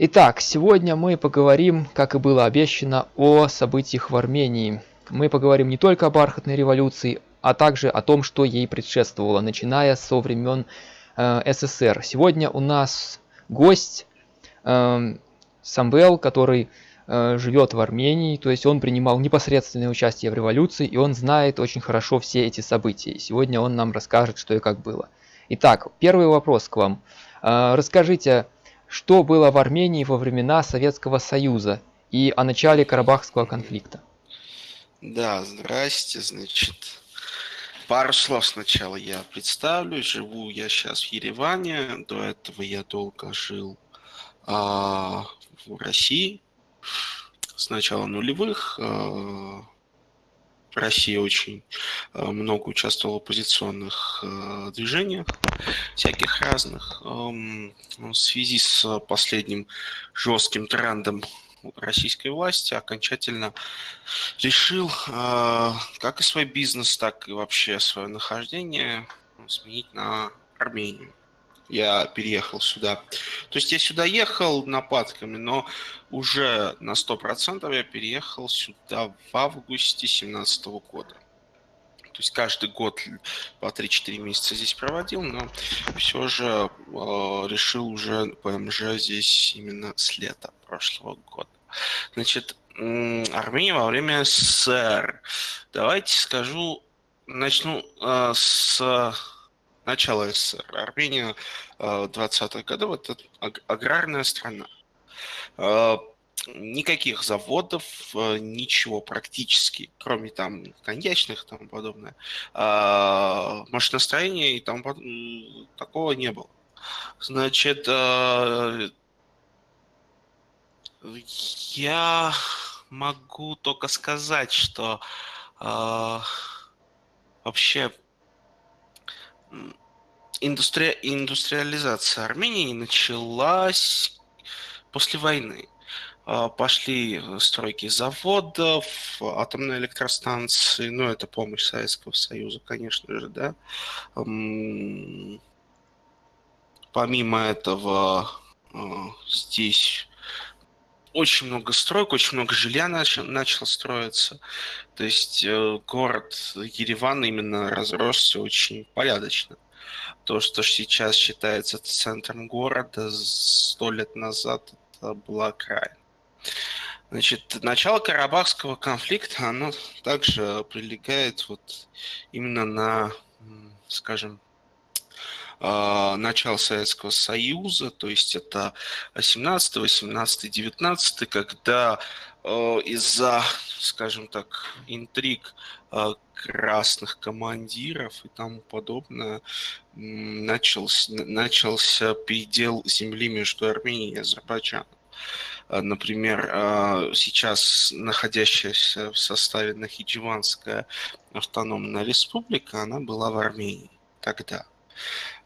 Итак, сегодня мы поговорим, как и было обещано, о событиях в Армении. Мы поговорим не только о бархатной революции, а также о том, что ей предшествовало, начиная со времен э, СССР. Сегодня у нас гость э, Самвел, который э, живет в Армении, то есть он принимал непосредственное участие в революции, и он знает очень хорошо все эти события. Сегодня он нам расскажет, что и как было. Итак, первый вопрос к вам. Э, расскажите, что было в Армении во времена Советского Союза и о начале Карабахского конфликта. Да, здрасте, значит, пару слов сначала я представлю. Живу я сейчас в Ереване, до этого я долго жил а, в России, с начала нулевых, а, в России очень э, много участвовал в оппозиционных э, движениях, всяких разных. Эм, в связи с последним жестким трендом российской власти окончательно решил э, как и свой бизнес, так и вообще свое нахождение сменить на Армению я переехал сюда. То есть я сюда ехал нападками, но уже на 100% я переехал сюда в августе 2017 года. То есть каждый год по 3-4 месяца здесь проводил, но все же э, решил уже ПМЖ здесь именно с лета прошлого года. Значит, Армения во время СССР. Давайте скажу, начну э, с начала СССР. Армения 20-х э, годов – это аграрная страна. Э, никаких заводов, э, ничего практически, кроме там коньячных и тому подобное. Машиностроения и там такого не было. Значит, я могу только сказать, что вообще индустри... индустриализация Армении началась после войны. А, пошли стройки заводов, атомные электростанции, ну, это помощь Советского Союза, конечно же, да. Помимо этого, а, здесь очень много строек, очень много жилья начал, строиться. То есть э, город Ереван именно разросся очень порядочно. То, что сейчас считается центром города, сто лет назад это была край. Значит, начало Карабахского конфликта, оно также прилегает вот именно на, скажем, начала Советского Союза, то есть это 17, 18, 19, когда э, из-за, скажем так, интриг э, красных командиров и тому подобное начался, начался передел земли между Арменией и Азербайджаном. Например, сейчас находящаяся в составе Нахичеванская автономная республика, она была в Армении тогда.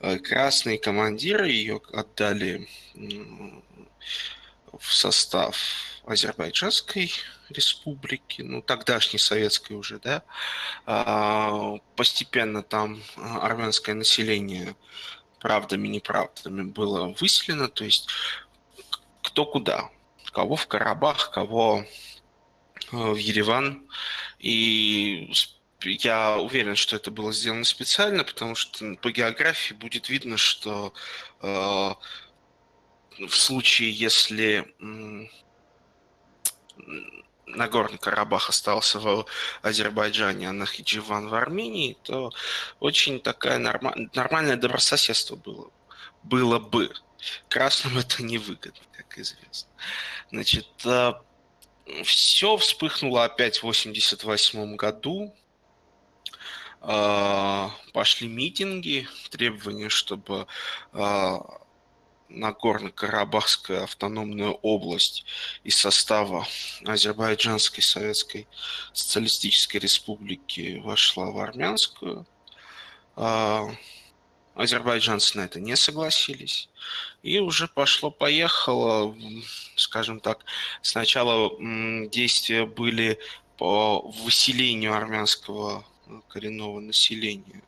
Э, красные командиры ее отдали в состав Азербайджанской республики, ну, тогдашней советской уже, да, а, постепенно там армянское население правдами, неправдами было выселено, то есть кто куда, кого в Карабах, кого э, в Ереван, и я уверен, что это было сделано специально, потому что по географии будет видно, что э, в случае, если Нагорный Карабах остался в Азербайджане, а Нахидживан в Армении, то очень такая норма, нормальное добрососедство было, было бы. Красным это невыгодно, как известно. Значит, э, все вспыхнуло опять в 1988 году пошли митинги, требования, чтобы а, Нагорно-Карабахская автономная область из состава Азербайджанской Советской Социалистической Республики вошла в армянскую. А, азербайджанцы на это не согласились. И уже пошло-поехало, скажем так, сначала действия были по выселению армянского коренного населения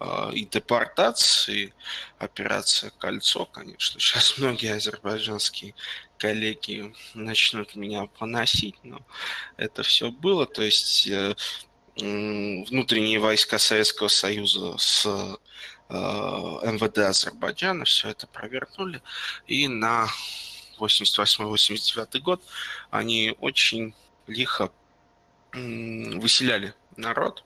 э, и депортации, операция «Кольцо», конечно. Сейчас многие азербайджанские коллеги начнут меня поносить, но это все было. То есть э, внутренние войска Советского Союза с э, МВД Азербайджана все это провернули. И на 88-89 год они очень лихо выселяли народ,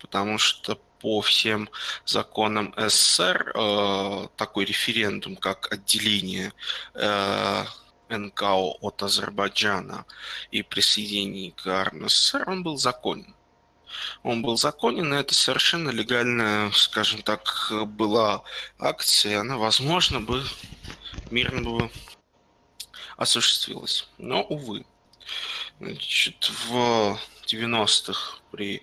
потому что по всем законам СССР э, такой референдум, как отделение э, НКО от Азербайджана и присоединение к РСФСР, он был законен. Он был законен, и это совершенно легальная, скажем так, была акция, она, возможно, бы мирно бы осуществилась. Но, увы. Значит, в 90-х при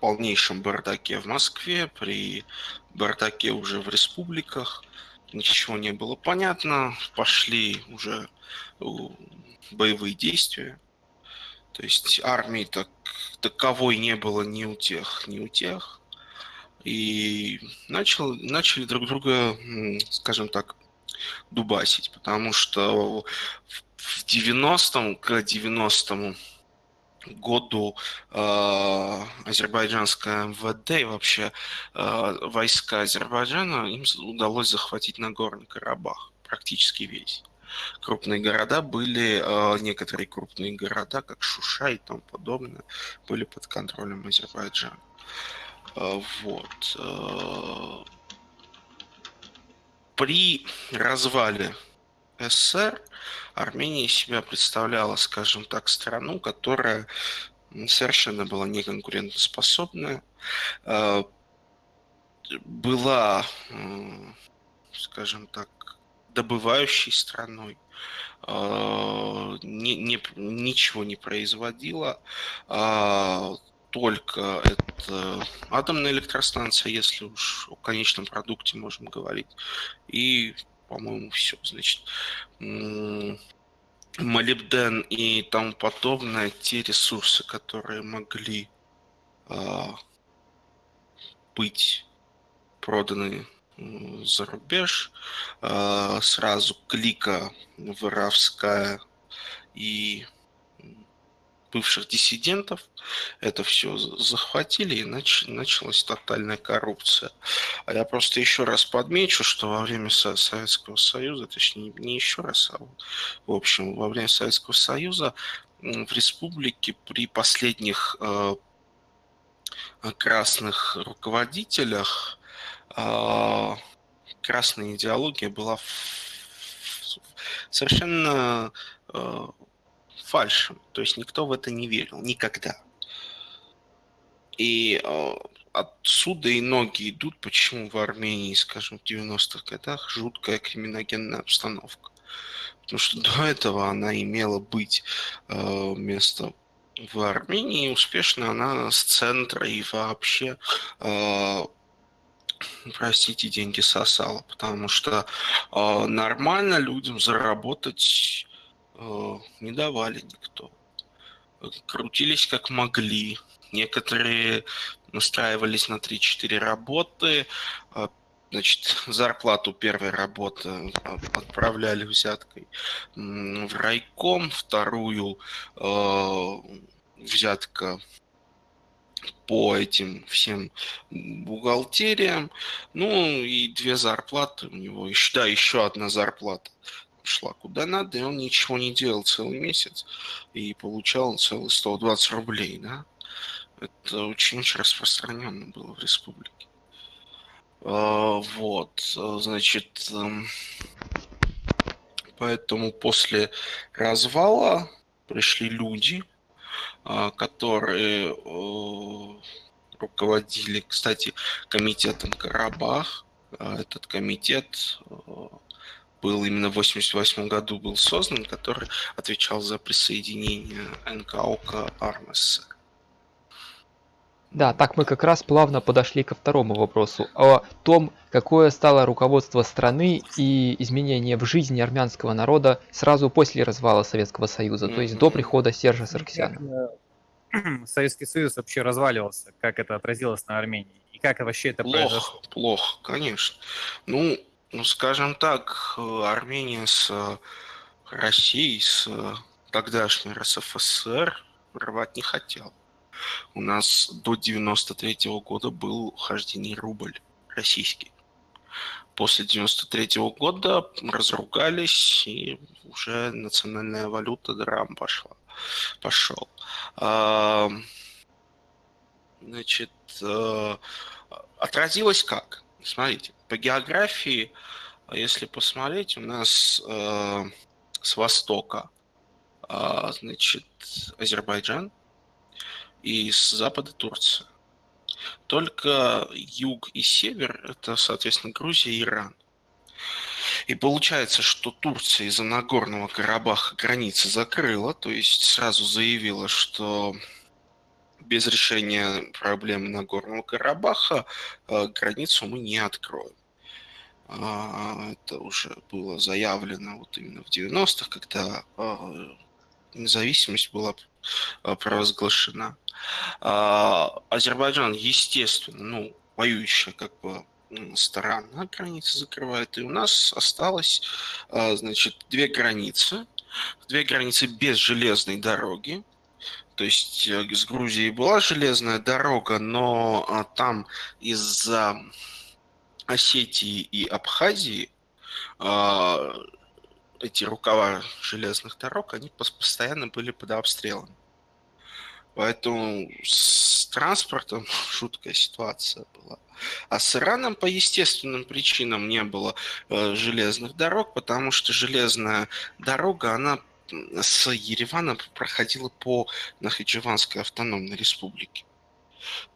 полнейшем бардаке в Москве, при бардаке уже в республиках, ничего не было понятно, пошли уже боевые действия. То есть армии так, таковой не было ни у тех, ни у тех. И начал, начали друг друга, скажем так, дубасить, потому что в 90-м, к 90-му году э, азербайджанское МВД и вообще э, войска Азербайджана им удалось захватить Нагорный Карабах, практически весь. Крупные города были, э, некоторые крупные города, как Шуша и тому подобное, были под контролем Азербайджана. Э, вот. Э, при развале СССР Армения себя представляла, скажем так, страну, которая совершенно была неконкурентоспособная, э, была, скажем так, добывающей страной, э, не, не, ничего не производила, а только это атомная электростанция, если уж о конечном продукте можем говорить, и по-моему, все. Значит, молибден и тому подобное, те ресурсы, которые могли э, быть проданы за рубеж, э, сразу клика воровская и бывших диссидентов. Это все захватили и нач, началась тотальная коррупция. А я просто еще раз подмечу, что во время Советского Союза, точнее не еще раз, а в общем, во время Советского Союза в республике при последних э, красных руководителях э, красная идеология была совершенно э, фальшем. То есть никто в это не верил. Никогда. И э, отсюда и ноги идут, почему в Армении, скажем, в 90-х годах жуткая криминогенная обстановка. Потому что до этого она имела быть э, место в Армении, успешно она с центра и вообще э, простите, деньги сосала, потому что э, нормально людям заработать не давали никто. Крутились как могли. Некоторые настраивались на 3-4 работы. А, значит, зарплату первой работы отправляли взяткой в райком, вторую э, взятка по этим всем бухгалтериям. Ну и две зарплаты у него. Еще, да, еще одна зарплата шла куда надо, и он ничего не делал целый месяц и получал целый 120 рублей, да. Это очень-очень распространенно было в республике. А, вот, значит, эм, поэтому после развала пришли люди, а, которые руководили, кстати, комитетом Карабах. А, этот комитет был именно в 1988 году был создан, который отвечал за присоединение НКО к АРМС. Да, так мы как раз плавно подошли ко второму вопросу о том, какое стало руководство страны и изменение в жизни армянского народа сразу после развала Советского Союза, то есть до прихода Сержа Сарксяна. Советский Союз вообще разваливался, как это отразилось на Армении. И как вообще это плохо, произошло? Плохо, конечно. Ну, ну, скажем так, Армения с Россией, с тогдашней РСФСР рвать не хотел. У нас до 93 -го года был хождение рубль российский. После 93 -го года разругались, и уже национальная валюта драм пошла. Пошел. А, значит, э, отразилось как? Смотрите, по географии, если посмотреть, у нас э, с востока, э, значит, Азербайджан, и с запада Турция. Только юг и север – это, соответственно, Грузия и Иран. И получается, что Турция из-за Нагорного Карабаха границы закрыла, то есть сразу заявила, что без решения проблемы Нагорного Карабаха э, границу мы не откроем. А, это уже было заявлено вот именно в 90-х, когда э, независимость была э, провозглашена. А, Азербайджан, естественно, ну, воюющая как бы сторона границы закрывает. И у нас осталось, значит, две границы. Две границы без железной дороги. То есть э, с Грузией была железная дорога, но а, там из-за Осетии и Абхазии а, эти рукава железных дорог, они постоянно были под обстрелом. Поэтому с транспортом жуткая ситуация была. А с Ираном по естественным причинам не было э, железных дорог, потому что железная дорога, она с Еревана проходила по Нахичеванской автономной республике.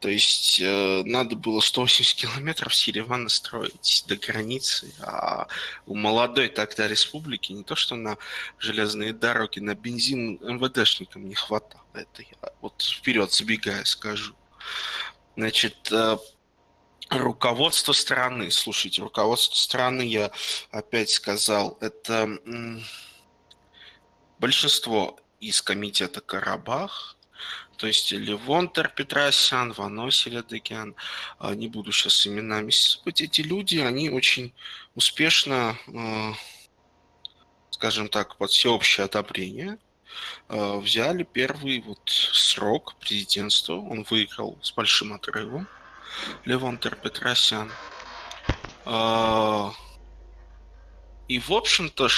То есть э, надо было 180 километров с Еревана строить до границы, а у молодой тогда республики не то что на железные дороги, на бензин МВДшникам не хватало. Это я вот вперед забегая скажу. Значит, э, руководство страны, слушайте, руководство страны, я опять сказал, это большинство из комитета Карабах, то есть Левонтер Петросян, Ваносий Ледыгян, не буду сейчас именами. Сыпать, эти люди, они очень успешно, а, скажем так, под всеобщее одобрение а, взяли первый вот срок президентства, он выиграл с большим отрывом, Левонтер Петросян. И, в общем-то,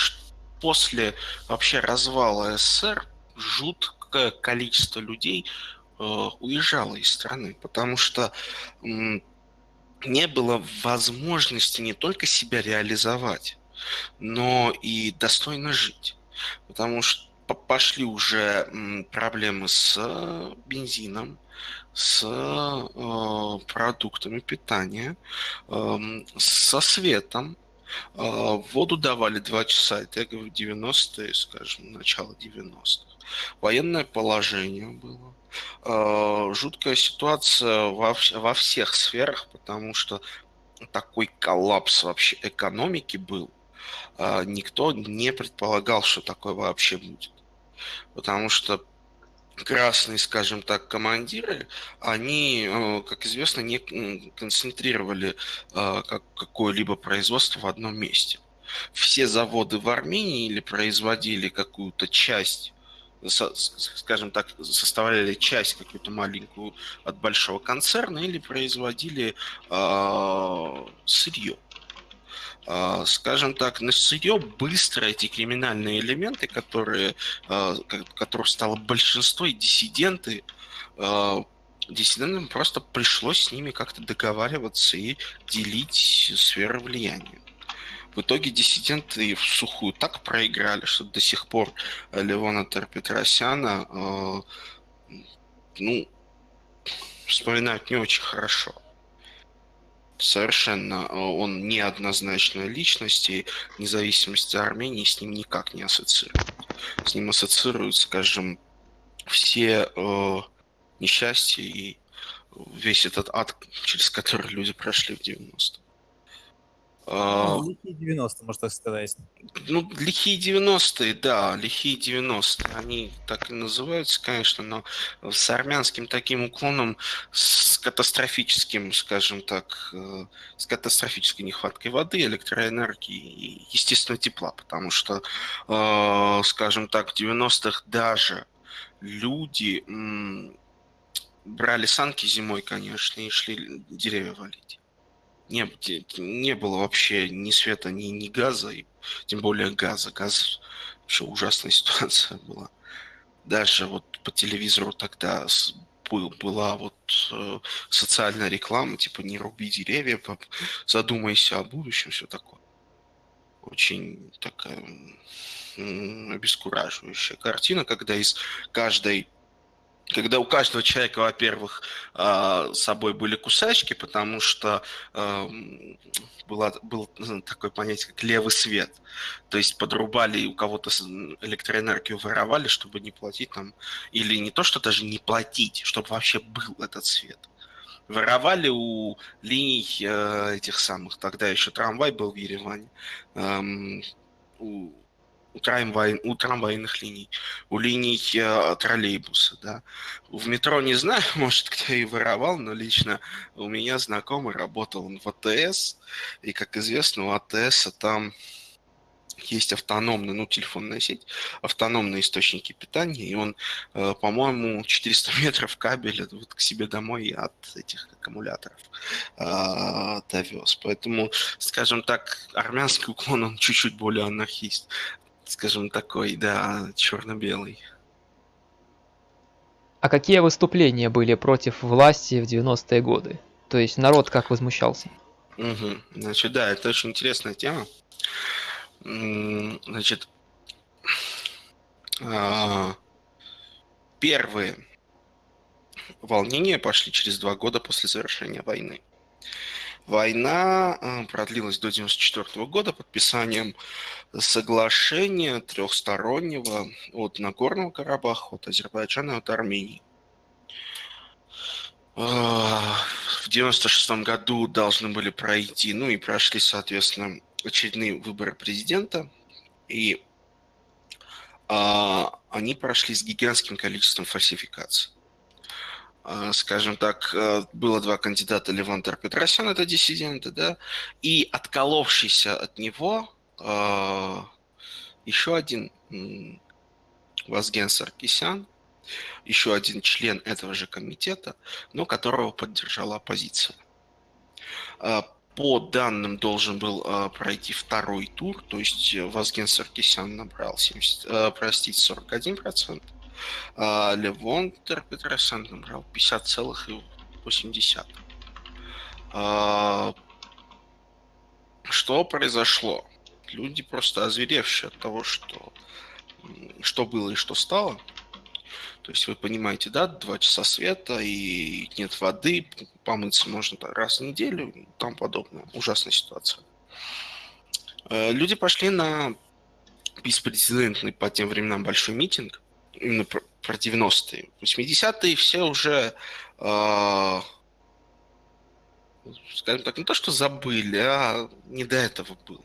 после вообще развала СССР жуткое количество людей э, уезжало из страны, потому что не было возможности не только себя реализовать, но и достойно жить. Потому что пошли уже проблемы с э, бензином, с э, продуктами питания, э, со светом, воду давали два часа, это я говорю 90-е, скажем, начало 90-х. Военное положение было. А, жуткая ситуация во, во всех сферах, потому что такой коллапс вообще экономики был. А, никто не предполагал, что такое вообще будет. Потому что красные, скажем так, командиры, они, э, как известно, не концентрировали э, какое-либо производство в одном месте. Все заводы в Армении или производили какую-то часть скажем так, составляли часть какую-то маленькую от большого концерна или производили э, сырье. Скажем так, на сырье быстро эти криминальные элементы, которые, а, которых стало большинство, и диссиденты, а, диссидентам просто пришлось с ними как-то договариваться и делить сферы влияния. В итоге диссиденты в сухую так проиграли, что до сих пор Левона Терпетросяна ну, вспоминают не очень хорошо совершенно э, он неоднозначная личность, и независимость Армении с ним никак не ассоциирует. С ним ассоциируют, скажем, все э, несчастья и весь этот ад, через который люди прошли в 90-е. А, Ну, лихие 90 можно так сказать. Ну, лихие 90-е, да, лихие 90-е. Они так и называются, конечно, но с армянским таким уклоном, с катастрофическим, скажем так, э, с катастрофической нехваткой воды, электроэнергии и, естественно, тепла. Потому что, э, скажем так, в 90-х даже люди брали санки зимой, конечно, и шли деревья валить не, не было вообще ни света, ни, ни газа, и тем более газа. Газ вообще ужасная ситуация была. Даже вот по телевизору тогда был, была вот э, социальная реклама, типа не руби деревья, задумайся о будущем, все такое. Очень такая обескураживающая картина, когда из каждой когда у каждого человека, во-первых, а, с собой были кусачки, потому что было, было такое понятие, как левый свет. То есть подрубали у кого-то электроэнергию воровали, чтобы не платить там, или не то, что даже не платить, чтобы вообще был этот свет. Воровали у линий э, этих самых, тогда еще трамвай был в Ереване, у у, трамвай, у трамвайных линий, у линий э, троллейбуса, да. В метро не знаю, может, кто и воровал, но лично у меня знакомый работал в АТС, и, как известно, у АТС там есть автономная, ну, телефонная сеть, автономные источники питания, и он, э, по-моему, 400 метров кабеля вот к себе домой от этих аккумуляторов э, довез. Поэтому, скажем так, армянский уклон, он чуть-чуть более анархист скажем, такой, да, черно-белый. А какие выступления были против власти в 90-е годы? То есть народ как возмущался? Угу. Значит, да, это очень интересная тема. Значит, а, первые волнения пошли через два года после завершения войны. Война э, продлилась до 1994 года подписанием соглашения трехстороннего от Нагорного Карабаха, от Азербайджана от Армении. Э, в 1996 году должны были пройти, ну и прошли, соответственно, очередные выборы президента. И а, они прошли с гигантским количеством фальсификаций. А, скажем так, э, было два кандидата, Леван Петросян, это диссиденты, да, и отколовшийся от него а, еще один Вазген Саркисян, еще один член этого же комитета, но которого поддержала оппозиция. А, по данным должен был пройти второй тур, то есть Вазген Саркисян набрал 70, э, простите, 41%, а Левон Петросян набрал 50,8. А, что произошло? Люди просто озверевшие от того, что, что было и что стало. То есть вы понимаете, да, два часа света и нет воды, помыться можно раз в неделю тому подобное. Ужасная ситуация. Э, люди пошли на беспрецедентный по тем временам большой митинг, именно про, про 90-е. 80-е все уже, э, скажем так, не то, что забыли, а не до этого было.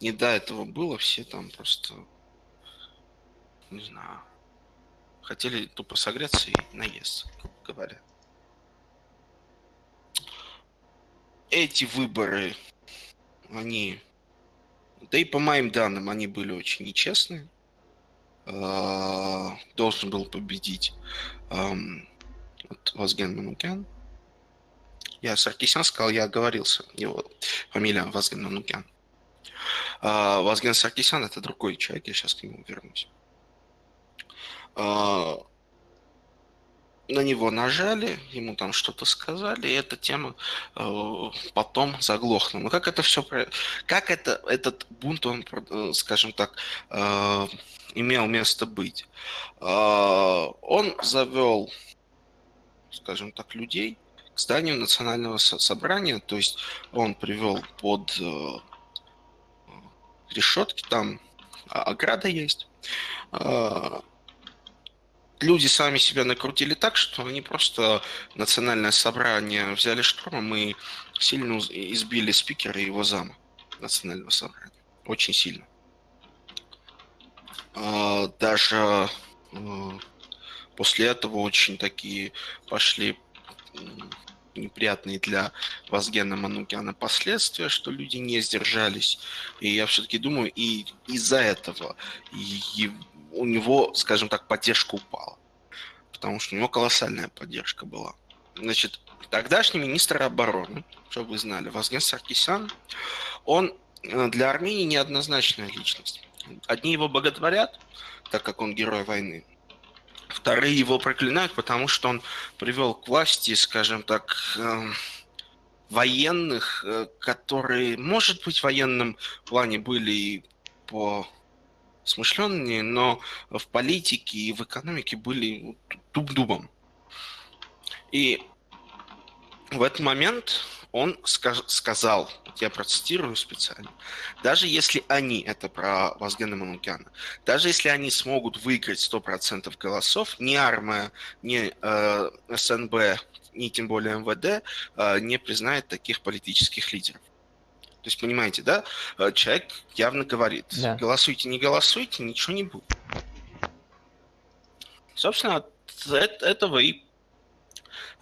Не до этого было, все там просто, не знаю, хотели тупо согреться и наесться, говоря. Эти выборы, они, да и по моим данным, они были очень нечестные. А, должен был победить вот, Вазген Манукян. Я Саркисян сказал, я оговорился. Его фамилия Вазген Манукян. А, Вазген Саркисян это другой человек, я сейчас к нему вернусь. А, на него нажали, ему там что-то сказали, и эта тема э, потом заглохла. Но как это все, как это этот бунт, он, э, скажем так, э, имел место быть. А, он завел, скажем так, людей к зданию национального собрания, то есть он привел под э, решетки, там ограда есть. А, люди сами себя накрутили так, что они просто национальное собрание взяли штурмом и сильно избили спикера и его зама. национального собрания. Очень сильно. А, даже а, после этого очень такие пошли неприятные для Вазгена Манукяна последствия, что люди не сдержались. И я все-таки думаю, и из-за этого и у него, скажем так, поддержка упала. Потому что у него колоссальная поддержка была. Значит, тогдашний министр обороны, чтобы вы знали, Вазген Саркисян, он э, для Армении неоднозначная личность. Одни его боготворят, так как он герой войны, Вторые его проклинают, потому что он привел к власти, скажем так, эм, военных, э, которые, может быть, в военном плане были по смышленные, но в политике и в экономике были дуб-дубом. И в этот момент он сказ сказал, я процитирую специально, даже если они, это про Вазгена Манукяна, даже если они смогут выиграть 100% голосов, ни армия, ни э, СНБ, ни тем более МВД э, не признает таких политических лидеров. То есть, понимаете, да, э, человек явно говорит, да. голосуйте, не голосуйте, ничего не будет. Собственно, от этого и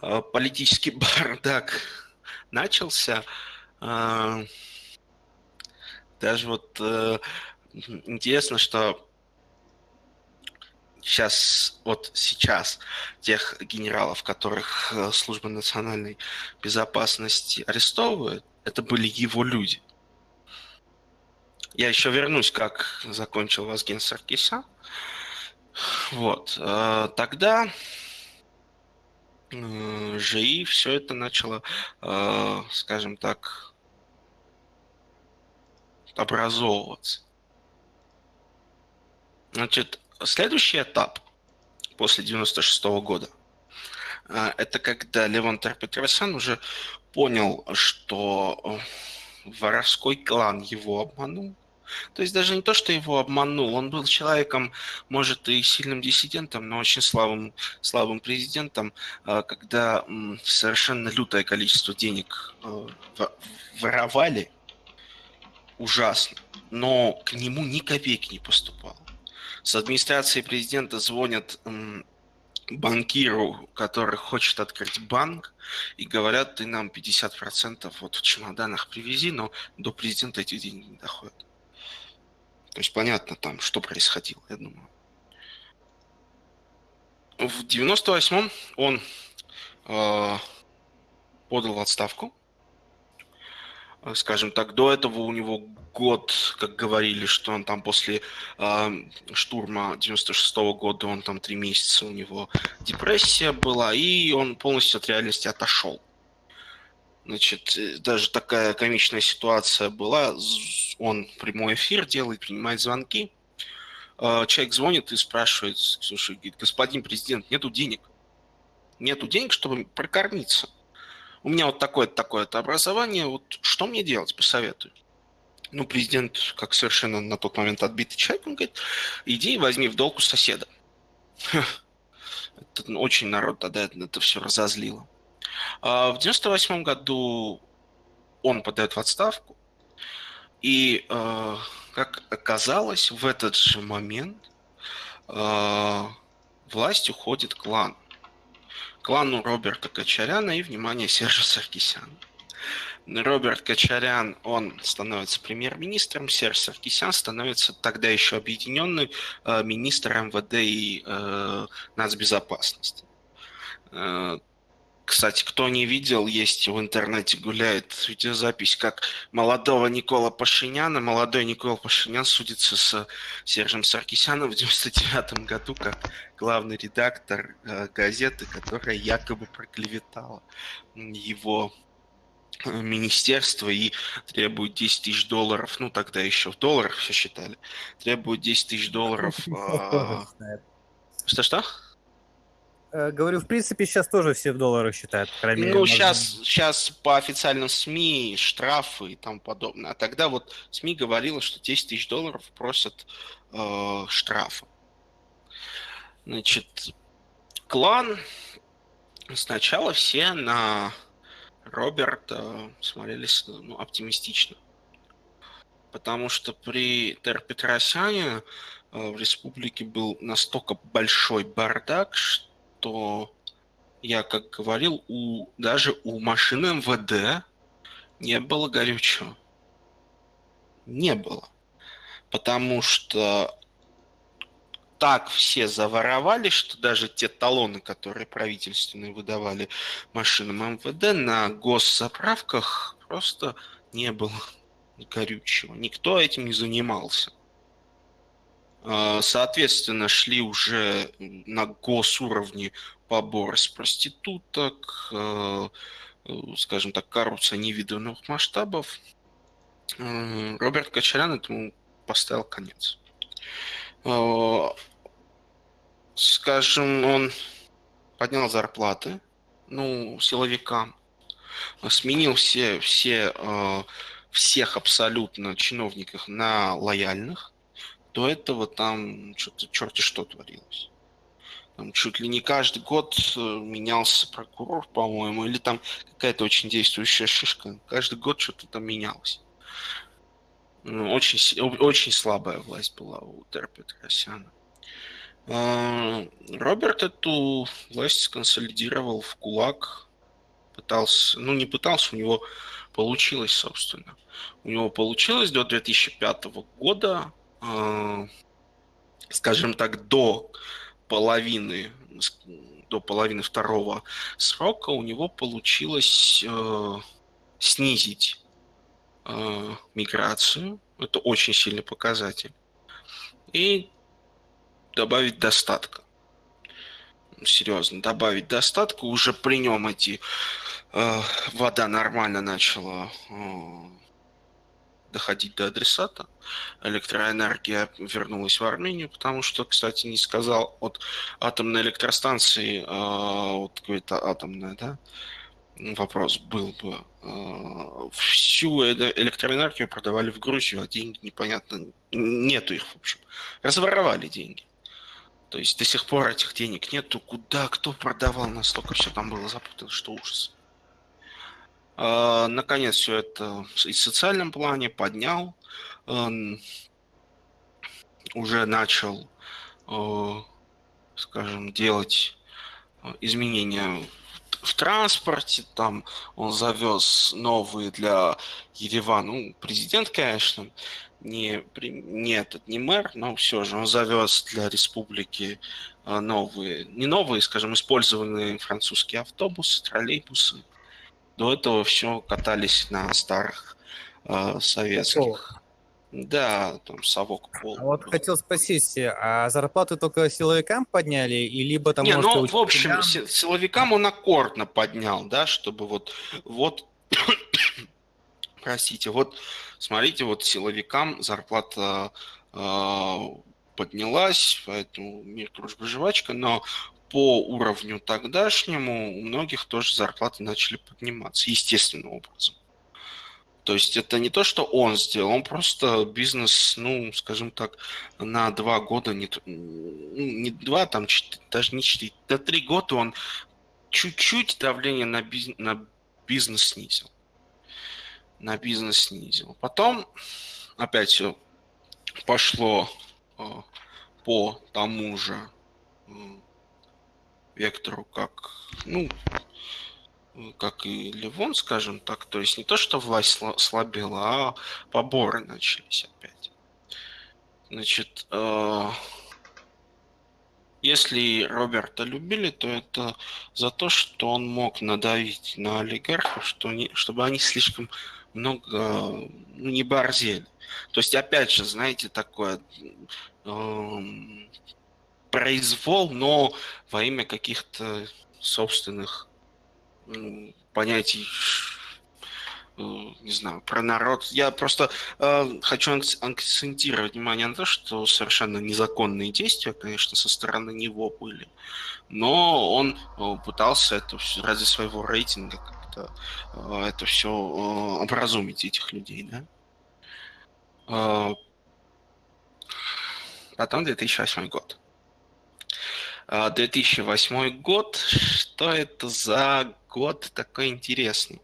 э, политический бардак начался. А, даже вот э, интересно, что сейчас, вот сейчас тех генералов, которых служба национальной безопасности арестовывает, это были его люди. Я еще вернусь, как закончил Вазген Саркисян. Вот. Э, тогда же и все это начало, э, скажем так, образовываться. Значит, следующий этап после 96 -го года э, это когда Левон Петросян уже понял, что воровской клан его обманул, то есть даже не то, что его обманул, он был человеком, может, и сильным диссидентом, но очень слабым, слабым президентом, а, когда совершенно лютое количество денег э, воровали, ужасно, но к нему ни копейки не поступало. С администрации президента звонят банкиру, который хочет открыть банк, и говорят, ты нам 50% вот в чемоданах привези, но до президента эти деньги не доходят. То есть понятно там, что происходило, я думаю. В 98-м он э, подал отставку. Скажем так, до этого у него год, как говорили, что он там после э, штурма 96 -го года, он там три месяца у него депрессия была, и он полностью от реальности отошел. Значит, э, даже такая комичная ситуация была. Он прямой эфир делает, принимает звонки. А, человек звонит и спрашивает, слушай, говорит, господин президент, нету денег. Нету денег, чтобы прокормиться. У меня вот такое-то, такое-то образование. Вот что мне делать, посоветуй. Ну, президент, как совершенно на тот момент отбитый человек, он говорит, иди возьми в долг у соседа. Это очень народ тогда это все разозлило. А в 98 году он подает в отставку, и, э, как оказалось, в этот же момент э, власть уходит клан. Клану Роберта Кочаряна и, внимание, Сержа Саркисяна. Роберт Кочарян, он становится премьер-министром, Серж Саркисян становится тогда еще объединенный э, министр МВД и э, нацбезопасности. Э, кстати, кто не видел, есть в интернете гуляет видеозапись, как молодого Никола Пашиняна, молодой Никола Пашинян судится с Сержем Саркисяном в 99 году как главный редактор э, газеты, которая якобы проклеветала его э, министерство и требует 10 тысяч долларов, ну тогда еще в долларах все считали, требует 10 тысяч долларов. Что-что? Э, говорю, в принципе, сейчас тоже все в долларах считают. ну, мере, сейчас, можно... сейчас по официальным СМИ штрафы и тому подобное. А тогда вот СМИ говорило, что 10 тысяч долларов просят э, штрафа. Значит, клан сначала все на Роберта смотрелись ну, оптимистично. потому что при Тер Петросяне в республике был настолько большой бардак, что я как говорил, у, даже у машины МВД не было горючего. Не было. Потому что так все заворовали, что даже те талоны, которые правительственные выдавали машинам МВД, на госзаправках просто не было горючего. Никто этим не занимался. А, соответственно, шли уже на госуровне побор с проституток, э, э, скажем так, коррупция невиданных масштабов. Э, Роберт Кочарян этому поставил конец. Скажем, он поднял зарплаты, ну, силовикам, сменил все, все, всех абсолютно чиновников на лояльных, до этого там что-то черти что творилось. Там чуть ли не каждый год э, менялся прокурор, по-моему, или там какая-то очень действующая шишка. Каждый год что-то там менялось. Ну, очень, очень слабая власть была у Тера Петросяна. А, Роберт эту власть сконсолидировал в кулак. Пытался, ну не пытался, у него получилось, собственно. У него получилось до 2005 года скажем так, до половины, до половины второго срока у него получилось э, снизить э, миграцию. Это очень сильный показатель. И добавить достатка. Серьезно, добавить достатка. Уже при нем эти э, вода нормально начала э, доходить до адресата. Электроэнергия вернулась в Армению, потому что, кстати, не сказал, от атомной электростанции, э, вот какой-то атомная, да, вопрос был бы. Э, всю электроэнергию продавали в Грузию, а деньги непонятно, нету их, в общем. Разворовали деньги. То есть до сих пор этих денег нету. Куда, кто продавал, настолько все там было запутано, что ужас. А, наконец, все это и в социальном плане поднял, уже начал, а, скажем, делать а, изменения в транспорте, там он завез новые для Еревана, ну, президент, конечно, не, не этот, не мэр, но все же он завез для республики новые, не новые, скажем, использованные французские автобусы, троллейбусы, до этого все катались на старых э, советских. Да, там совок пол. А вот хотел спросить, а зарплаты только силовикам подняли, и либо там... Не, ну, в общем, силовикам он аккордно поднял, да, чтобы вот, вот, простите, вот, смотрите, вот силовикам зарплата э, поднялась, поэтому мир, дружба, жвачка, но по уровню тогдашнему у многих тоже зарплаты начали подниматься естественным образом. То есть это не то, что он сделал, он просто бизнес, ну, скажем так, на два года, не, ну, не два, там, четыре, даже не четыре, до три года он чуть-чуть давление на, бизнес, на бизнес снизил. На бизнес снизил. Потом опять все пошло э, по тому же э, вектору, как, ну, как и Ливон, скажем так. То есть не то, что власть слабела, а поборы начались опять. Значит, э, если Роберта любили, то это за то, что он мог надавить на олигархов, что не, чтобы они слишком много ну, не борзели. То есть, опять же, знаете, такое э, произвол, но во имя каких-то собственных понятий, э, не знаю, про народ. Я просто э, хочу акцентировать внимание на то, что совершенно незаконные действия, конечно, со стороны него были, но он э, пытался это все ради своего рейтинга как-то э, это все э, образумить этих людей, да. Э, потом 2008 год. 2008 а, год. Что это за год такой интересный?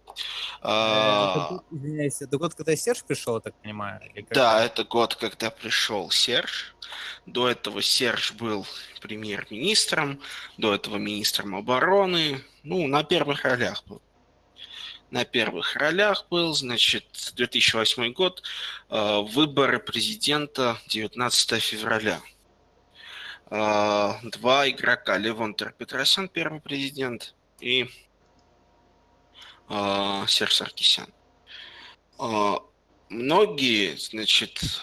А, год, извиняюсь, это год, когда Серж пришел, я так понимаю? Да, это год, когда пришел Серж. До этого Серж был премьер-министром, до этого министром обороны. Ну, на первых ролях был. На первых ролях был, значит, 2008 год, э, выборы президента 19 февраля. Э, два игрока, Левон Петросян, первый президент, и э, Серж Саркисян. Многие, значит,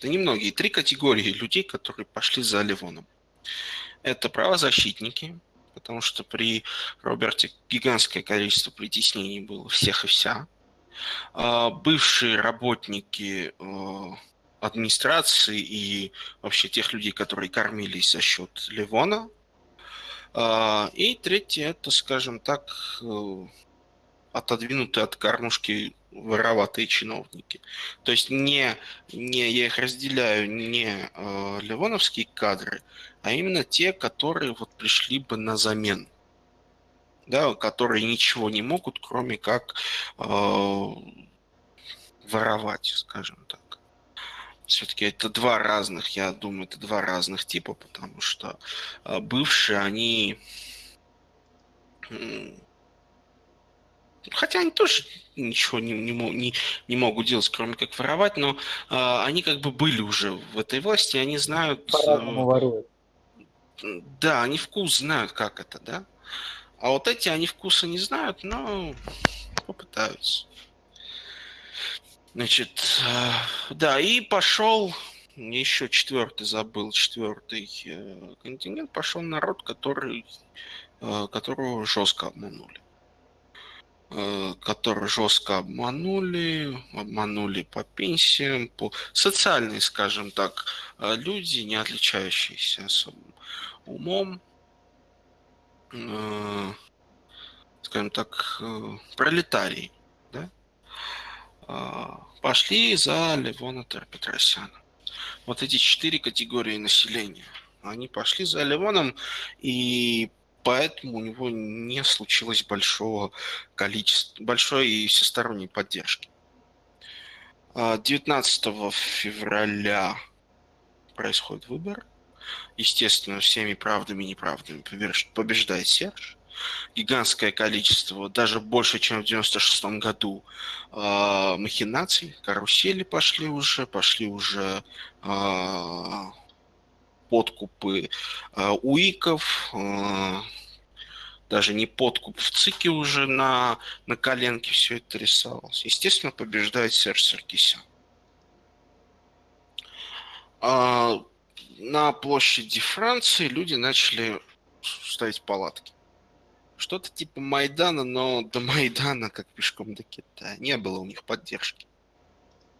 да не многие, три категории людей, которые пошли за Ливоном. Это правозащитники, потому что при Роберте гигантское количество притеснений было всех и вся. А, бывшие работники администрации и вообще тех людей, которые кормились за счет Ливона. А, и третье, это, скажем так, э, отодвинутые от кормушки вороватые чиновники. То есть не, не я их разделяю не э, ливоновские кадры, а именно те, которые вот пришли бы на замену. Да, которые ничего не могут, кроме как э, воровать, скажем так. Все-таки это два разных, я думаю, это два разных типа, потому что э, бывшие, они Хотя они тоже ничего не, не, не, не могут делать, кроме как воровать, но э, они как бы были уже в этой власти, они знают... По-разному воруют. Да, они вкус знают, как это, да. А вот эти, они вкуса не знают, но попытаются. Значит, э, да, и пошел, еще четвертый забыл, четвертый э, континент, пошел народ, который, э, которого жестко обманули. Которые жестко обманули, обманули по пенсиям, по социальные, скажем так, люди, не отличающиеся особым умом, скажем так, пролетарии, да, пошли за Левона Петросяна. Вот эти четыре категории населения, они пошли за Левоном, и поэтому у него не случилось большого количества, большой и всесторонней поддержки. 19 а, февраля происходит выбор. Естественно, всеми правдами и неправдами побеждает Серж. Гигантское количество, даже больше, чем в 96 году, э, махинаций, карусели пошли уже, пошли уже э, подкупы э, УИКов, э, даже не подкуп в ЦИКе уже на, на коленке все это рисовалось. Естественно, побеждает Серж Саркисян. На площади Франции люди начали ставить палатки. Что-то типа Майдана, но до Майдана, как пешком до Китая, не было у них поддержки.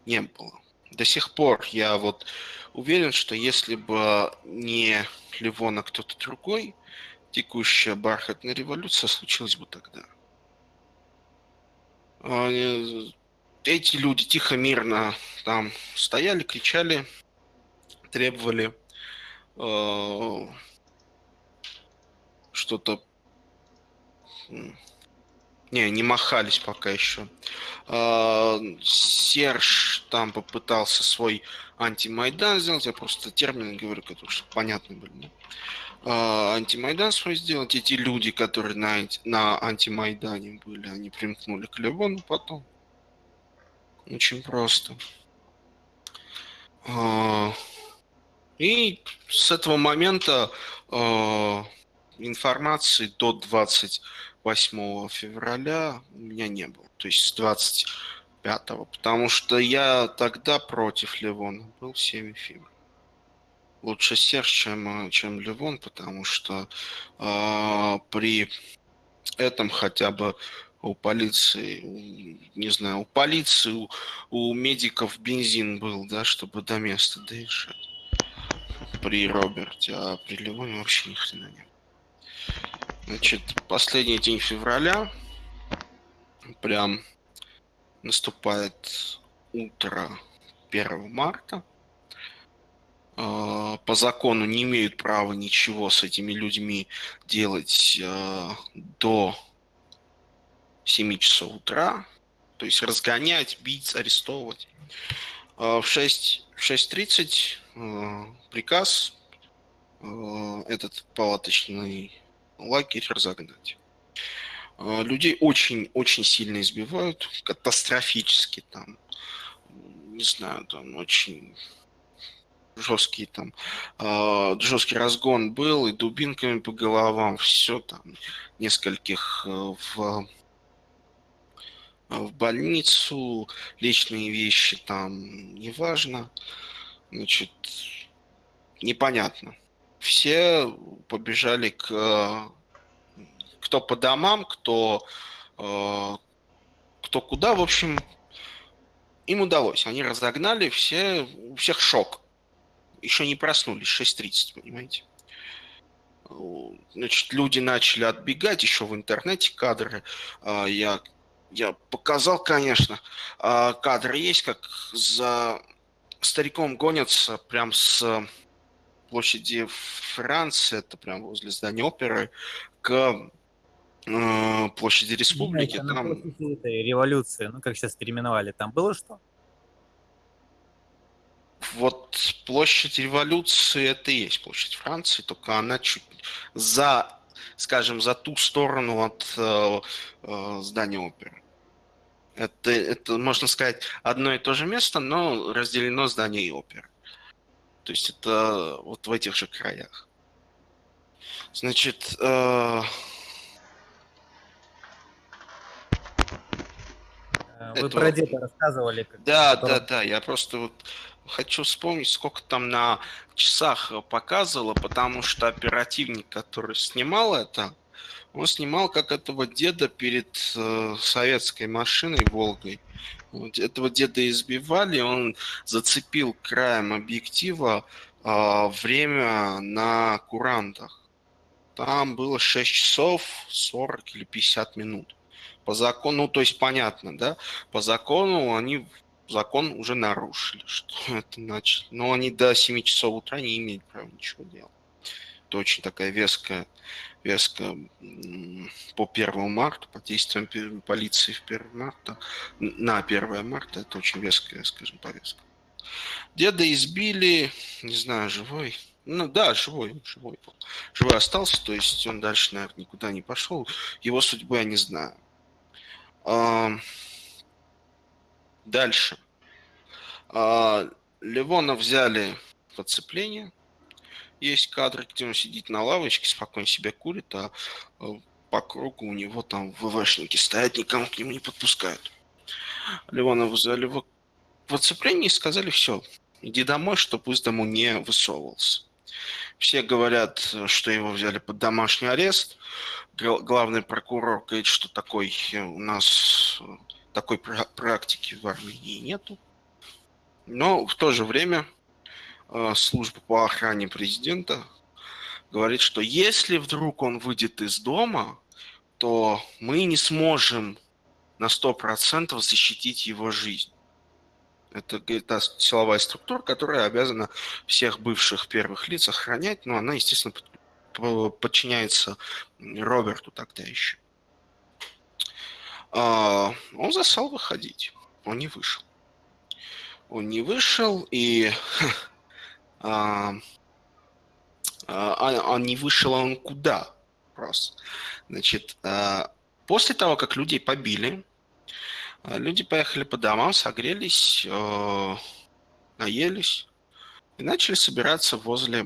Не было. До сих пор я вот уверен, что если бы не Ливон, а кто-то другой, текущая бархатная революция случилась бы тогда. Эти люди тихо, мирно там стояли, кричали, требовали э, что-то не, не махались пока еще. А, Серж там попытался свой антимайдан сделать. Я просто термины говорю, которые чтобы понятны были. А, антимайдан свой сделать. Эти люди, которые на, на антимайдане были, они примкнули к Левону потом. Очень просто. А, и с этого момента информации до 20 8 февраля у меня не было. То есть с 25 потому что я тогда против Ливона был 7 фильмов. Лучше Серж, чем, чем Ливон, потому что э, при этом хотя бы у полиции, у, не знаю, у полиции, у, у медиков бензин был, да, чтобы до места доезжать. При Роберте, а при Ливоне вообще ни хрена не Значит, последний день февраля, прям наступает утро 1 марта. А, по закону не имеют права ничего с этими людьми делать а, до 7 часов утра. То есть разгонять, бить, арестовывать. А в 6, в 6.30 э, приказ этот палаточный лагерь разогнать. Э, людей очень-очень сильно избивают, катастрофически там, не знаю, там очень жесткий там, э, жесткий разгон был, и дубинками по головам, все там, нескольких э, в, в больницу, личные вещи там, неважно, значит, непонятно. Все побежали к кто по домам, кто, э, кто куда, в общем, им удалось. Они разогнали, все, у всех шок. Еще не проснулись, 6.30, понимаете. Значит, люди начали отбегать, еще в интернете кадры. Э, я, я показал, конечно, э, кадры есть, как за стариком гонятся прям с площади Франции, это прям возле здания оперы, к э, площади республики. Знаете, там... этой революции, ну как сейчас переименовали, там было что? Вот площадь революции это и есть площадь Франции, только она чуть за, скажем, за ту сторону от э, э, здания оперы. Это, это, можно сказать, одно и то же место, но разделено здание и оперы. То есть это вот в этих же краях. Значит, э, Вы это... про деда рассказывали. Как да, да, да. Я просто вот хочу вспомнить, сколько там на часах показывало, потому что оперативник, который снимал это, он снимал как этого деда перед э, советской машиной Волгой. Этого деда избивали, он зацепил краем объектива э, время на курантах. Там было 6 часов 40 или 50 минут. По закону, ну, то есть понятно, да, по закону они закон уже нарушили, что это значит. Но они до 7 часов утра не имеют права ничего делать. Это очень такая веская, веская по 1 марта, по действиям полиции в 1 марта, на 1 марта, это очень веская, скажем, повестка. Деда избили, не знаю, живой. Ну да, живой, живой был. Живой остался, то есть он дальше, наверное, никуда не пошел. Его судьбы я не знаю. Дальше. А, Левона взяли в оцепление. Есть кадры, где он сидит на лавочке, спокойно себя курит, а, а по кругу у него там ВВшники стоят, никому к нему не подпускают. Левона взяли в, в оцепление и сказали, все, иди домой, чтобы из дому не высовывался. Все говорят, что его взяли под домашний арест главный прокурор говорит, что такой э, у нас э, такой практики в Армении нету. Но в то же время э, служба по охране президента говорит, что если вдруг он выйдет из дома, то мы не сможем на 100% защитить его жизнь. Это та силовая структура, которая обязана всех бывших первых лиц охранять, но она, естественно, подчиняется Роберту тогда еще. А, он застал выходить. Он не вышел. Он не вышел, и а, а, он не вышел, а он куда? Просто. Значит, после того, как людей побили, люди поехали по домам, согрелись, наелись и начали собираться возле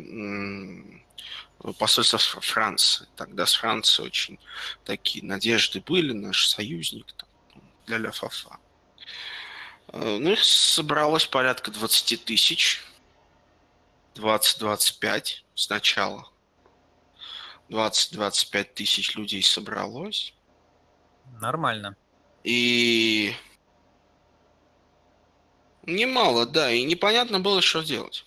посольство Франции. Тогда с Францией очень такие надежды были, наш союзник для ля фафа. Э, ну, их собралось порядка 20 тысяч. 20-25 сначала. 20-25 тысяч людей собралось. Нормально. И немало, да, и непонятно было, что делать.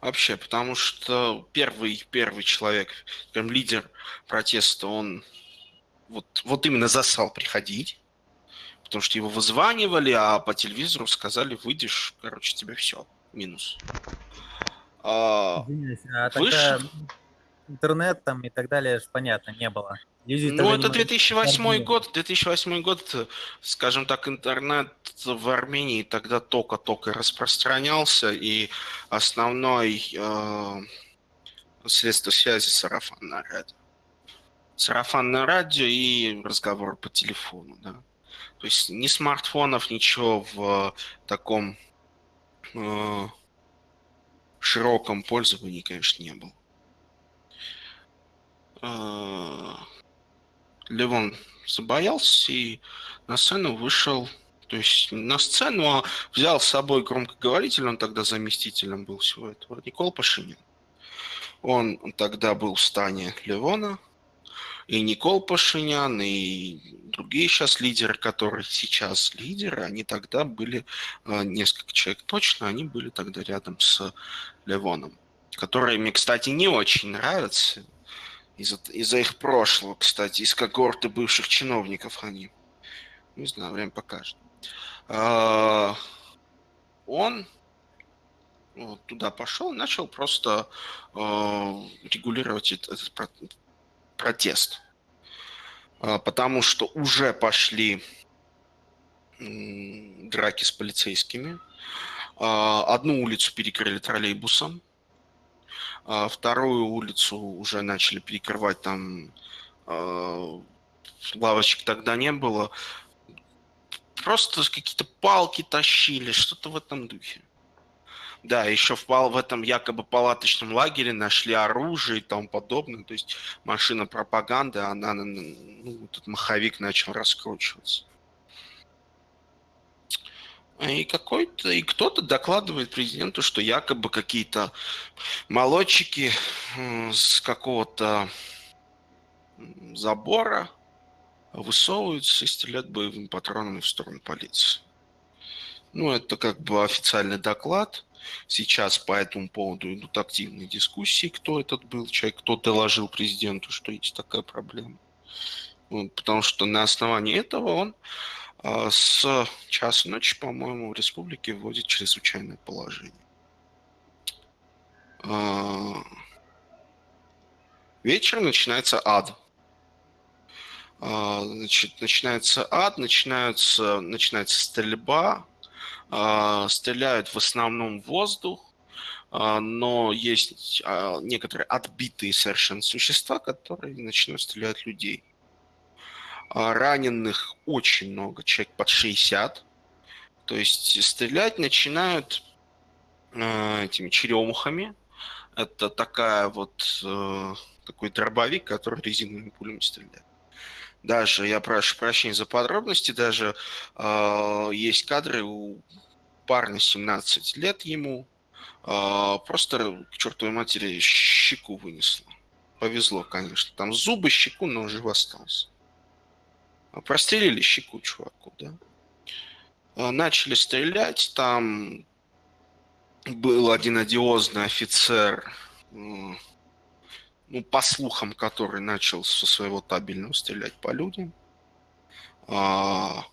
Вообще, потому что первый, первый человек, прям лидер протеста, он вот, вот именно засал приходить, потому что его вызванивали, а по телевизору сказали, выйдешь, короче, тебе все, минус. А, а вышел... интернет там и так далее, понятно, не было. Люди ну, это 2008 год, 2008 год, скажем так, интернет в Армении тогда только-только распространялся, и основной э, средство связи сарафанное радио. Сарафанное радио и разговор по телефону, да. То есть ни смартфонов, ничего в таком э, широком пользовании, конечно, не было. Э, Левон забоялся и на сцену вышел, то есть на сцену а взял с собой громкоговоритель, он тогда заместителем был всего этого, Никол Пашинин. Он тогда был в стане Левона, и Никол Пашинян, и другие сейчас лидеры, которые сейчас лидеры, они тогда были, а, несколько человек точно, они были тогда рядом с Левоном, которые мне, кстати, не очень нравятся, из-за из их прошлого, кстати, из когорты бывших чиновников они. Не знаю, время покажет. А, он туда пошел, начал просто э, регулировать этот протест. Э, потому что уже пошли драки с полицейскими. Э, одну улицу перекрыли троллейбусом. А вторую улицу уже начали перекрывать, там лавочек тогда не было. Просто какие-то палки тащили, что-то в этом духе. Да, еще в, в этом якобы палаточном лагере нашли оружие и тому подобное. То есть машина пропаганды, она, ну, этот маховик начал раскручиваться. И какой-то, и кто-то докладывает президенту, что якобы какие-то молодчики с какого-то забора высовываются и стреляют боевыми патронами в сторону полиции. Ну, это как бы официальный доклад. Сейчас по этому поводу идут активные дискуссии, кто этот был человек, кто доложил президенту, что есть такая проблема. Потому что на основании этого он а, с часа ночи, по-моему, в республике вводит чрезвычайное положение. А, вечер начинается ад. А, значит, начинается ад, начинается, начинается стрельба, стреляют в основном в воздух, но есть некоторые отбитые совершенно существа, которые начинают стрелять людей. А, раненых очень много, человек под 60. То есть стрелять начинают этими черемухами. Это такая вот э, такой дробовик, который резиновыми пулями стреляет. Даже, я прошу прощения за подробности, даже э, есть кадры у парня 17 лет ему, э, просто к чертовой матери щеку вынесло. Повезло, конечно. Там зубы, щеку, но жив остался. Прострелили щеку чуваку, да. А, начали стрелять, там был один одиозный офицер, ну, по слухам, который начал со своего табельного стрелять по людям. А,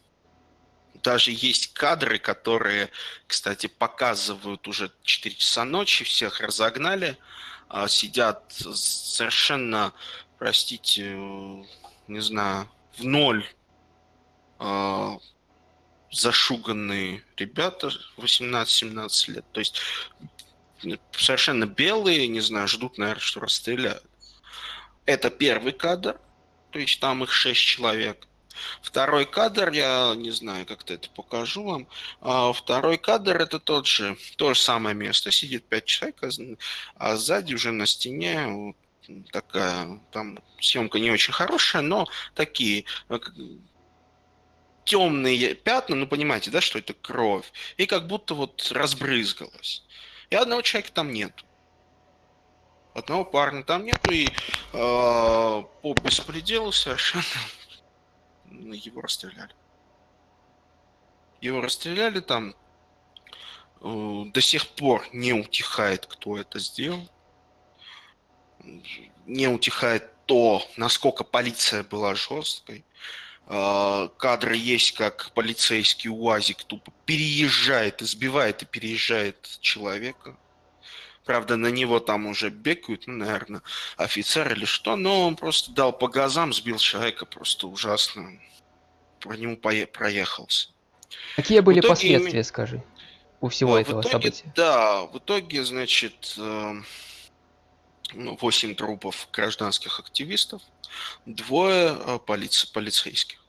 даже есть кадры, которые, кстати, показывают уже 4 часа ночи, всех разогнали, а, сидят совершенно, простите, не знаю, в ноль э, зашуганные ребята 18-17 лет. То есть совершенно белые, не знаю, ждут, наверное, что расстреляют. Это первый кадр, то есть там их 6 человек. Второй кадр, я не знаю, как-то это покажу вам. А второй кадр это тот же, то же самое место, сидит 5 человек, а сзади уже на стене такая, там съемка не очень хорошая, но такие э, темные пятна, ну понимаете, да, что это кровь, и как будто вот разбрызгалась. И одного человека там нет. Одного парня там нету, и э, по беспределу совершенно его расстреляли. Его расстреляли там. Э, до сих пор не утихает, кто это сделал не утихает то, насколько полиция была жесткой. А, кадры есть, как полицейский УАЗик тупо переезжает, избивает и переезжает человека. Правда, на него там уже бегают, ну, наверное, офицер или что, но он просто дал по газам, сбил человека просто ужасно. Про него проехался. Какие были итоге, последствия, скажи, у всего в этого итоге, события? Да, в итоге, значит, 8 ну, трупов гражданских активистов, двое э, полиции, полицейских.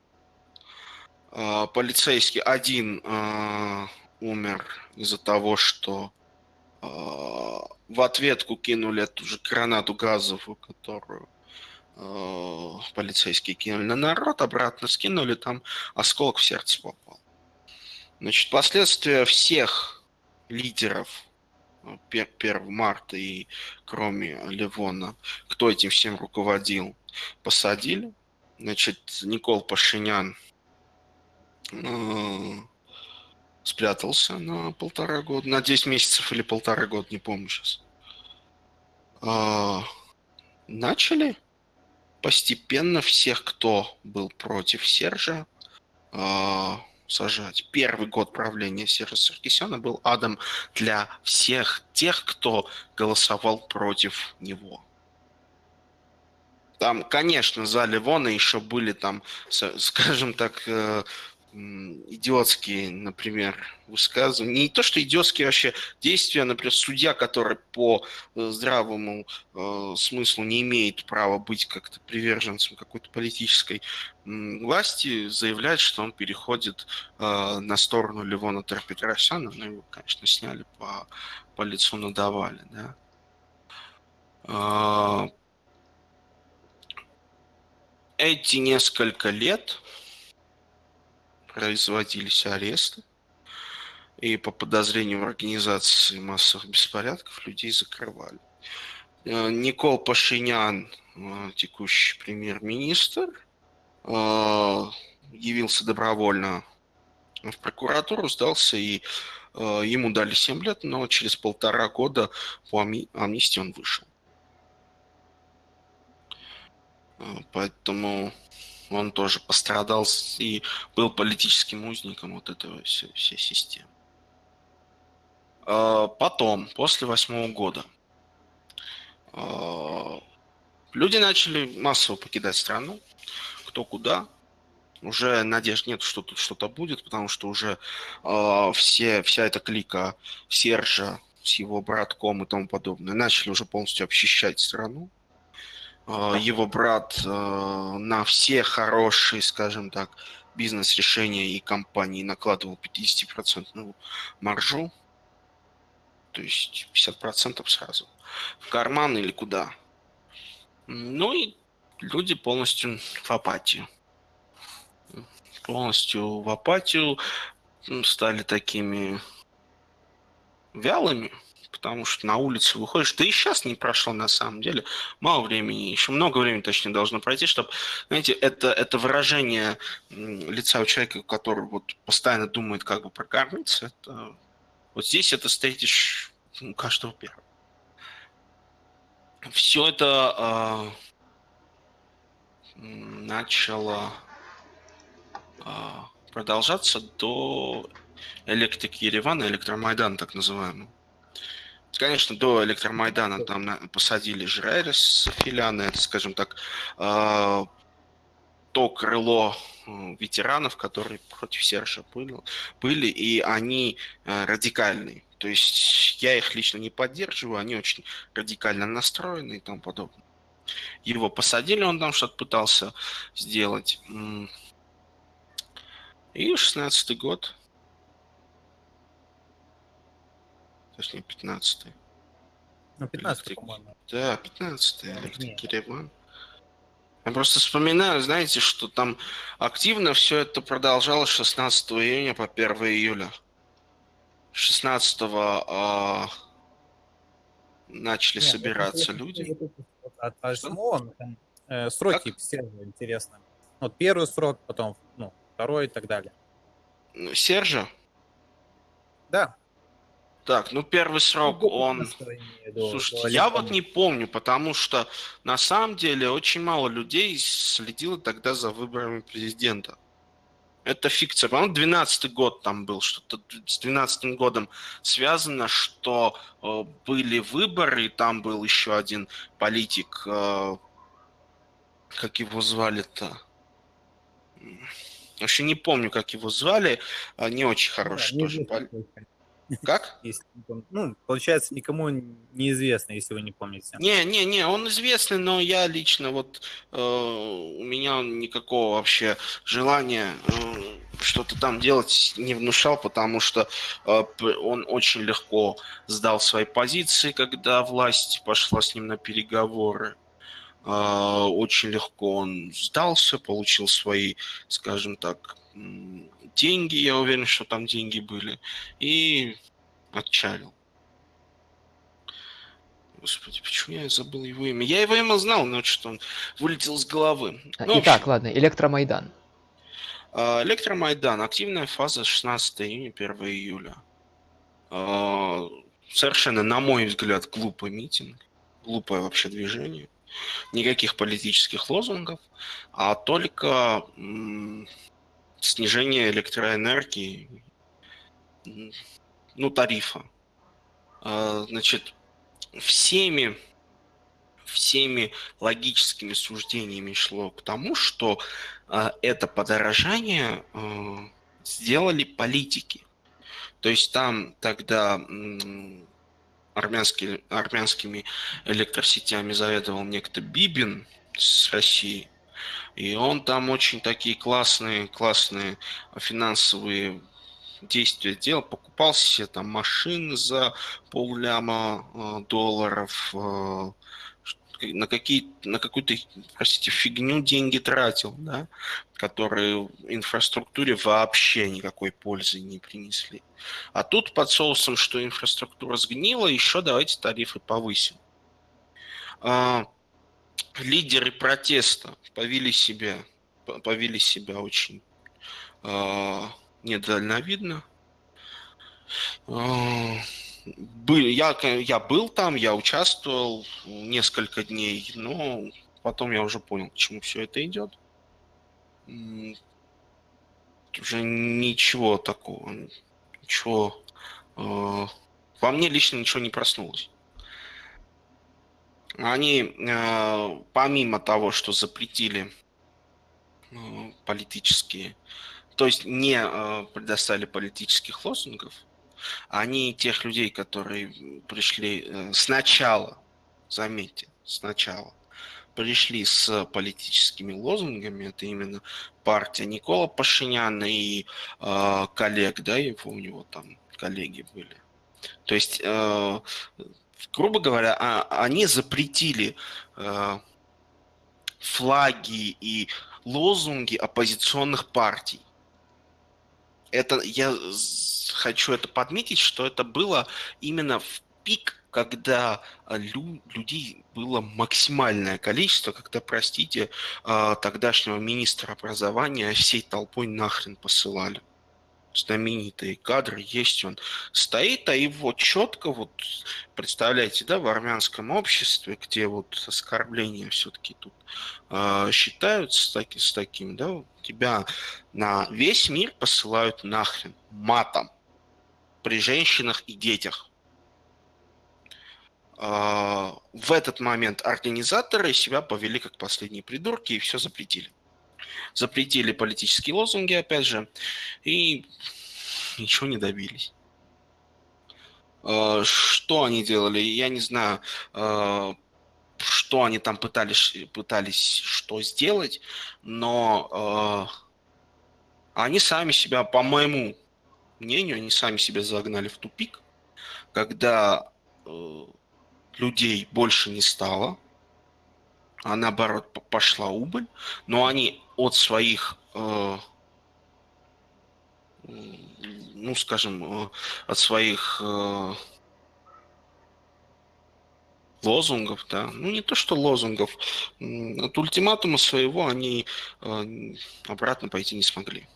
Э, полицейский один э, умер из-за того, что в ответку кинули эту же гранату газовую, которую полицейские кинули на народ, обратно скинули, там осколок в сердце попал. Значит, последствия всех лидеров 1 марта и кроме Левона, кто этим всем руководил, посадили. Значит, Никол Пашинян спрятался на полтора года, на 10 месяцев или полтора года, не помню сейчас. Э, начали постепенно всех, кто был против Сержа, э, сажать. Первый год правления Сержа Саркисяна был адом для всех тех, кто голосовал против него. Там, конечно, за Ливона еще были там, скажем так, э, идиотские, например, высказывания. Не то, что идиотские вообще действия, например, судья, который по э, здравому э, смыслу не имеет права быть как-то приверженцем какой-то политической э, власти, заявляет, что он переходит э, на сторону Левона Терпетросяна. Ну, его, конечно, сняли по, по лицу, надавали, да. Э, эти несколько лет производились аресты, и по подозрению в организации массовых беспорядков людей закрывали. Э, Никол Пашинян, э, текущий премьер-министр, э, явился добровольно в прокуратуру, сдался, и ему дали 7 лет, но через полтора года по амнистии он вышел. Поэтому он тоже пострадал и был политическим узником вот этого всей, всей системы. А, потом, после восьмого года, а, люди начали массово покидать страну, кто куда. Уже надежд нет, что тут что-то будет, потому что уже э, все, вся эта клика Сержа с его братком и тому подобное начали уже полностью обчищать страну. А, его брат а, на все хорошие, скажем так, бизнес-решения и компании накладывал 50% маржу, то есть 50% сразу в карман или куда. Ну и люди полностью в апатию. Полностью в апатию стали такими вялыми, потому что на улицу выходишь, да и сейчас не прошло на самом деле, мало времени, еще много времени точнее должно пройти, чтобы, знаете, это, это выражение лица у человека, который вот постоянно думает, как бы прокормиться, это, вот здесь это встретишь у каждого первого. Все это э, начало э, продолжаться до электрики Еревана, электромайдана так называемого. Конечно, до электромайдана там посадили Жрайра с Филяна, это, скажем так, э, то крыло ветеранов, которые против Сержа были, и они э, радикальные. То есть я их лично не поддерживаю, они очень радикально настроены и тому подобное. Его посадили, он там что-то пытался сделать. И 16 год, точнее 15 Ну, 15 по-моему. Да, 15 Электрик Ереван. Я просто вспоминаю, знаете, что там активно все это продолжалось 16 июня по 1 июля. 16 а, начали Нет, собираться люди. От 8 там, э, сроки как? все интересно. Вот первый срок, потом ну, второй и так далее. Сержа? Да. Так, ну первый срок он... Слушайте, я вот не помню, потому что на самом деле очень мало людей следило тогда за выборами президента. Это фикция. По-моему, 12 год там был. Что-то с 12 годом связано, что э, были выборы, и там был еще один политик, э, как его звали-то? Вообще не помню, как его звали. А, не очень хороший да, тоже. Пол... Как? Если, ну, получается, никому неизвестно, если вы не помните. Не, не, не, он известный, но я лично вот э, у меня никакого вообще желания э, что-то там делать не внушал, потому что э, он очень легко сдал свои позиции, когда власть пошла с ним на переговоры. Э, очень легко он сдался, получил свои, скажем так, деньги, я уверен, что там деньги были, и отчалил. Господи, почему я забыл его имя? Я его имя знал, но что он вылетел с головы. Ну, Итак, ладно, Электромайдан. А, Электромайдан. Активная фаза 16 июня, 1 июля. А, совершенно, на мой взгляд, глупый митинг. Глупое вообще движение. Никаких политических лозунгов, а только снижение электроэнергии, ну, тарифа. А, значит, всеми, всеми логическими суждениями шло к тому, что а, это подорожание а, сделали политики. То есть там тогда армянский, армянскими электросетями заведовал некто Бибин с России. И он там очень такие классные, классные финансовые действия делал. Покупал себе там машины за полляма э, долларов, э, на, какие, на какую-то, простите, фигню деньги тратил, да, которые инфраструктуре вообще никакой пользы не принесли. А тут под соусом, что инфраструктура сгнила, еще давайте тарифы повысим. Лидеры протеста повели себя, повели себя очень э, недальновидно. Э, я, я был там, я участвовал несколько дней, но потом я уже понял, к чему все это идет. Уже ничего такого, ничего... Э, во мне лично ничего не проснулось они э, помимо того, что запретили э, политические, то есть не э, предоставили политических лозунгов, они тех людей, которые пришли сначала, заметьте, сначала, пришли с политическими лозунгами, это именно партия Никола Пашиняна и э, коллег, да, его, у него там коллеги были. То есть грубо говоря, а, они запретили э, флаги и лозунги оппозиционных партий. Это я хочу это подметить, что это было именно в пик, когда лю людей было максимальное количество, когда, простите, э, тогдашнего министра образования всей толпой нахрен посылали знаменитые кадры есть, он стоит, а его четко, вот, представляете, да, в армянском обществе, где вот оскорбления все-таки тут э, считаются таки, с таким, да, тебя на весь мир посылают нахрен матом при женщинах и детях. Э, в этот момент организаторы себя повели как последние придурки и все запретили запретили политические лозунги, опять же, и ничего не добились. Э, что они делали, я не знаю, э, что они там пытались, пытались что сделать, но э, они сами себя, по моему мнению, они сами себя загнали в тупик, когда людей больше не стало, а наоборот пошла убыль, но они от своих, э, ну скажем, э, от своих э, лозунгов, да, ну не то что лозунгов, от ультиматума своего они обратно пойти не смогли.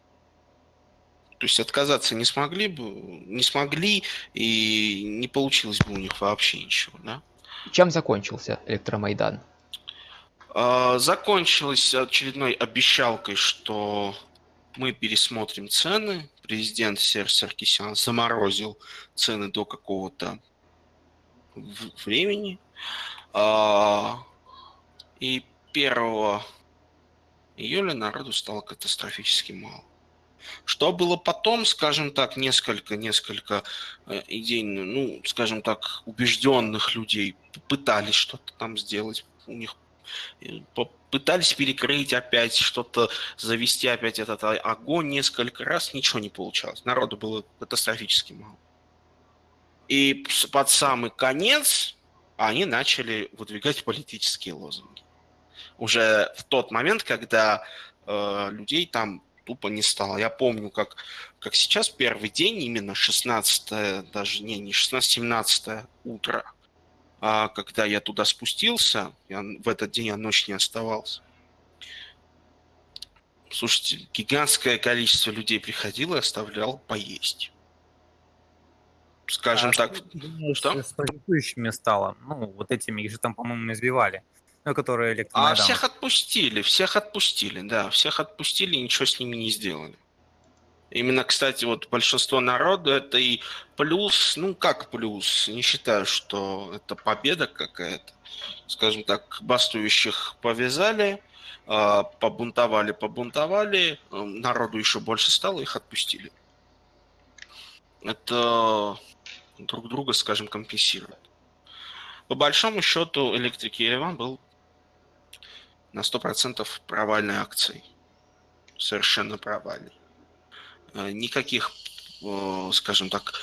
То есть отказаться не смогли бы, не смогли, и не получилось бы у них вообще ничего, да. Чем закончился электромайдан? А, закончилось очередной обещалкой, что мы пересмотрим цены. Президент Серж Саркисян заморозил цены до какого-то времени. А, и 1 июля народу стало катастрофически мало. Что было потом, скажем так, несколько, несколько э, идей, ну, скажем так, убежденных людей пытались что-то там сделать. У них пытались перекрыть опять что-то, завести опять этот огонь несколько раз, ничего не получалось. Народу было катастрофически мало. И под самый конец они начали выдвигать политические лозунги. Уже в тот момент, когда э, людей там тупо не стало. Я помню, как, как сейчас первый день, именно 16 даже не, не 16-17 утро, а когда я туда спустился, я, в этот день я ночь не оставался. Слушайте, гигантское количество людей приходило и оставлял поесть. Скажем а так. Думаешь, что? С протестующими стало. Ну, вот этими, их же там, по-моему, избивали. Ну, которые электромайдан. А всех отпустили, всех отпустили, да. Всех отпустили и ничего с ними не сделали. Именно, кстати, вот большинство народу это и плюс, ну как плюс, не считаю, что это победа какая-то. Скажем так, бастующих повязали, а, побунтовали, побунтовали, народу еще больше стало, их отпустили. Это друг друга, скажем, компенсирует. По большому счету, Электрик Ереван был на 100% провальной акцией. Совершенно провальной. Э, никаких, э, скажем так,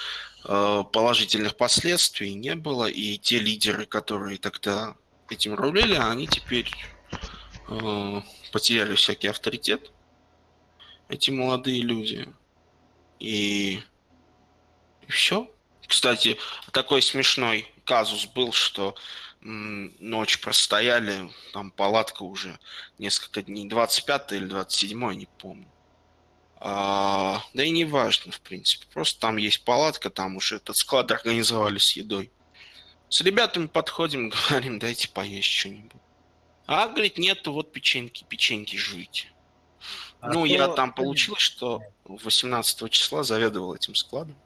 э, положительных последствий не было, и те лидеры, которые тогда этим рулили, они теперь потеряли всякий авторитет, эти молодые люди. И, и все. Кстати, такой смешной казус был, что ночь простояли, там палатка уже несколько дней, 25 или 27, не помню. А, да и не важно, в принципе. Просто там есть палатка, там уже этот склад организовали с едой. С ребятами подходим, говорим, дайте поесть что-нибудь. А, говорит, нету, вот печеньки, печеньки жуйте. А ну, я там получилось, что 18 числа заведовал этим складом.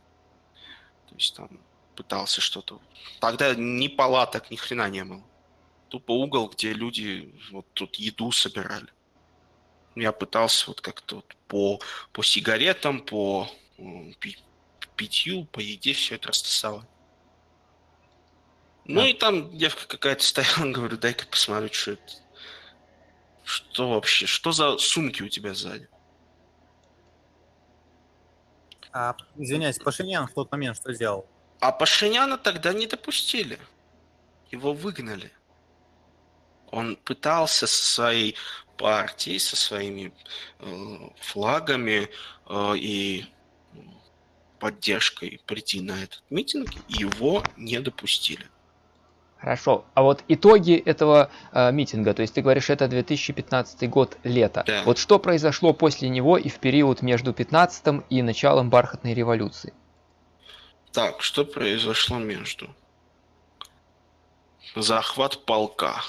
То есть там пытался что-то. Тогда ни палаток, ни хрена не было. Тупо угол, где люди вот тут еду собирали. Я пытался вот как-то вот по, по сигаретам, по питью, по еде все это растасовать. Ну и там девка какая-то стояла, говорю, дай-ка посмотрю, что это. Что вообще? Что за сумки у тебя сзади? А, извиняюсь, Пашинян в тот момент что сделал? А Пашиняна тогда не допустили. Его выгнали. Он пытался со своей партией, со своими э, флагами э, и поддержкой прийти на этот митинг, его не допустили. Хорошо. А вот итоги этого э, митинга, то есть ты говоришь, это 2015 год, лето. Да. Вот что произошло после него и в период между 15 и началом бархатной революции? Так, что произошло между? Захват полка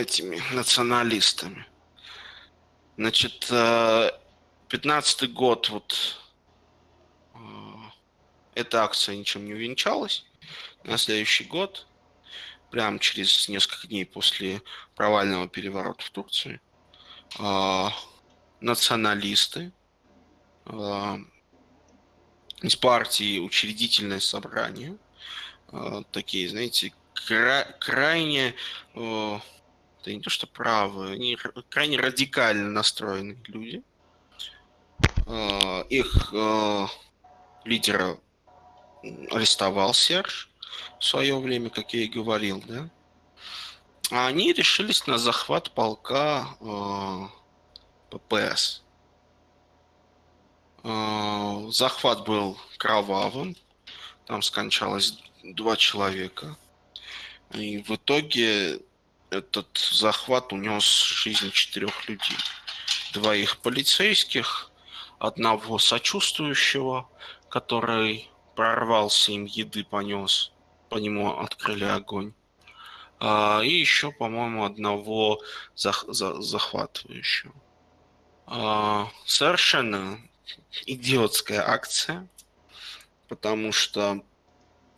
этими националистами. Значит, э, пятнадцатый год, вот э, эта акция ничем не увенчалась. На следующий год, прямо через несколько дней после провального переворота в Турции, э, националисты из партии учредительное собрание. Э, такие, знаете, кра- крайне, э, это не то что правые, они крайне радикально настроенные люди. Э, их лидера арестовал Серж в свое время, как я и говорил, да. А они решились на захват полка ППС. А, захват был кровавым. Там скончалось два человека. И в итоге этот захват унес жизнь четырех людей. Двоих полицейских, одного сочувствующего, который прорвался им еды понес, по нему открыли огонь. А, и еще, по-моему, одного зах- за- захватывающего. э, совершенно идиотская акция, потому что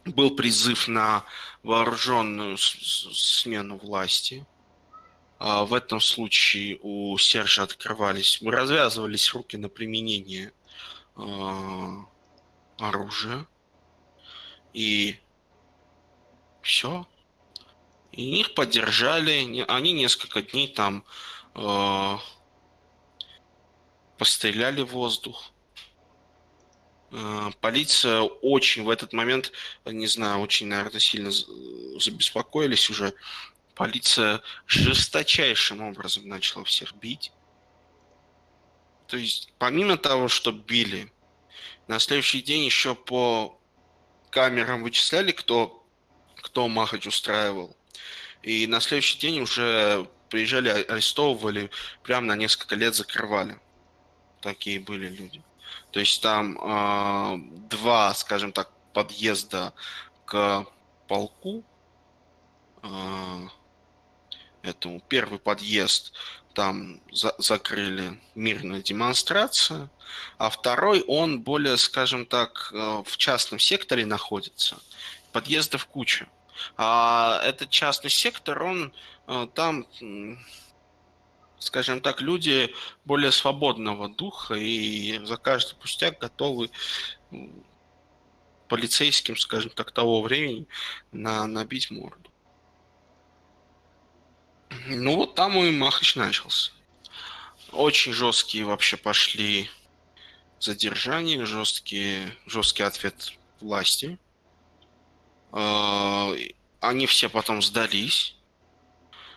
был призыв на вооруженную смену власти. А в этом случае у Сержа открывались, развязывались руки на применение э, оружия. И все. И их поддержали. Они несколько дней там э, постреляли в воздух. Э, полиция очень в этот момент, не знаю, очень, наверное, сильно забеспокоились уже. Полиция жесточайшим образом начала всех бить. То есть, помимо того, что били, на следующий день еще по камерам вычисляли, кто, кто Махач устраивал. И на следующий день уже приезжали, арестовывали, прямо на несколько лет закрывали. Такие были люди. То есть там э, два, скажем так, подъезда к полку. Э, этому первый подъезд там за закрыли мирную демонстрацию, а второй он более, скажем так, э, в частном секторе находится. Подъездов куча. А этот частный сектор, он э, там, скажем так, люди более свободного духа и за каждый пустяк готовы полицейским, скажем так, того времени на, набить морду. Ну вот там и Махач начался. Очень жесткие вообще пошли задержания, жесткие, жесткий ответ власти. А, они все потом сдались,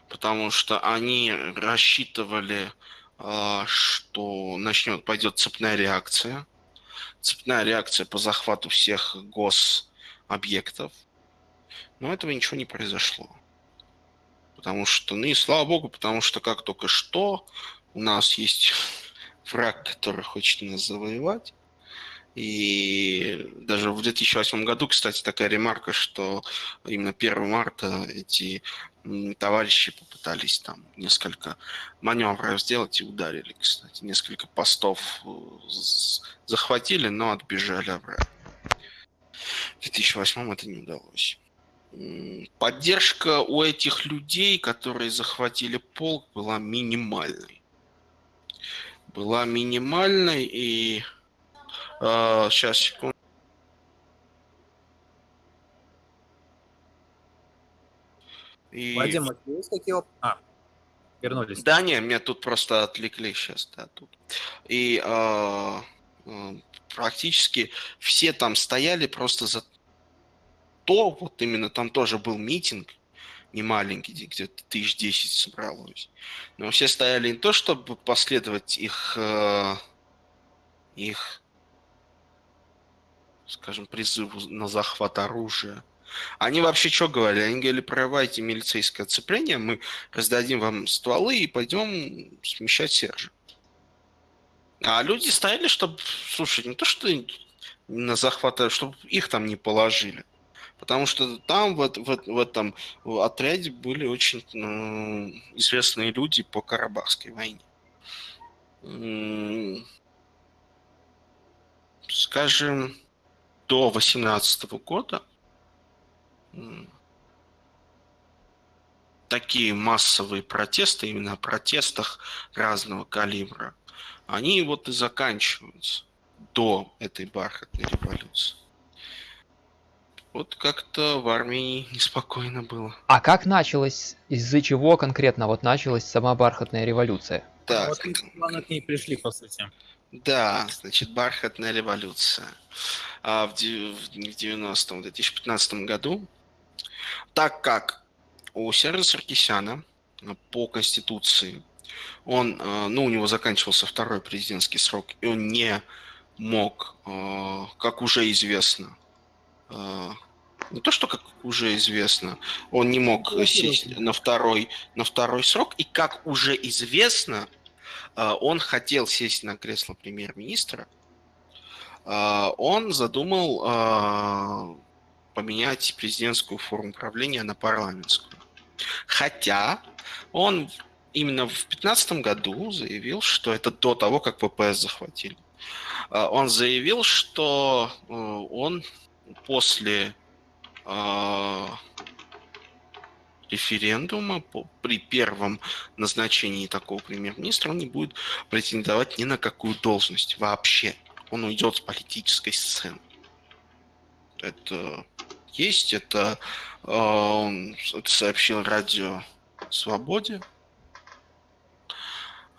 потому что они рассчитывали, а, что начнет, пойдет цепная реакция. Цепная реакция по захвату всех гособъектов. Но этого ничего не произошло. Потому что, ну и слава богу, потому что как только что у нас есть враг, который хочет нас завоевать. И даже в 2008 году, кстати, такая ремарка, что именно 1 марта эти товарищи попытались там несколько маневров сделать и ударили, кстати. Несколько постов э, захватили, но отбежали обратно. В 2008 это не удалось. Поддержка у этих людей, которые захватили полк, была минимальной. Была минимальной и а, сейчас, секунду. И... Вадим, а есть какие А, вернулись. Да, не, меня тут просто отвлекли сейчас, да, тут. И э, э, практически все там стояли просто за то, вот именно там тоже был митинг, не маленький, где-то тысяч десять собралось. Но все стояли не то, чтобы последовать их, э, их скажем, призыву на захват оружия. Они вообще что говорили? Они говорили, прорывайте милицейское оцепление, мы раздадим вам стволы и пойдем смещать Сержа. А люди стояли, чтобы, слушай, не то, что на захват, а чтобы их там не положили. Потому что там, в, в, в этом отряде были очень ну, известные люди по Карабахской войне. Скажем, до 2018 года такие массовые протесты, именно о протестах разного калибра, они вот и заканчиваются до этой бархатной революции. Вот как-то в Армении неспокойно было. А как началось, из-за чего конкретно вот началась сама бархатная революция? Так. Вот мы к ней пришли, по сути. Да, значит, бархатная революция а, в 90-м, 2015 году, так как у Сержа Саркисяна а, по Конституции он, а, ну, у него заканчивался второй президентский срок, и он не мог, а, как уже известно, не то, что как уже известно, он не мог сесть на второй, на второй срок, и как уже известно, он хотел сесть на кресло премьер-министра, а, он задумал а, поменять президентскую форму правления на парламентскую. Хотя он именно в 2015 году заявил, что это до того, как ППС захватили. А, он заявил, что э, он после референдума при первом назначении такого премьер-министра он не будет претендовать ни на какую должность вообще. Он уйдет с политической сцены. Это есть, это, э, это сообщил радио Свободе.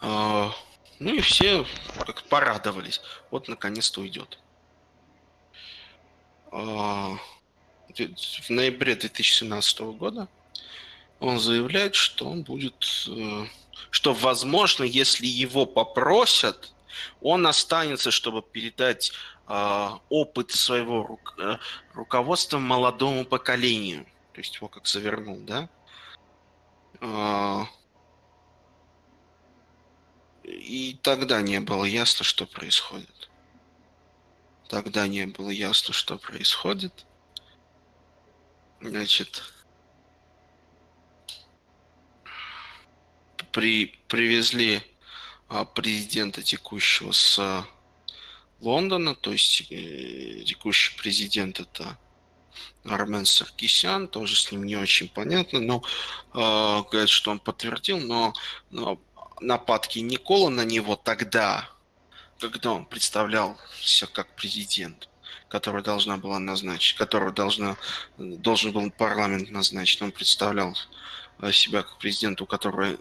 Э, ну и все как порадовались. Вот наконец-то уйдет. Э, в ноябре 2017 года он заявляет, что он будет, э, что возможно, если его попросят, он останется, чтобы передать э, опыт своего э, руководства молодому поколению. То есть его как завернул, да? И тогда не было ясно, что происходит. Тогда не было ясно, что происходит. Значит, при, привезли а, президента текущего с Лондона, то есть э, текущий президент это Армен Саркисян, тоже с ним не очень понятно, но э, говорят, что он подтвердил, но, но нападки Никола на него тогда, когда он представлялся как президент, который должна была назначить, которого должна, должен был парламент назначить, он представлял э, себя как президент, у которого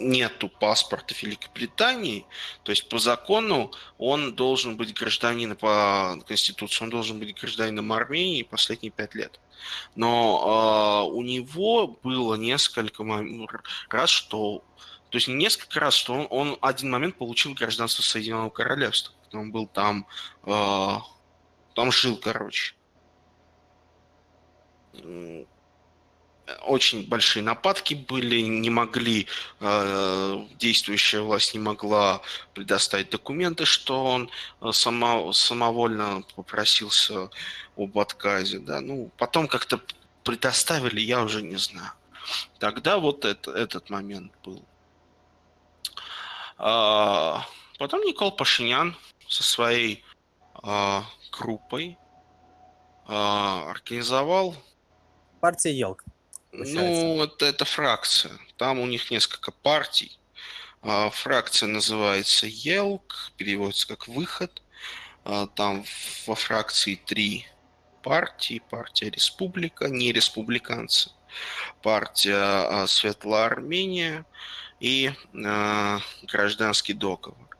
нету паспорта Великобритании, то есть по закону он должен быть гражданином по Конституции, он должен быть гражданином Армении последние пять лет. Но э, у него было несколько раз, что... То есть несколько раз, что он, он один момент получил гражданство Соединенного Королевства. Он был там... Э, там жил, короче очень большие нападки были, не могли, э, действующая власть не могла предоставить документы, что он э, само, самовольно попросился об отказе. Да? Ну, потом как-то предоставили, я уже не знаю. Тогда вот это, этот момент был. А, потом Никол Пашинян со своей а, группой а, организовал Партия Елка. Ну, это, это фракция. Там у них несколько партий. А, фракция называется ЕЛК, переводится как «выход». А, там во фракции три партии. Партия Республика, не республиканцы. Партия а, Светлая Армения и Гражданский договор.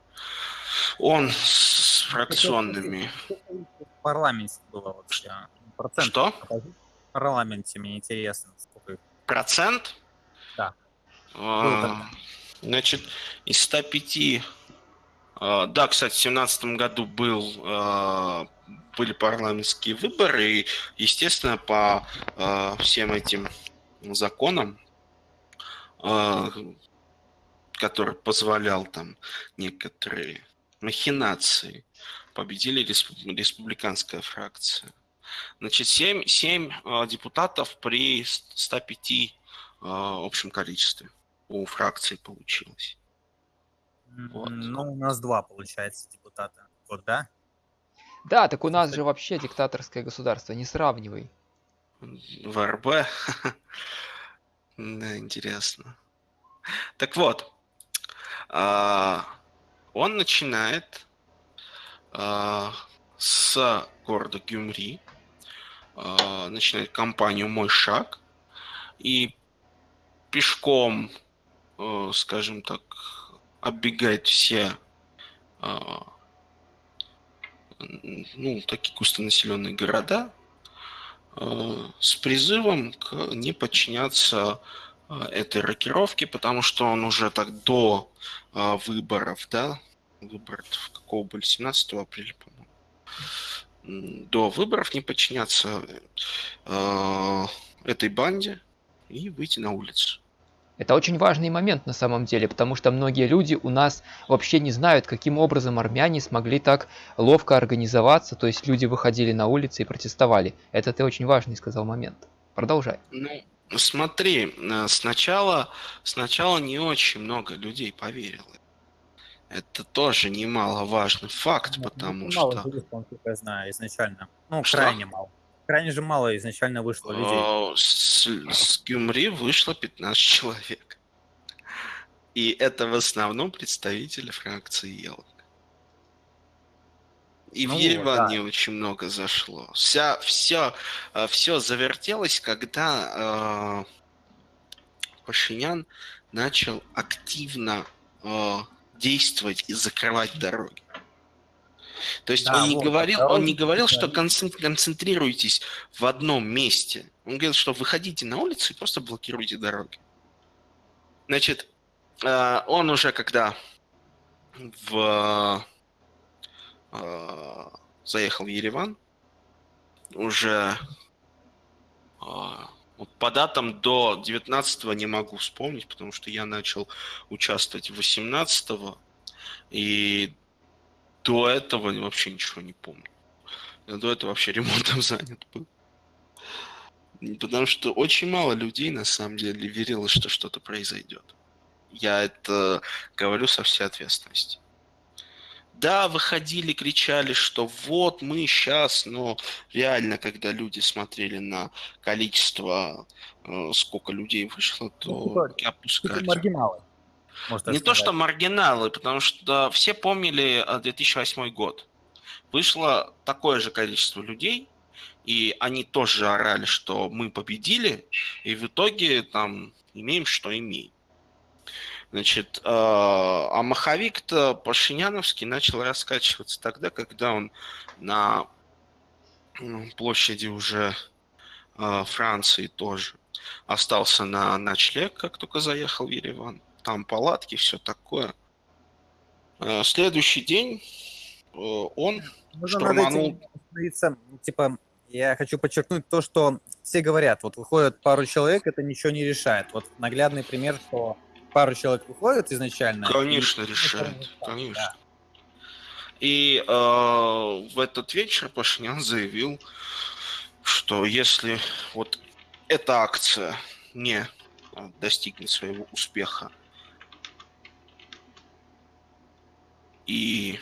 Он с фракционными... В парламенте было вообще. Процент Что? В парламенте мне интересно. Процент? Да. А, значит, из 105... А, да, кстати, в 2017 году был, а, были парламентские выборы, и, естественно, по а, всем этим законам, который позволял там некоторые махинации, победили республиканская фракция. Значит, 7, 7 э, депутатов при 105 э, общем количестве у фракции получилось. Вот. Ну, у нас два, получается, депутата. Вот, да? Да, так у нас же вообще диктаторское государство, не сравнивай. В РБ? Да, интересно. Так вот, а, он начинает а, с города Гюмри, начинает кампанию «Мой шаг» и пешком, э, скажем так, оббегает все э, ну, такие густонаселенные города э, с призывом к не подчиняться э, этой рокировке, потому что он уже так до выборов, да, выборов какого были, 17 апреля, по-моему, до выборов не подчиняться э, этой банде и выйти на улицу. Это очень важный момент на самом деле, потому что многие люди у нас вообще не знают, каким образом армяне смогли так ловко организоваться, то есть люди выходили на улицы и протестовали. Это ты очень важный сказал момент. Продолжай. Ну, Смотри, э, сначала, сначала не очень много людей поверило. Это тоже немаловажный факт, Ну, потому ну, мало что журналистов, насколько я знаю, изначально. Ну, Что? крайне мало. Крайне же мало изначально вышло людей. э, с, с Гюмри вышло 15 человек. И это в основном представители фракции Елок. И Ну в вот, Ереван да. очень много зашло. Вся, все, все завертелось, когда э, Пашинян начал активно э, действовать и закрывать дороги. То есть Да, он не вот, говорил, дороги он не говорил, что концентрируйтесь в одном месте. Он говорил, что выходите на улицу и просто блокируйте дороги. Значит, э, он уже когда в э, заехал в Ереван, уже э, вот по датам до 19 не могу вспомнить, потому что я начал участвовать 18 и до этого вообще ничего не помню. Я до этого вообще ремонтом занят был. Потому что очень мало людей на самом деле верило, что что-то произойдет. Я это говорю со всей ответственностью. Да, выходили, кричали, что вот мы сейчас, но реально, когда люди смотрели на количество, э, сколько людей вышло, то Ну, типа, опускались. маргиналы. можно так Не то, что маргиналы, потому что все помнили э, 2008 год. Вышло такое же количество людей, и они тоже орали, что мы победили, и в итоге там имеем, что имеем. Значит, э, а маховик-то Пашиняновский начал раскачиваться тогда, когда он на м, площади уже э, Франции тоже остался на ночлег, как только заехал в Ереван. Там палатки, все такое. Э, Следующий день он этим штурманул. Типа, я хочу подчеркнуть то, что все говорят, вот выходит пару человек, это ничего не решает. Вот наглядный пример, что пару человек выходит изначально. и- Конечно, ну, решает. Конечно. да. И э, в этот вечер Пашинян заявил, что если вот эта акция не э, достигнет своего успеха и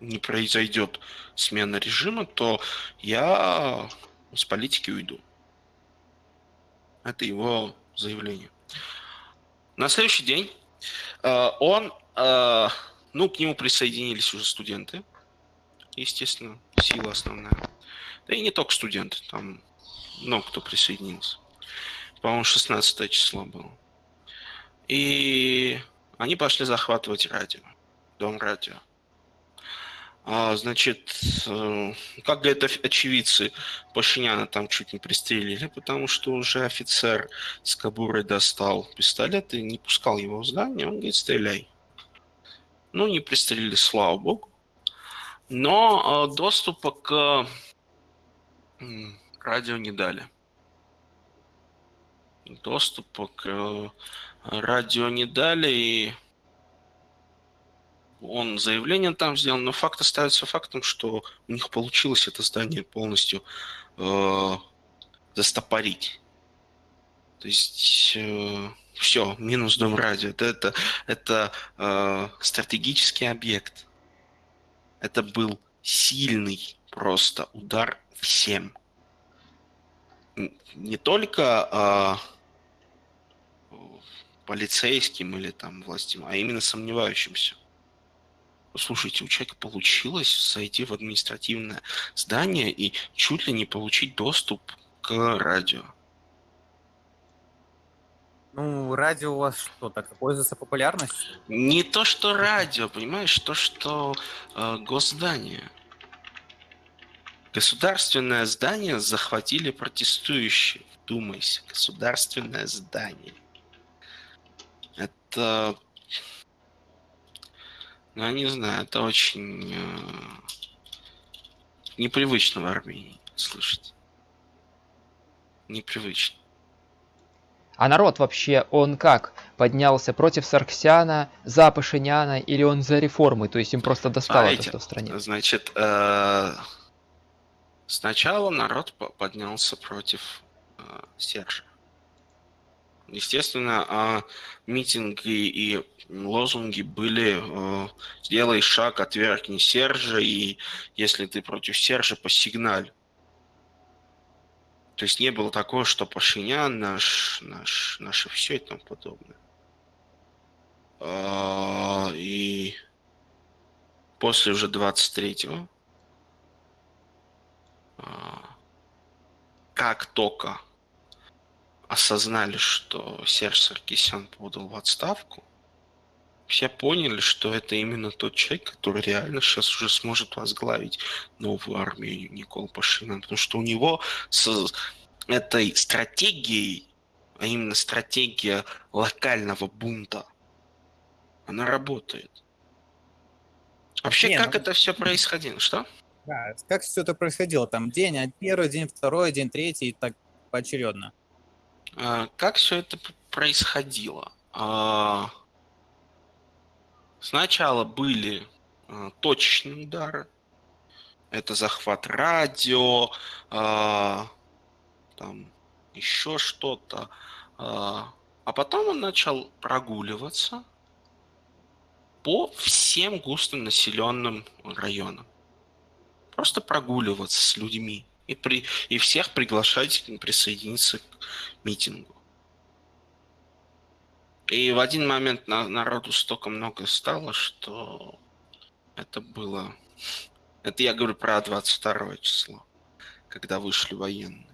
не произойдет смена режима, то я с политики уйду. Это его заявление. На следующий день э, он, э, ну, к нему присоединились уже студенты, естественно, сила основная. Да и не только студенты, там много кто присоединился. По-моему, 16 число было. И они пошли захватывать радио, дом радио. А, значит, э, как оф- очевидцы, Пашиняна там чуть не пристрелили, потому что уже офицер с кобурой достал пистолет и не пускал его в здание. Он говорит, стреляй. Ну, не пристрелили, слава богу. Но э, доступа к радио не дали. Доступа к э, радио не дали, и он заявление там сделал, но факт остается фактом, что у них получилось это здание полностью э, застопорить. То есть все, минус дом радио. Это, это, это э, стратегический объект. Это был сильный просто удар всем. Не только э, полицейским или там властям, а именно сомневающимся. Слушайте, у человека получилось зайти в административное здание и чуть ли не получить доступ к радио. Ну, радио у вас что, так пользуется популярностью? Не то, что радио, понимаешь, то, что э, госздание. Государственное здание захватили протестующие. Думайся, государственное здание. Это... Ну, я не знаю, это очень э, непривычно в Армении слышать. Непривычно. А народ вообще, он как? Поднялся против Сарксяна, за Пашиняна или он за реформы? То есть им просто достало то, Смотрите, что в стране. Значит, э, сначала народ по- поднялся против э, Сержа. Естественно, а митинги и лозунги были э, «Сделай шаг, отвергни Сержа, и если ты против Сержа, посигналь». То есть не было такого, что Пашинян наш, наш, наше все и тому подобное. А, и после уже 23-го, а, как только осознали, что Серж Саркисян подал в отставку, все поняли, что это именно тот человек, который реально сейчас уже сможет возглавить новую армию Никола Пашина, потому что у него с этой стратегией, а именно стратегия локального бунта, она работает. Вообще, Не, как ну... это все происходило? Что? Да, как все это происходило? Там день первый, день второй, день третий, и так поочередно. А, как все это происходило? А, сначала были а, точечные удары. Это захват радио, там еще что-то. А потом он начал прогуливаться по всем густонаселенным районам. Просто прогуливаться с людьми и, при, и всех приглашать присоединиться к митингу. И в один момент на, народу столько много стало, что это было... Это я говорю про 22 число, когда вышли военные.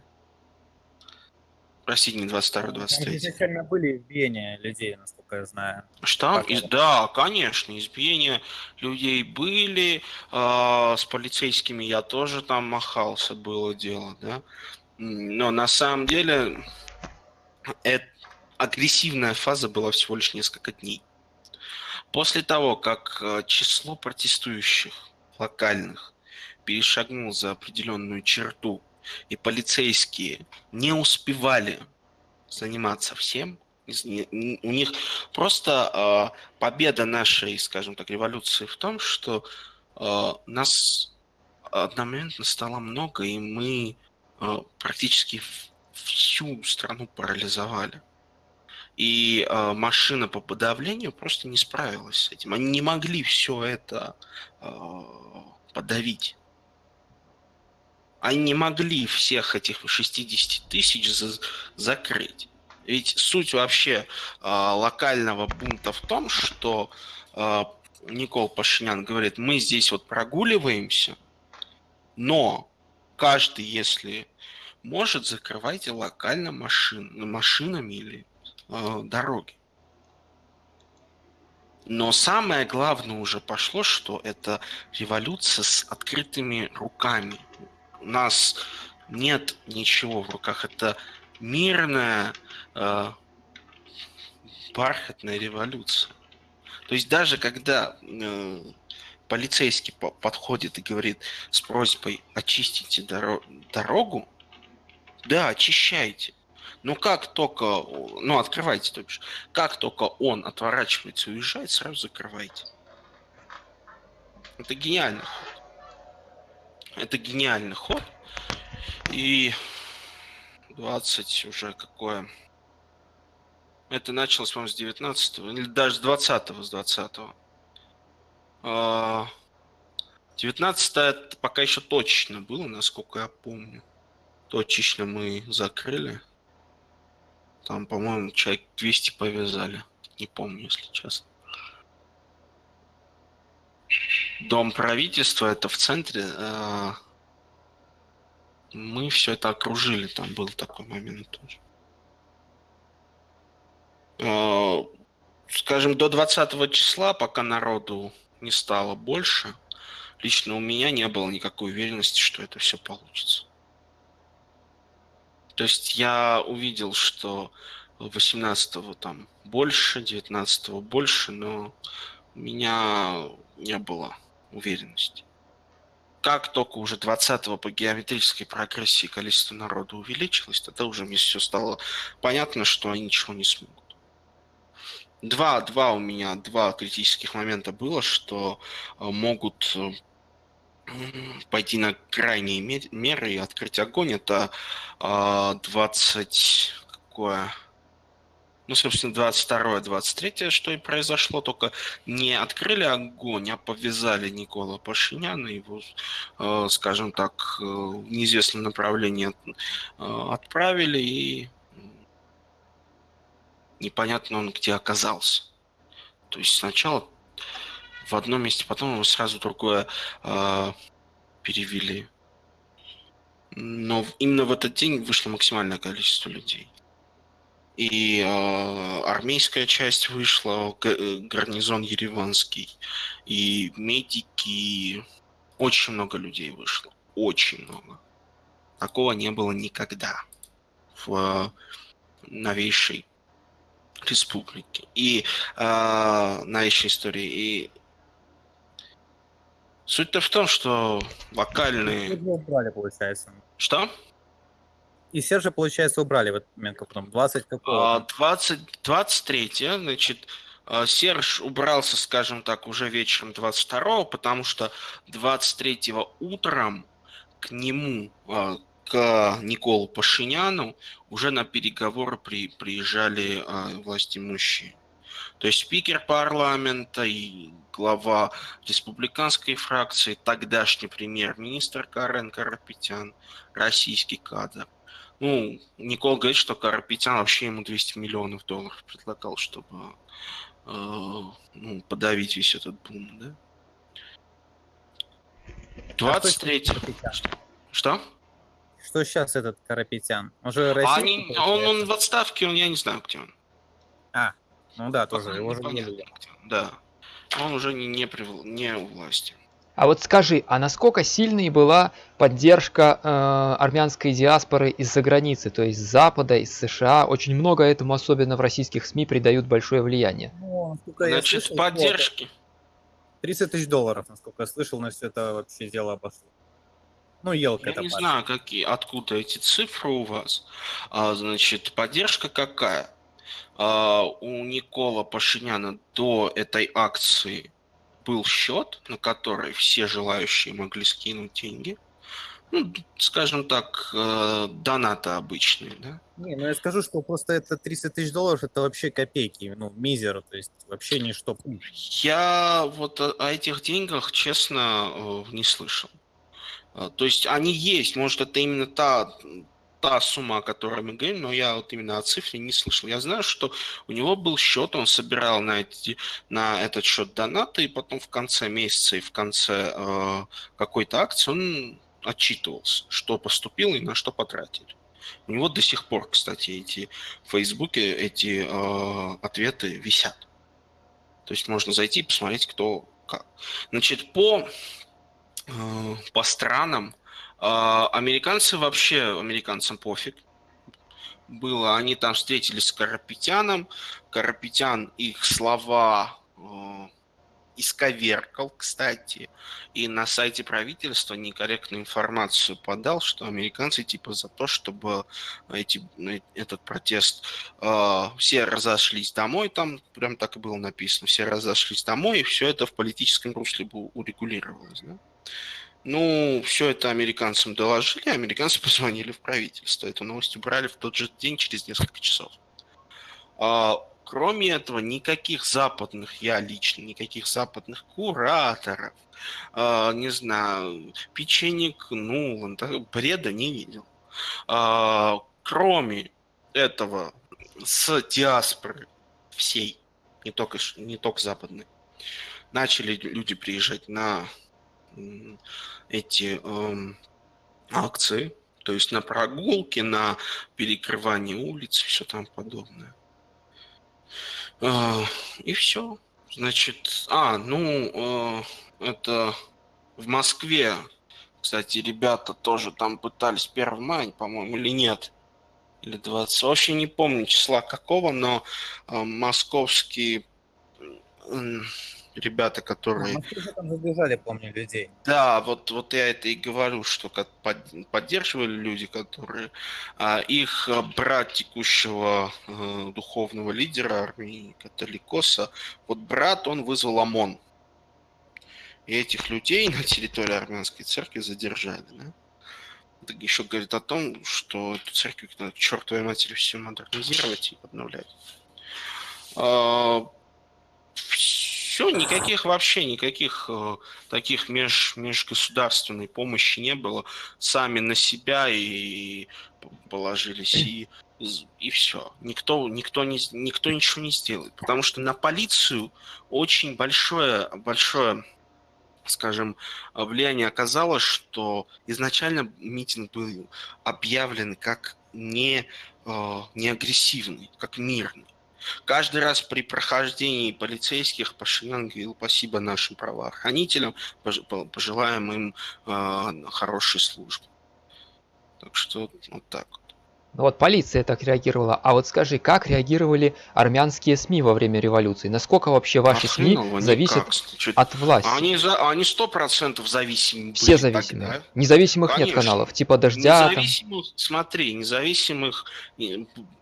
Простите, не 22 23 изначально были избиения людей, насколько я знаю. Что? Из, да, конечно, избиения людей были. Э, с полицейскими я тоже там махался, было дело, да. Но на самом деле это, агрессивная фаза была всего лишь несколько дней. После того, как э, число протестующих локальных перешагнул за определенную черту и полицейские не успевали заниматься всем, у них просто э, победа нашей, скажем так, революции в том, что э, нас одномоментно стало много, и мы э, практически всю страну парализовали. И э, машина по подавлению просто не справилась с этим. Они не могли все это э, подавить они не могли всех этих 60 тысяч за закрыть. Ведь суть вообще э, локального бунта в том, что э, Никол Пашинян говорит, мы здесь вот прогуливаемся, но каждый, если может, закрывайте локально машин, машинами или э, дороги. Но самое главное уже пошло, что это революция с открытыми руками у нас нет ничего в руках. Это мирная э, бархатная революция. То есть даже когда э, полицейский по подходит и говорит с просьбой очистите доро дорогу, да, очищайте. Но как только, ну открывайте, то бишь, как только он отворачивается и уезжает, сразу закрывайте. Это гениально. Это гениальный ход. И 20 уже какое. Это началось, по-моему, с 19 или даже с 20 с 20 -го. 19 это пока еще точно было, насколько я помню. Точечно мы закрыли. Там, по-моему, человек 200 повязали. Не помню, если честно. Дом правительства, это в центре. Э, мы все это окружили, там был такой момент тоже. Э, скажем, до 20 числа, пока народу не стало больше, лично у меня не было никакой уверенности, что это все получится. То есть я увидел, что 18-го там больше, 19-го больше, но меня не было уверенности. Как только уже 20-го по геометрической прогрессии количество народа увеличилось, тогда уже мне все стало понятно, что они ничего не смогут. Два, два у меня, два критических момента было, что э, могут э, пойти на крайние меры и открыть огонь. Это 20... Какое? Ну, собственно, 22-23, что и произошло, только не открыли огонь, а повязали Никола Пашиняна, его, э, скажем так, э, в неизвестном направлении э, отправили, и непонятно он где оказался. То есть сначала в одном месте, потом его сразу другое перевели. Но именно в этот день вышло максимальное количество людей и э, армейская часть вышла, э, гарнизон ереванский, и медики, очень много людей вышло, очень много. Такого не было никогда в э, новейшей республике и э, новейшей истории. И суть-то в том, что получается. Что? И Сержа, получается, убрали в этот момент, как там, 20 какого? 20, 23, значит, а, Серж убрался, скажем так, уже вечером 22 потому что 23 утром к нему, а, к Николу Пашиняну, уже на переговоры при, приезжали а, власть имущие. То есть спикер парламента и глава республиканской фракции, тогдашний премьер-министр Карен Карапетян, российский кадр. Ну, Никол говорит, что Карапетян вообще ему 200 миллионов долларов предлагал, чтобы э, ну, подавить весь этот бум, да? 23 а что? что? Что сейчас этот Карапетян? Он же а он, он в отставке, он, я не знаю, где он. А, ну да, тоже, его же Да, он уже не, не, при, не у власти. А вот скажи, а насколько сильной была поддержка э, армянской диаспоры из-за границы, то есть с Запада, из США? Очень много этому, особенно в российских СМИ, придают большое влияние. Ну, Значит, слышал, поддержки. 30 тысяч долларов, насколько я слышал, на все это вообще дело обошло. Ну, елка Я не пара. знаю, какие, откуда эти цифры у вас. А, значит, поддержка какая? А, у Никола Пашиняна до этой акции был счет, на который все желающие могли скинуть деньги. Ну, скажем так, э, донаты обычные, да? Не, ну я скажу, что просто это 30 тысяч долларов, это вообще копейки, ну, мизер, то есть вообще ничто. Я вот о, о этих деньгах, честно, э, не слышал. Э, то есть они есть, может, это именно та та сумма, о которой мы говорим, но я вот именно о цифре не слышал. Я знаю, что у него был счет, он собирал на, эти, на этот счет донаты, и потом в конце месяца и в конце э, какой-то акции он отчитывался, что поступило и на что потратили. У него до сих пор, кстати, эти в Фейсбуке эти э, ответы висят. То есть можно зайти и посмотреть, кто как. Значит, по, э, по странам американцы вообще, американцам пофиг было. Они там встретились с Карапетяном. Карапетян их слова э, исковеркал, кстати, и на сайте правительства некорректную информацию подал, что американцы типа за то, чтобы эти, этот протест э, все разошлись домой, там прям так и было написано, все разошлись домой, и все это в политическом русле урегулировалось. Да? Ну, все это американцам доложили, американцы позвонили в правительство. Эту новость убрали в тот же день, через несколько часов. А, кроме этого, никаких западных, я лично, никаких западных кураторов, а, не знаю, печенек Нулан, бреда не видел. А, кроме этого, с диаспоры всей, не только, не только западной, начали люди приезжать на эти э, акции, то есть на прогулки, на перекрывание улиц и все там подобное. Э, и все. Значит, а, ну, э, это в Москве, кстати, ребята тоже там пытались 1 мая, по-моему, или нет, или 20, вообще не помню числа какого, но э, московские ребята, которые... Мы там задержали, помню, людей. Да, вот, вот я это и говорю, что как поддерживали люди, которые... А, их брат текущего э, духовного лидера армии католикоса, вот брат, он вызвал ОМОН. И этих людей на территории армянской церкви задержали, да? Это еще говорит о том, что эту церковь надо к чертовой матери все модернизировать и обновлять. Все, никаких вообще, никаких э, таких меж, межгосударственной помощи не было. Сами на себя и положились, и, и все. Никто, никто, не, никто ничего не сделает. Потому что на полицию очень большое, большое скажем, влияние оказало, что изначально митинг был объявлен как не, э, не агрессивный, как мирный. Каждый раз при прохождении полицейских Пашинян говорил спасибо нашим правоохранителям, пожелаем им э, хорошей службы. Так что вот так. Ну вот полиция так реагировала. А вот скажи, как реагировали армянские СМИ во время революции? Насколько вообще ваши а СМИ зависят никак. от власти? Они за, они сто процентов зависимы. Все зависимы. Тогда. Независимых Конечно. нет каналов, типа дождя. Независимых, там... смотри, независимых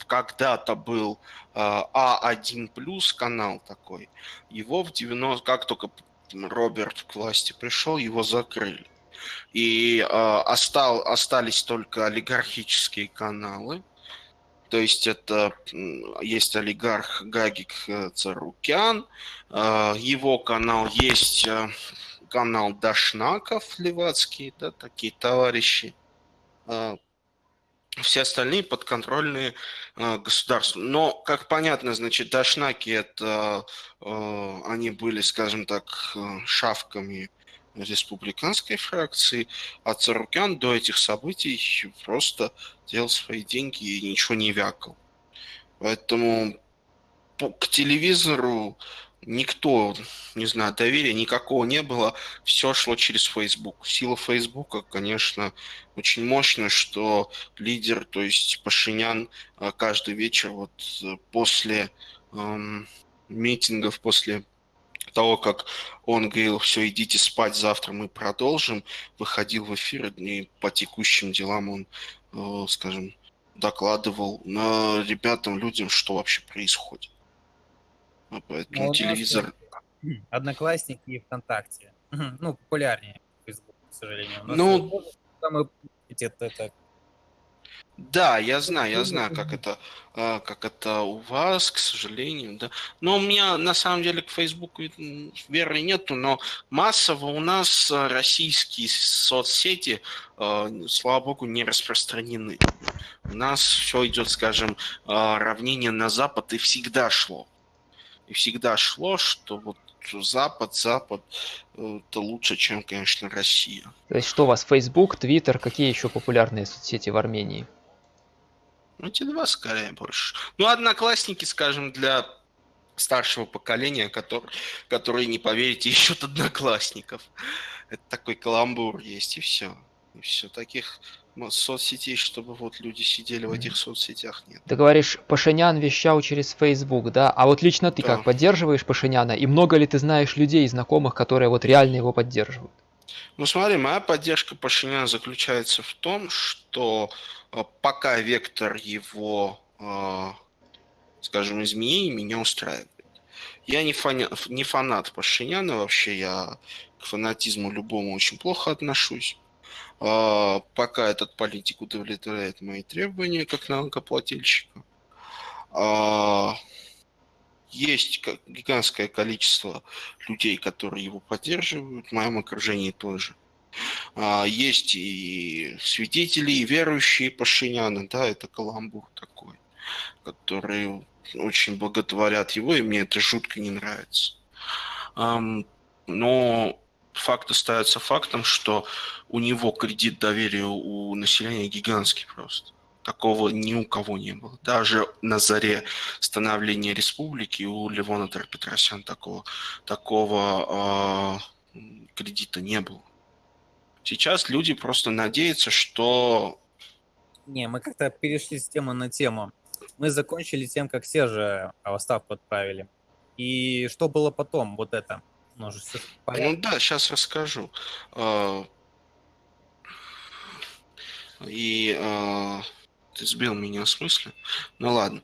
когда-то был э, А1 плюс канал такой. Его в 90 как только Роберт к власти пришел, его закрыли и э, остал, остались только олигархические каналы. То есть это есть олигарх Гагик э, Царукян, э, его канал есть э, канал Дашнаков Левацкий, да, такие товарищи. Э, все остальные подконтрольные э, государству. Но, как понятно, значит, Дашнаки это они были, скажем так, шавками республиканской фракции, а Царукян до этих событий просто делал свои деньги и ничего не вякал. Поэтому к телевизору никто, не знаю, доверия никакого не было, все шло через Facebook. Сила Фейсбука, конечно, очень мощная, что лидер, то есть Пашинян, э, каждый вечер вот э, после эм, митингов, после того, как он говорил, все, идите спать, завтра мы продолжим, выходил в эфир, и по текущим делам он, э, скажем, докладывал на ребятам, людям, что вообще происходит. А поэтому ну, телевизор... Одноклассники и ВКонтакте. Ну, популярнее Facebook, к сожалению. Ну, самые это, это да, я знаю, я знаю, как это, а, как это у вас, к сожалению, да. Но у меня на самом деле к Фейсбуку веры нету, но массово у нас а, российские соцсети, а, слава богу, не распространены. У нас все идет, скажем, равнение на Запад и всегда шло. И всегда шло, что вот Запад, Запад, э, это лучше, чем, конечно, Россия. То есть что у вас, Facebook, Twitter, какие еще популярные соцсети в Армении? Ну, эти два скорее больше. Ну, одноклассники, скажем, для старшего поколения, который, которые, не поверите, ищут одноклассников. Это такой каламбур есть, и все. И все. Таких соцсетей, чтобы вот люди сидели в этих соцсетях, нет. Ты говоришь, Пашинян вещал через Facebook, да? А вот лично ты да. как, поддерживаешь Пашиняна? И много ли ты знаешь людей, знакомых, которые вот реально его поддерживают? Ну смотри, моя поддержка Пашиняна заключается в том, что а, пока вектор его, а, скажем, изменений меня устраивает. Я не, фаня, не фанат Пашиняна вообще, я к фанатизму любому очень плохо отношусь. А, пока этот политик удовлетворяет мои требования как налогоплательщика. Есть гигантское количество людей, которые его поддерживают, в моем окружении тоже. А, есть и свидетели, и верующие Пашиняна, да, это каламбур такой, которые очень боготворят его, и мне это жутко не нравится. Но факт остается фактом, что у него кредит доверия у населения гигантский просто. Такого ни у кого не было. Даже на заре становления республики у Левона Петросян такого, такого э, кредита не было. Сейчас люди просто надеются, что... Не, мы как-то перешли с темы на тему. Мы закончили тем, как все же отставку отправили. И что было потом, вот это? Ну, ну да, сейчас расскажу. А, и а, ты сбил меня с мысли. Ну ладно.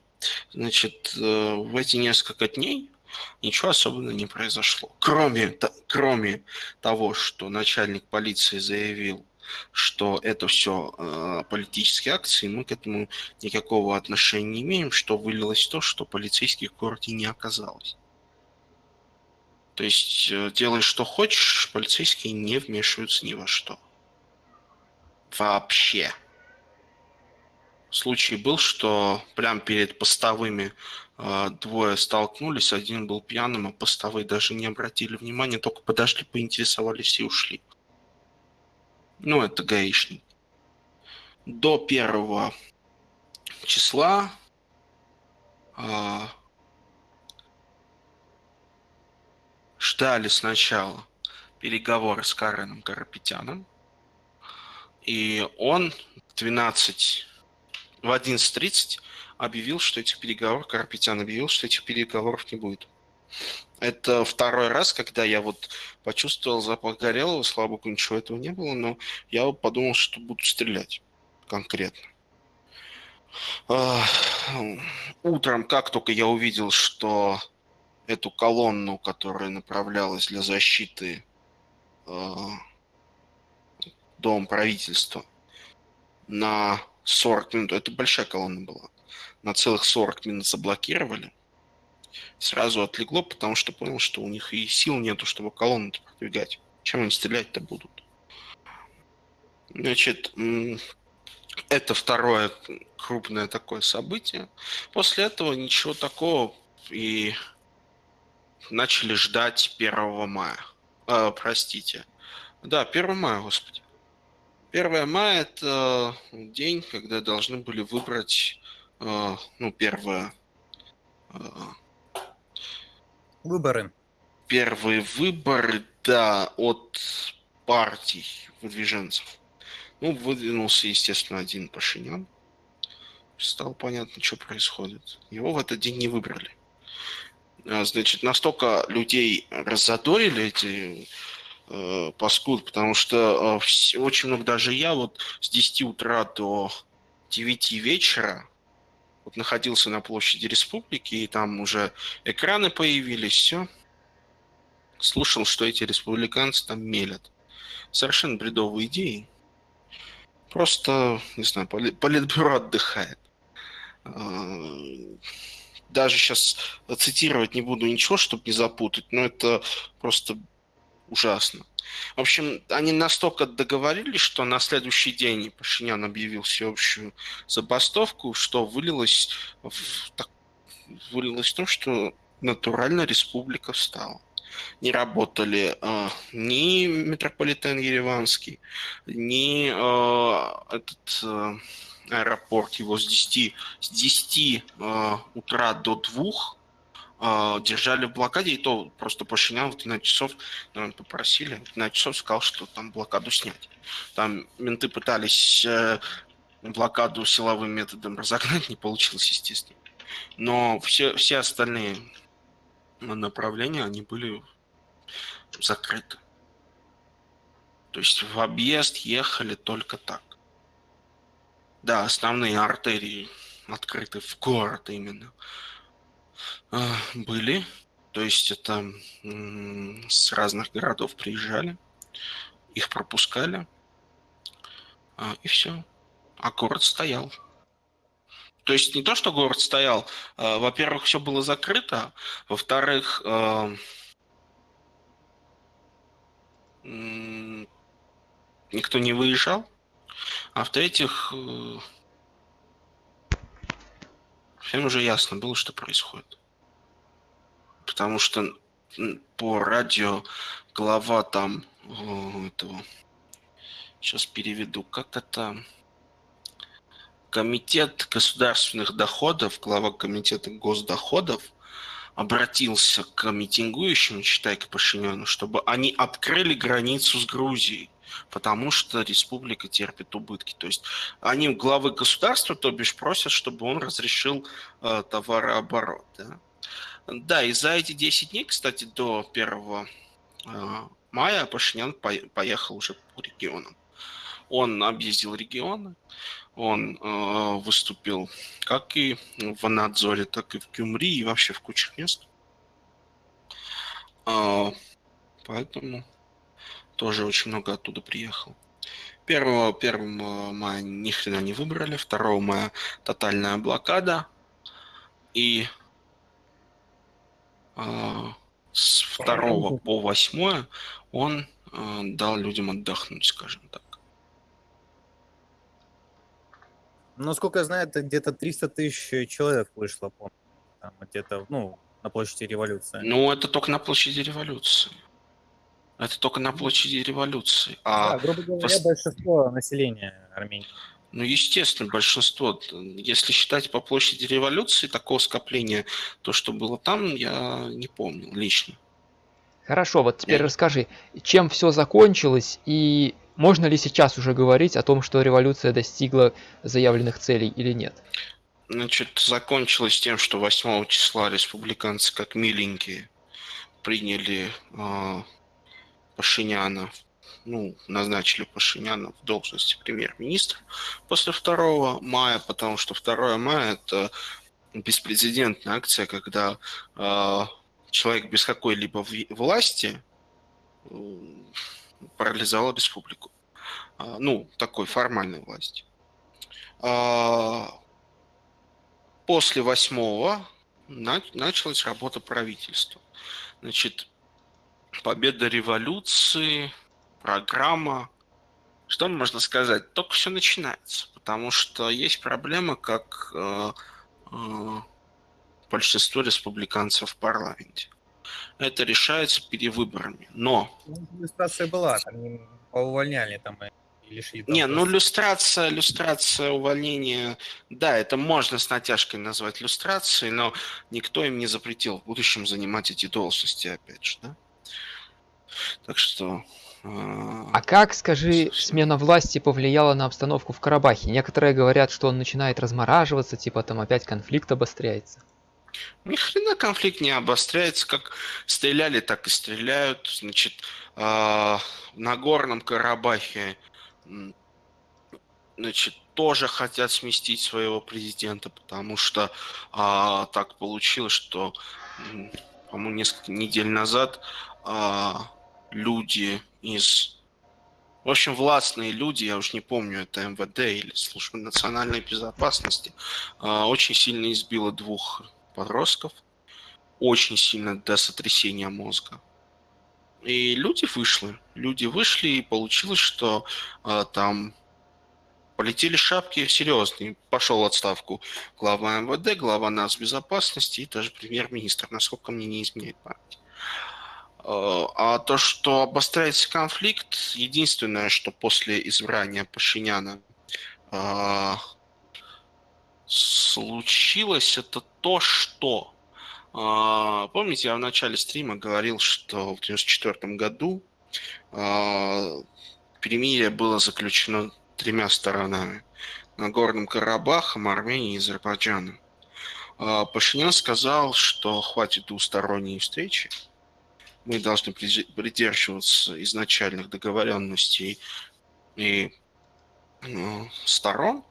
Значит, э, в эти несколько дней ничего особенного не произошло. Кроме, кроме того, что начальник полиции заявил, что это все э, политические акции, мы к этому никакого отношения не имеем, что вылилось в то, что полицейских в городе не оказалось. То есть э, делай что хочешь, полицейские не вмешиваются ни во что. Вообще. Случай был, что прям перед постовыми э, двое столкнулись, один был пьяным, а постовые даже не обратили внимания, только подошли, поинтересовались и ушли. Ну, это гаишник. До первого числа э, ждали сначала переговоры с Кареном Карапетяном, и он в 12, в 11.30 объявил, что этих переговоров, Карапетян объявил, что этих переговоров не будет. Это второй раз, когда я вот почувствовал запах горелого, слава богу, ничего этого не было, но я подумал, что буду стрелять конкретно. Утром, как только я увидел, что эту колонну, которая направлялась для защиты э, Дом правительства, на 40 минут, это большая колонна была, на целых 40 минут заблокировали, сразу отлегло, потому что понял, что у них и сил нету, чтобы колонну продвигать. Чем они стрелять-то будут? Значит, это второе крупное такое событие. После этого ничего такого и начали ждать 1 мая. Э, простите. Да, 1 мая, господи. 1 мая – это день, когда должны были выбрать, э, ну, первое... Э, выборы. Первые выборы, да, от партий выдвиженцев. Ну, выдвинулся, естественно, один Пашинян. Стало понятно, что происходит. Его в этот день не выбрали. А, значит, настолько людей раззадорили эти э, паскуд, потому что э, очень много, даже я вот с 10 утра до 9 вечера вот находился на площади республики, и там уже экраны появились, все. Слушал, что эти республиканцы там мелят. Совершенно бредовые идеи. Просто, не знаю, политбюро отдыхает. Даже сейчас цитировать не буду ничего, чтобы не запутать, но это просто ужасно. В общем, они настолько договорились, что на следующий день Пашинян объявил всеобщую забастовку, что вылилось в, так, вылилось в том, что натурально республика встала. Не работали э, ни метрополитен Ереванский, ни э, этот... Э, аэропорт, его с 10, с 10 э, утра до 2 э, держали в блокаде, и то просто Пашинян в 12 часов наверное, попросили, в 12 часов сказал, что там блокаду снять. Там менты пытались э, блокаду силовым методом разогнать, не получилось, естественно. Но все, все остальные направления, они были закрыты. То есть в объезд ехали только так. Да, основные артерии открыты в город именно. А, были. То есть это с разных городов приезжали, их пропускали, а, и все. А город стоял. То есть не то, что город стоял, а, во-первых, все было закрыто, во-вторых, никто не выезжал, а в-третьих, э, всем уже ясно было, что происходит. Потому что по радио глава там этого, сейчас переведу, как это, комитет государственных доходов, глава комитета госдоходов обратился к митингующим, считай, к Пашиняну, чтобы они открыли границу с Грузией потому что республика терпит убытки. То есть они главы государства, то бишь, просят, чтобы он разрешил э, товарооборот. Да? да, и за эти 10 дней, кстати, до 1 э, мая Пашинян по поехал уже по регионам. Он объездил регионы, он э, выступил как и в Анадзоре, так и в Кюмри, и вообще в кучах мест. Э, поэтому тоже очень много оттуда приехал. 1, 1 мая ни хрена не выбрали, 2 мая тотальная блокада, и э, с 2 по 8 он э, дал людям отдохнуть, скажем так. Ну, сколько я знаю, это где-то 300 тысяч человек вышло, по там, где-то, ну, на площади революции. Ну, это только на площади революции. Это только на площади революции. А Да, грубо говоря, пос- большинство населения Армении. Ну, естественно, большинство. Если считать по площади революции, такого скопления, то, что было там, я не помню лично. Хорошо, вот теперь Э. расскажи, чем все закончилось и можно ли сейчас уже говорить о том, что революция достигла заявленных целей или нет? Значит, закончилось тем, что 8 числа республиканцы, как миленькие, приняли э, Пашиняна, ну, назначили Пашиняна в должности премьер-министра после 2 мая, потому что 2 мая это беспрецедентная акция, когда э, человек без какой-либо власти э, парализовал республику. А, ну, такой формальной власти. А, после восьмого на- началась работа правительства. Значит, победа революции, программа. Что можно сказать? Только все начинается, потому что есть проблема, как э, э, большинство республиканцев в парламенте. Это решается перевыборами. Но Ну, Иллюстрация была, там поувольняли там и лишили. Не, ну люстрация, люстрация увольнения, да, это можно с натяжкой назвать люстрацией, но никто им не запретил в будущем занимать эти должности, опять же, да? Так что... э, А как, скажи, смена власти повлияла на обстановку в Карабахе? Некоторые говорят, что он начинает размораживаться, типа там опять конфликт обостряется. Ни хрена конфликт не обостряется, как стреляли, так и стреляют. Значит, а, в Нагорном Карабахе значит, тоже хотят сместить своего президента, потому что а, так получилось, что, по-моему, несколько недель назад а, люди из... В общем, властные люди, я уж не помню, это МВД или Служба национальной безопасности, а, очень сильно избило двух подростков, очень сильно до сотрясения мозга. И люди вышли. Люди вышли, и получилось, что а, там полетели шапки серьезные. Пошел отставку глава МВД, глава безопасности и даже премьер-министр, насколько мне не изменяет память. А а то, что обостряется конфликт, единственное, что после избрания Пашиняна а, случилось, это то, что... а, Помните, я в начале стрима говорил, что в 1994 году а, перемирие было заключено тремя сторонами. Нагорным Карабахом, Арменией и Азербайджаном. А, Пашинян сказал, что хватит двусторонней встречи. Мы должны придержи- придерживаться изначальных договоренностей и ну, сторон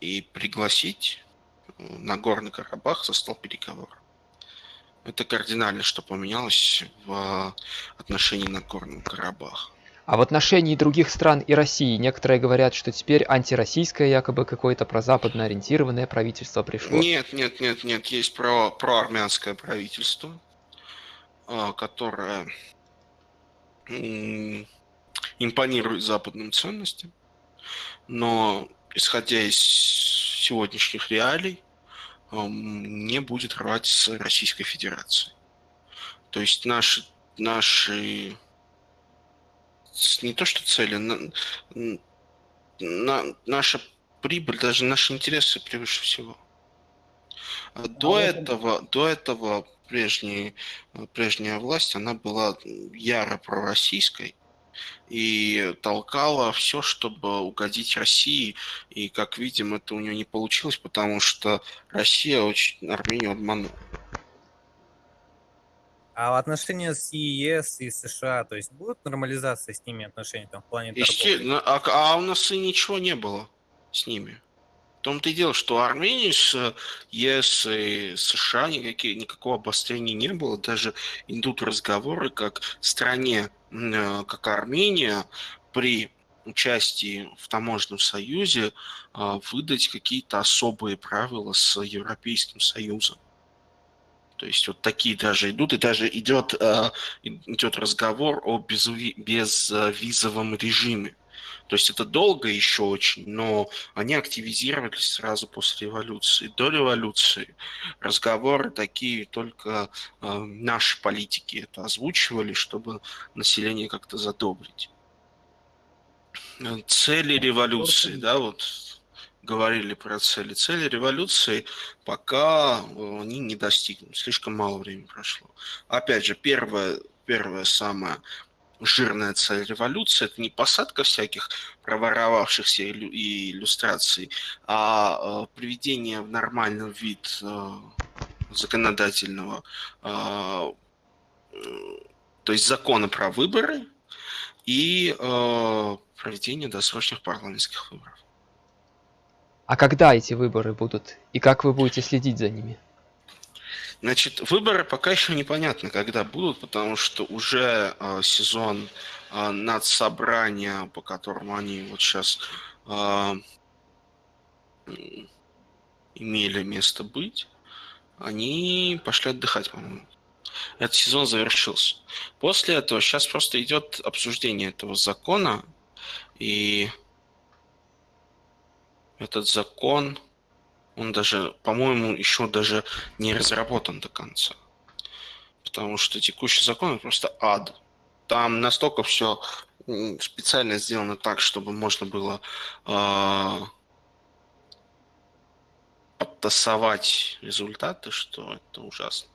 и пригласить э, Нагорный Карабах за стол переговоров. Это кардинально, что поменялось в отношении Нагорного Карабаха. А в отношении других стран и России некоторые говорят, что теперь антироссийское якобы какое-то прозападно ориентированное правительство пришло. Нет, нет, нет, нет, есть про, проармянское правительство, а, которое м, импонирует западным ценностям, но исходя из сегодняшних реалий, не будет рвать с Российской Федерацией. То есть наши, наши не то что цели, на- на- наша прибыль, даже наши интересы превыше всего. А До этом- этого, до этого прежней, прежняя власть, она была яро пророссийской и толкала все, чтобы угодить России. И, как видим, это у нее не получилось, потому что Россия очень Армению обманула. А отношения с ЕС и США, то есть будут нормализация с ними отношений там в плане торговли? Есте- а, а у нас и ничего не было с ними. Том-то и дело, что Армении с ЕС и США никакие, никакого обострения не было. Даже идут разговоры, как стране, э, как Армения, при участии в таможенном союзе а, выдать какие-то особые правила с Европейским Союзом. То есть вот такие даже идут, и даже идет, идет разговор о безвизовом режиме. То есть это долго еще очень, но они активизировались сразу после революции. До революции разговоры такие только э, наши политики это озвучивали, чтобы население как-то задобрить. Цели революции, да, вот говорили про цели. Цели революции пока э, они не достигнут. Слишком мало времени прошло. Опять же, первое, первое самое жирная цель революции это не посадка всяких проворовавшихся и иллюстраций, а э, приведение в нормальный вид э, законодательного, то есть закона про выборы и проведение досрочных парламентских выборов. А когда эти выборы будут? И как вы будете следить за ними? Значит, выборы пока еще непонятно, когда будут, потому что уже э, сезон э, надсобрания, по которому они вот сейчас э, имели место быть, они пошли отдыхать, по-моему. Этот сезон завершился. После этого сейчас просто идет обсуждение этого закона, и этот закон, он даже, по-моему, еще даже не разработан до конца. Потому что текущий закон просто ад. Там настолько все специально сделано так, чтобы можно было э, подтасовать результаты, что это ужасно.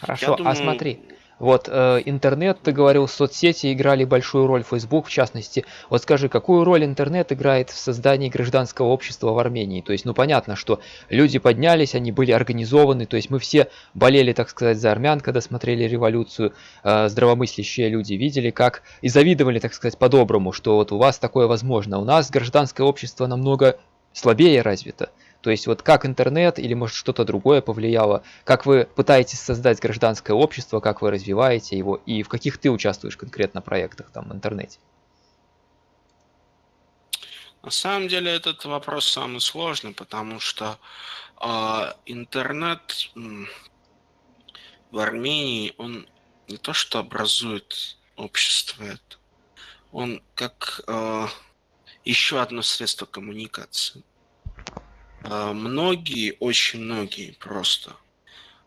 Хорошо, а думаю, а смотри, вот э, интернет, ты говорил, соцсети играли большую роль, Facebook в частности. Вот скажи, какую роль интернет играет в создании гражданского общества в Армении? То есть, ну понятно, что люди поднялись, они были организованы, то есть мы все болели, так сказать, за армян, когда смотрели революцию, э, здравомыслящие люди видели, как и завидовали, так сказать, по-доброму, что вот у вас такое возможно. У нас гражданское общество намного слабее развито. То есть вот как интернет или может что-то другое повлияло, как вы пытаетесь создать гражданское общество, как вы развиваете его и в каких ты участвуешь конкретно проектах там в интернете? На самом деле этот вопрос самый сложный, потому что э, интернет в Армении, он не то что образует общество, он как э, еще одно средство коммуникации. А, многие, очень многие просто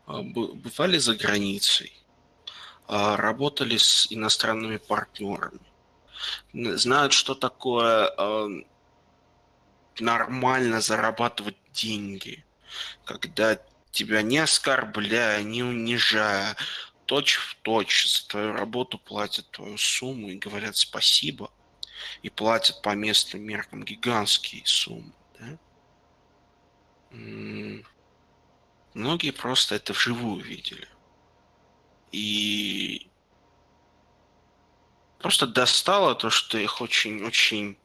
а, бывали за границей, а, работали с иностранными партнерами, знают, что такое нормально зарабатывать деньги, когда тебя не оскорбляя, не унижая, точь в точь за твою работу платят твою сумму и говорят спасибо, и платят по местным меркам гигантские суммы. Да? Многие просто это вживую видели. И просто достало то, что их очень-очень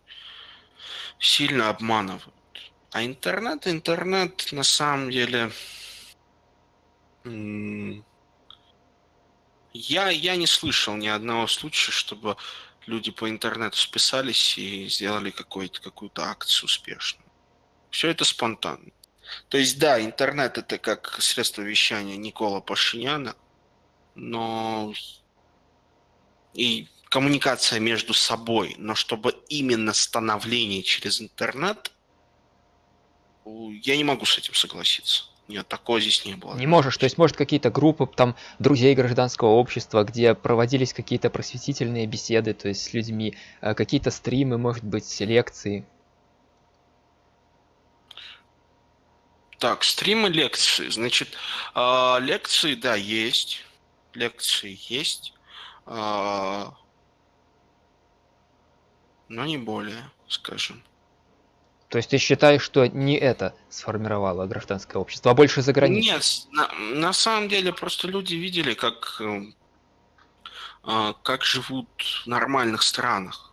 сильно обманывают. А интернет, интернет на самом деле... Я, я не слышал ни одного случая, чтобы люди по интернету списались и сделали какую-то акцию успешную. Все это спонтанно. То есть, да, интернет это как средство вещания Никола Пашиняна, но и коммуникация между собой, но чтобы именно становление через интернет, я не могу с этим согласиться. Нет, такого здесь не было. Не можешь, то есть может какие-то группы там друзей гражданского общества, где проводились какие-то просветительные беседы, то есть с людьми, э, какие-то стримы, может быть, лекции. Так, стримы лекции. Значит, э, лекции, да, есть. Лекции есть. Э, но не более, скажем. То есть ты считаешь, что не это сформировало гражданское общество, а больше за границей? Нет, на, на самом деле просто люди видели, как, э, как живут в нормальных странах.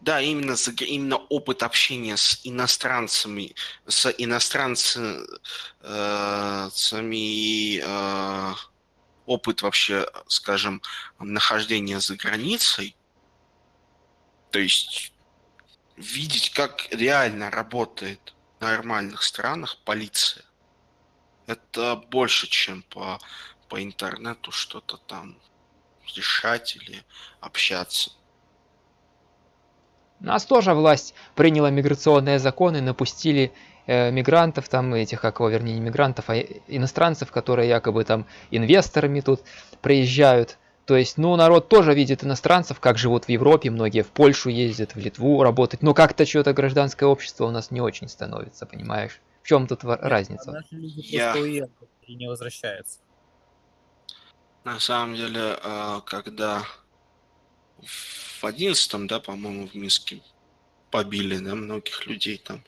Да, именно, именно опыт общения с иностранцами, с иностранцами, э, опыт вообще, скажем, нахождения за границей, то есть видеть, как реально работает в нормальных странах полиция, это больше, чем по, по интернету что-то там решать или общаться. Нас тоже власть приняла миграционные законы, напустили э, мигрантов, там этих, как его, вернее, не мигрантов, а иностранцев, которые якобы там инвесторами тут приезжают. То есть, ну, народ тоже видит иностранцев, как живут в Европе, многие в Польшу ездят, в Литву работать, но как-то что-то гражданское общество у нас не очень становится, понимаешь? В чем тут Нет, разница? А наши люди Я... и не возвращаются. На самом деле, э, когда в одиннадцатом, да, по-моему, в Минске побили, да, многих людей там.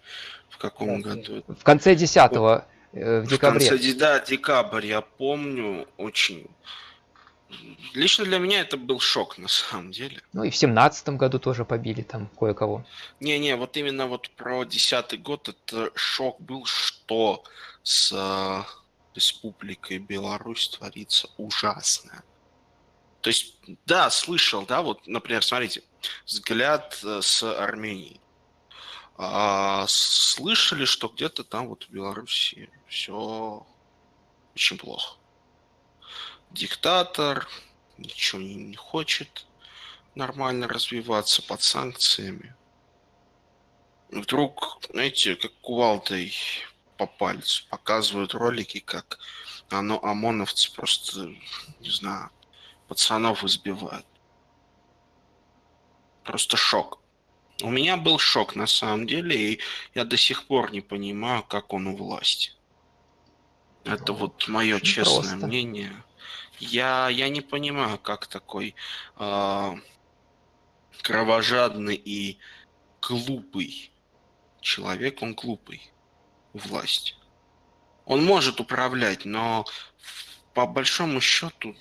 В каком да, году? В конце десятого, э, в декабре. В конце, да, декабрь, я помню, очень... Лично для меня это был шок, на самом деле. Ну и в семнадцатом году тоже побили там кое-кого. Не-не, вот именно вот про десятый год это шок был, что с э, Республикой Беларусь творится ужасное. То есть, да, слышал, да, вот, например, смотрите, взгляд э, с Арменией. А, слышали, что где-то там вот в Беларуси все очень плохо. Диктатор, ничего не, не хочет нормально развиваться под санкциями. Вдруг, знаете, как кувалдой по пальцу показывают ролики, как оно, ОМОНовцы просто, не знаю, пацанов избивают. Просто шок. У меня был шок на самом деле, и я до сих пор не понимаю, как он у власти. Это вот мое Очень честное просто. мнение. Я, я не понимаю, как такой э, кровожадный и глупый человек, он глупый власть. Он может управлять, но по большому счету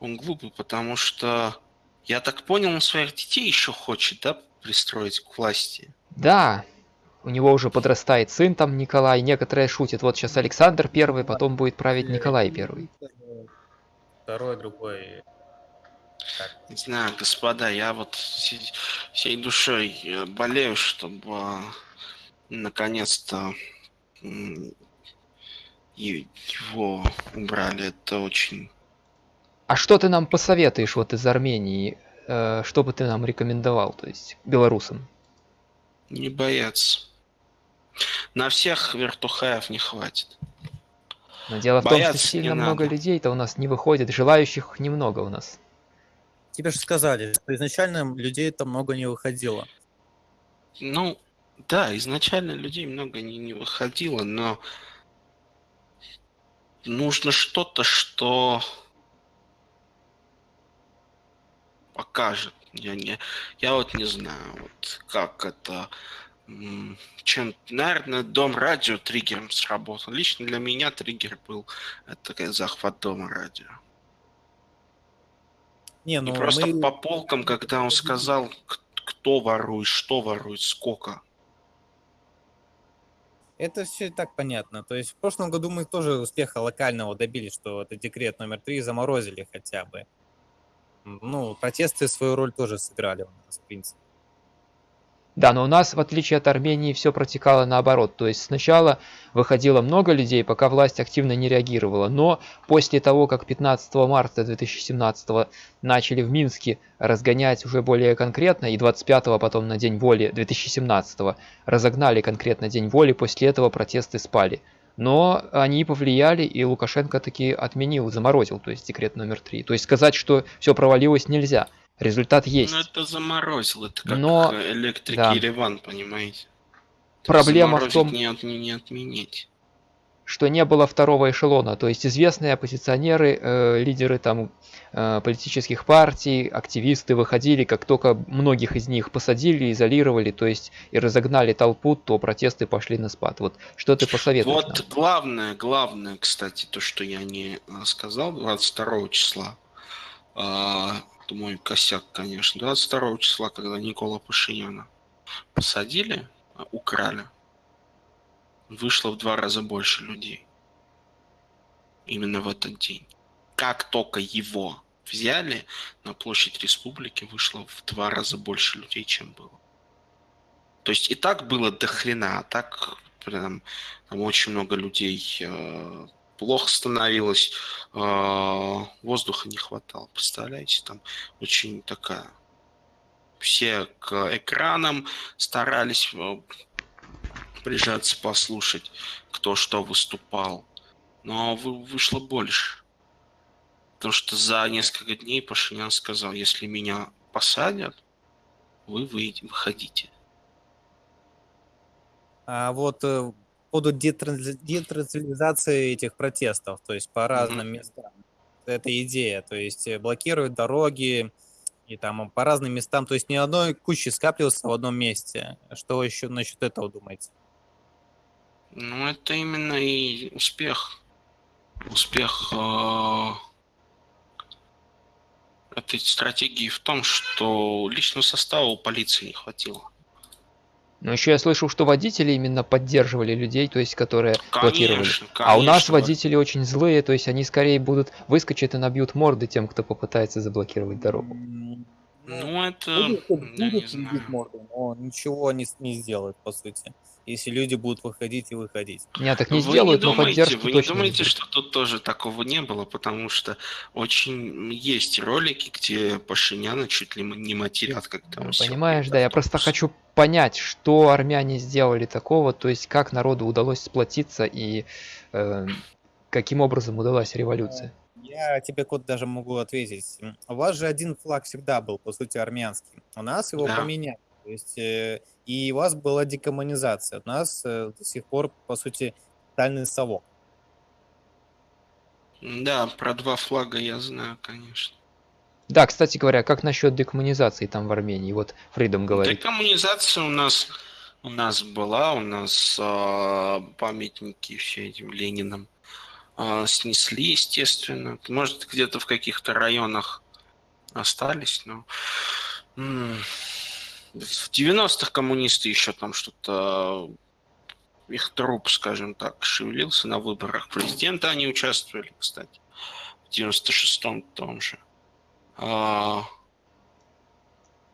он глупый, потому что, я так понял, он своих детей еще хочет, да, пристроить к власти. Да, у него уже подрастает сын там Николай, некоторые шутят, вот сейчас Александр первый, потом будет править Николай первый. Второй, другой. Не знаю, господа, я вот всей душой э, болею, чтобы наконец-то его убрали. Это очень а что ты нам посоветуешь вот из Армении? Э, что бы ты нам рекомендовал, то есть белорусам? Не бояться. На всех вертухаев не хватит. Но дело Бояться в том, что сильно много надо. людей-то у нас не выходит, желающих немного у нас. Тебе же сказали, что изначально людей-то много не выходило. Ну, да, изначально людей много не, не выходило, но нужно что-то, что покажет. Я, не, я вот не знаю, вот как это чем, наверное, дом радио триггером сработал. Лично для меня триггер был это захват дома радио. Не, ну И просто мы... по полкам, когда он сказал, кто ворует, что ворует, сколько. Это все и так понятно. То есть в прошлом году мы тоже успеха локального добились, что это декрет номер три заморозили хотя бы ну, протесты свою роль тоже сыграли у нас, в принципе. Да, но у нас, в отличие от Армении, все протекало наоборот. То есть сначала выходило много людей, пока власть активно не реагировала. Но после того, как 15 марта 2017 начали в Минске разгонять уже более конкретно, и 25 потом на День воли 2017 разогнали конкретно День воли, после этого протесты спали. Но они повлияли, и Лукашенко таки отменил, заморозил, то есть декрет номер три. То есть сказать, что все провалилось нельзя. Результат ну, есть. Ну это заморозил, это как Но... электрики да. Ереван, понимаете? Проблема в том... Не, от, не отменить что не было второго эшелона, то есть известные оппозиционеры, э, лидеры там э, политических партий, активисты выходили, как только многих из них посадили, изолировали, то есть и разогнали толпу, то протесты пошли на спад. Вот что ты посоветуешь? Вот нам? главное, главное, кстати, то, что я не э, сказал 22 числа, э, это мой косяк, конечно. 22 числа, когда Никола Пашиняна посадили, а, украли, вышло в два раза больше людей. Именно в этот день. Как только его взяли, на площадь республики вышло в два раза больше людей, чем было. То есть и так было до хрена, а так прям там очень много людей э, плохо становилось, э, воздуха не хватало. Представляете, там очень такая... Все к экранам старались э, прижаться, послушать, кто что выступал. Но вышло больше. Потому что за несколько дней Пашинян сказал, если меня посадят, вы выходите. А вот э, поводу детранзилизации этих протестов, то есть по разным mm-hmm. местам. Это идея, то есть э, блокируют дороги и там по разным местам, то есть ни одной кучи скапливаться в одном месте. Что еще насчет этого думаете? Ну, это именно и успех. Успех э, этой стратегии в том, что личного состава у полиции не хватило. Но еще я слышал, что водители именно поддерживали людей, то есть которые конечно, блокировали. Конечно. А у нас водители очень злые, то есть они скорее будут выскочить и набьют морды тем, кто попытается заблокировать дорогу. Ну, это... Будет, будет, будет морды, но ничего не, не сделают, по сути если люди будут выходить и выходить. Нет, так не вы сделают, не думаете, но поддержку Вы не думаете, что тут тоже такого не было, потому что очень есть ролики, где Пашиняна чуть ли не матерят, когда он Понимаешь, да, я просто хочу понять, что армяне сделали такого, то есть как народу удалось сплотиться и э, каким образом удалась революция. Я тебе, Кот, даже могу ответить. У вас же один флаг всегда был, по сути, армянский. У нас его да. поменяли. То есть, э, и у вас была декоммунизация. У нас э, до сих пор, по сути, тотальный совок. Да, про два флага я знаю, конечно. Да, кстати говоря, как насчет декоммунизации там в Армении? Вот Фридом говорит. Декоммунизация у нас у нас была, у нас э, памятники все этим Ленинам э, снесли, естественно. Может, где-то в каких-то районах остались, но в 90-х коммунисты еще там что-то их труп, скажем так, шевелился на выборах президента, они участвовали, кстати, в 96-м том же. А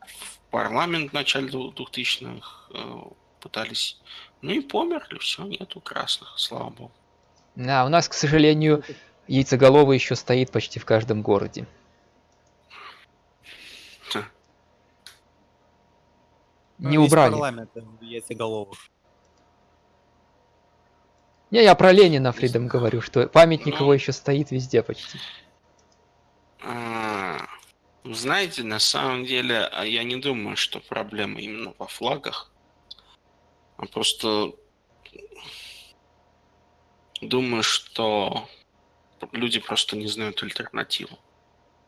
в парламент в начале 2000-х э, пытались, ну и померли, все, нету красных, слава богу. Да, у нас, к сожалению, яйцеголовый еще стоит почти в каждом городе. Не убрали. парламент яйцеголовых. Не, я про Ленина Фридом говорю, что памятник его еще стоит везде почти. А, знаете, на самом деле, а я не думаю, что проблема именно во флагах. А просто думаю, что люди просто не знают альтернативу.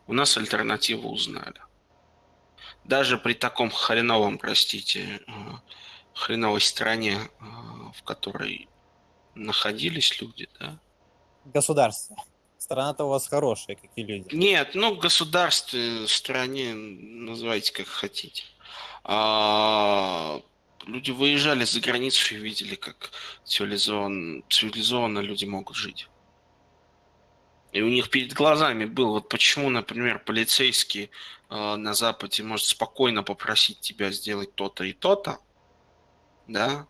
У нас альтернативу узнали даже при таком хреновом, простите, э, хреновой стране, э, в которой находились люди, да? Государство. Страна-то у вас хорошая, какие люди. Нет, ну, государстве, стране, называйте как хотите. А, люди выезжали за границу и видели, как цивилизованно, цивилизованно люди могут жить. И у них перед глазами был, вот почему, например, полицейский э, на Западе может спокойно попросить тебя сделать то-то и то-то, да,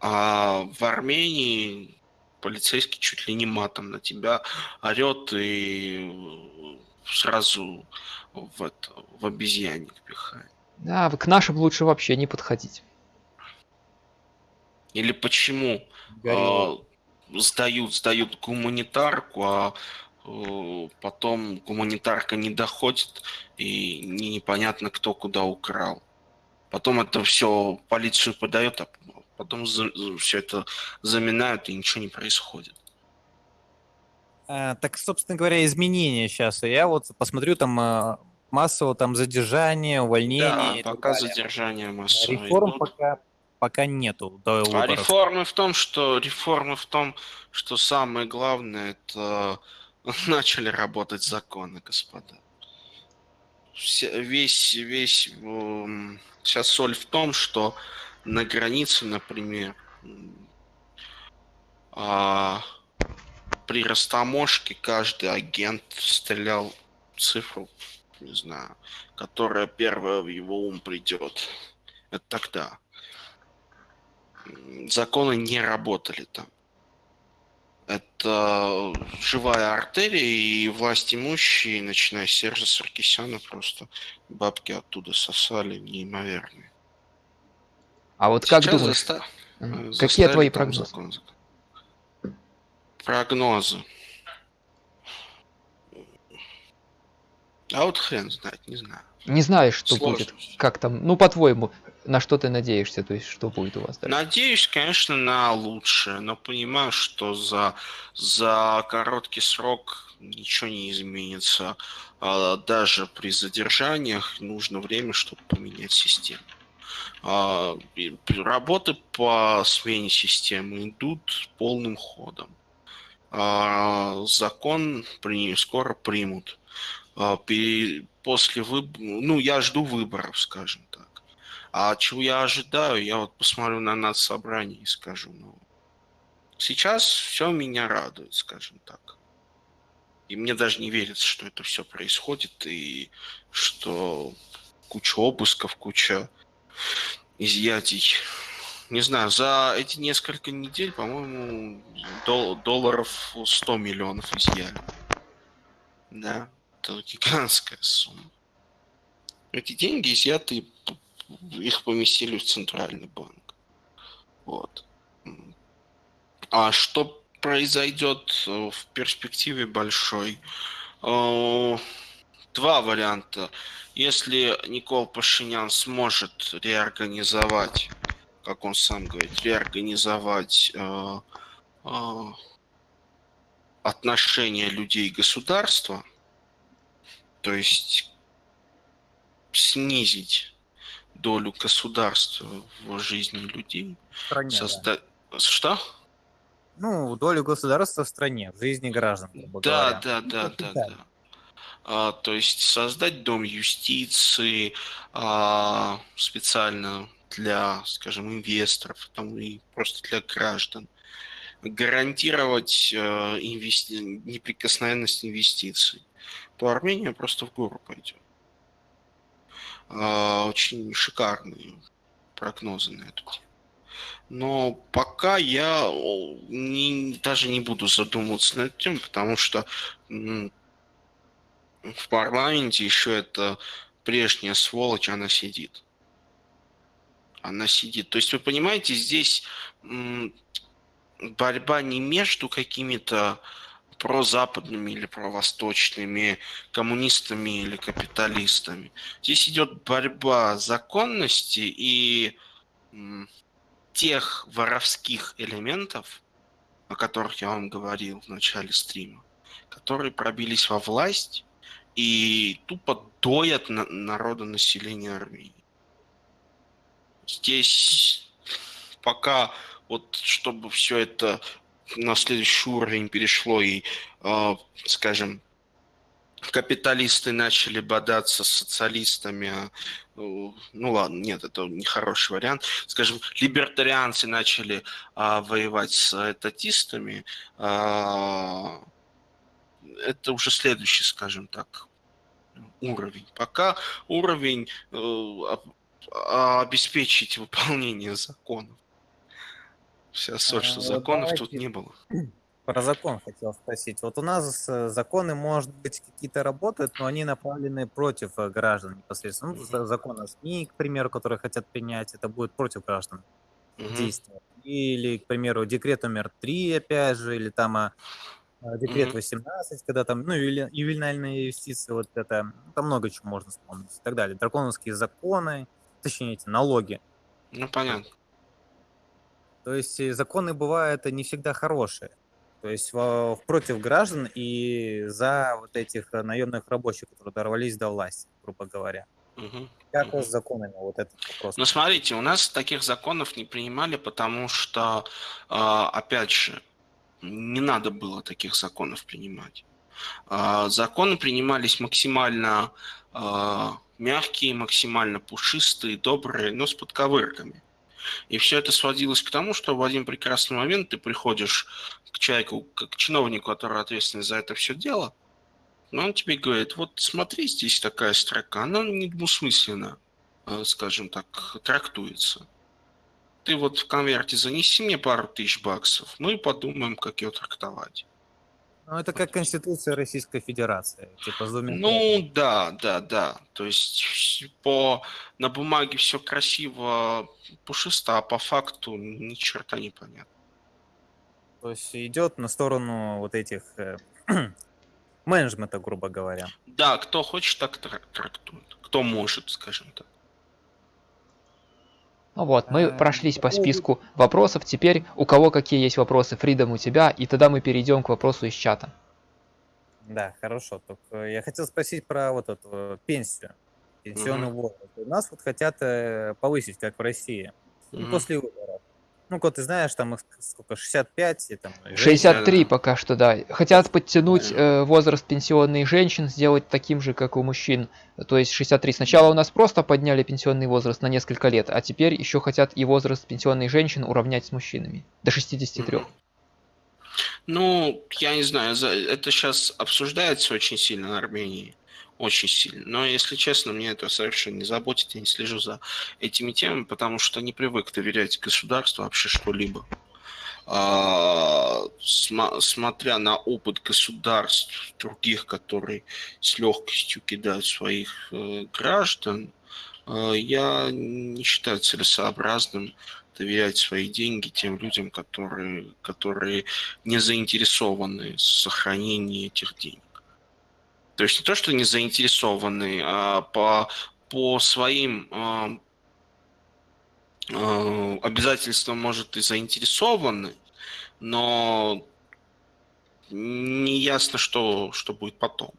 а в Армении полицейский чуть ли не матом на тебя орет и сразу в, это, в обезьянник пихает. Да, к нашим лучше вообще не подходить. Или почему э, сдают, сдают гуманитарку, а потом гуманитарка не доходит, и непонятно, кто куда украл. Потом это все полицию подает, а потом все это заминают, и ничего не происходит. А, так, собственно говоря, изменения сейчас. Я вот посмотрю там а, массово там задержание, увольнение. Да, пока задержание массовое. Реформ идут. пока пока нету до А реформы в том, что реформы в том, что самое главное это начали работать законы, господа. весь, весь, сейчас соль в том, что на границе, например, а, при растаможке каждый агент стрелял цифру, не знаю, которая первая в его ум придет. Это тогда. Законы не работали там. Это живая артерия, и власть имущие, начиная с Сержа Саркисяна, просто бабки оттуда сосали неимоверные. А вот Сейчас как думаешь, заста... какие твои прогнозы? Закон, закон. Прогнозы. А вот хрен знает, не знаю. Не знаешь, что Сложно. будет. Как там, ну, по-твоему, на что ты надеешься, то есть что будет у вас дальше? Надеюсь, конечно, на лучшее, но понимаю, что за, за короткий срок ничего не изменится. А даже при задержаниях нужно время, чтобы поменять систему. А, работы по смене системы идут полным ходом. А, закон скоро примут. После выборов, ну, я жду выборов, скажем. А чего я ожидаю, я вот посмотрю на нас собрание и скажу, ну, сейчас все меня радует, скажем так. И мне даже не верится, что это все происходит, и что куча обысков, куча изъятий. Не знаю, за эти несколько недель, по-моему, дол- долларов 100 миллионов изъяли. Да, это гигантская сумма. Эти деньги изъяты, их поместили в центральный банк. Вот. А что произойдет э, в перспективе большой? Э, два варианта. Если Никол Пашинян сможет реорганизовать, как он сам говорит, реорганизовать э, отношения людей и государства, то есть снизить долю государства в жизни людей. В стране, созда... да. Что? Ну, долю государства в стране, в жизни граждан. Да, да, да, да, да, да. А, то есть создать дом юстиции а, специально для, скажем, инвесторов там, и просто для граждан. Гарантировать а, инвести... неприкосновенность инвестиций то Армения просто в гору пойдет. А, очень шикарные прогнозы на эту тему. Но пока я не, даже не буду задумываться над тем, потому что в парламенте еще это прежняя сволочь, она сидит. Она сидит. То есть вы понимаете, здесь борьба не между какими-то прозападными или провосточными, коммунистами или капиталистами. Здесь идет борьба законности и тех воровских элементов, о которых я вам говорил в начале стрима, которые пробились во власть и тупо доят на народонаселение Армении. Здесь пока вот чтобы все это на следующий уровень перешло и, э, скажем, капиталисты начали бодаться с социалистами, а, ну ладно, нет, это нехороший вариант. Скажем, либертарианцы начали а, воевать с татистами, а, это уже следующий, скажем так, уровень. Пока уровень э, обеспечить выполнение законов. Вся соль, что законов Давайте. тут не было. Про закон хотел спросить. Вот у нас э, законы, может быть, какие-то работают, но они направлены против э, граждан непосредственно. Ну, закон о СМИ, к примеру, которые хотят принять, это будет против граждан угу. действия. Или, к примеру, декрет номер 3, опять же, или там а, а декрет угу. 18, когда там, ну, ювенальные инвестиции, вот это, ну, там много чего можно вспомнить и так далее. Драконовские законы, точнее, эти налоги. Ну, понятно. То есть э, законы бывают не всегда хорошие. То есть в, против граждан и за вот этих э, наемных рабочих, которые дорвались до власти, грубо говоря. Угу. Как угу. с законами вот этот вопрос? Ну, смотрите, у нас таких законов не принимали, потому что, а, опять же, не надо было таких законов принимать. А, законы принимались максимально а, мягкие, максимально пушистые, добрые, но с подковырками. И все это сводилось к тому, что в один прекрасный момент ты приходишь к человеку, к чиновнику, который ответственный за это все дело, но он тебе говорит, вот смотри, здесь такая строка, она недвусмысленно, э, скажем так, трактуется. Ты вот в конверте занеси мне пару тысяч баксов, мы подумаем, как ее трактовать. Ну, это как Конституция Российской Федерации. Типа, ну, да, да, да. То есть по, на бумаге все красиво, пушисто, а по факту ни черта не понятно. То есть идет на сторону вот этих э, менеджмента, грубо говоря. Да, кто хочет, так трактует. Кто может, скажем так. Ну вот, мы э, прошлись по списку вопросов. Теперь у кого какие есть вопросы? Фридом у тебя, и тогда мы перейдем к вопросу из чата. Да, хорошо. Только я хотел спросить про вот эту э, пенсию, пенсионный угу. возраст. У нас вот хотят э, повысить, как в России, угу. после выборов. Ну, вот ты знаешь, там их сколько, 65? И, там, 63 женщин. пока что, да. Хотят подтянуть э, возраст пенсионных женщин, сделать таким же, как у мужчин. То есть 63. Сначала у нас просто подняли пенсионный возраст на несколько лет, а теперь еще хотят и возраст пенсионных женщин уравнять с мужчинами. До 63. Ну, я не знаю, это сейчас обсуждается очень сильно в Армении очень сильно. Но, если честно, мне это совершенно не заботит, я не слежу за этими темами, потому что не привык доверять государству вообще что-либо. А, смотря на опыт государств других, которые с легкостью кидают своих э, граждан, э, я не считаю целесообразным доверять свои деньги тем людям, которые, которые не заинтересованы в сохранении этих денег. То есть не то, что не заинтересованы, а по, по своим э, э, обязательствам, может, и заинтересованы, но не ясно, что, что будет потом.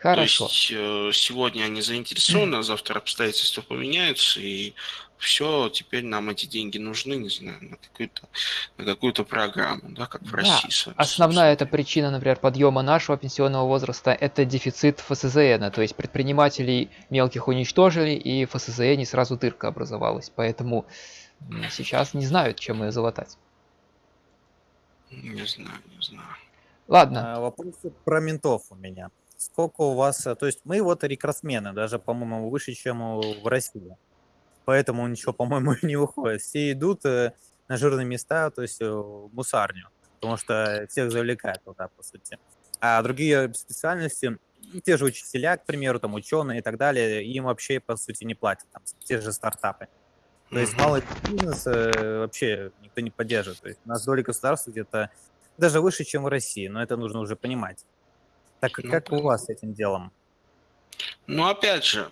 Хорошо. То есть э, сегодня они заинтересованы, а завтра обстоятельства поменяются, и все, теперь нам эти деньги нужны, не знаю, на какую-то на какую-то программу, да, как в да. России. Основная эта причина, например, подъема нашего пенсионного возраста – это дефицит ФСЗН, то есть предпринимателей мелких уничтожили, и в ФСЗН сразу дырка образовалась, поэтому сейчас не знают, чем ее залатать. Не знаю, не знаю. Ладно. А, вопрос про ментов у меня. Сколько у вас, то есть мы вот рекордсмены, даже, по-моему, выше, чем в России поэтому ничего, по-моему, не выходит. Все идут э, на жирные места, то есть э, в мусарню, потому что всех завлекают туда, по сути. А другие специальности, те же учителя, к примеру, там ученые и так далее, им вообще, по сути, не платят, там, те же стартапы. То есть малый бизнес э, вообще никто не поддерживает. То есть у нас доля государства где-то даже выше, чем в России, но это нужно уже понимать. Так ну, как у вас с этим делом? Ну, опять же,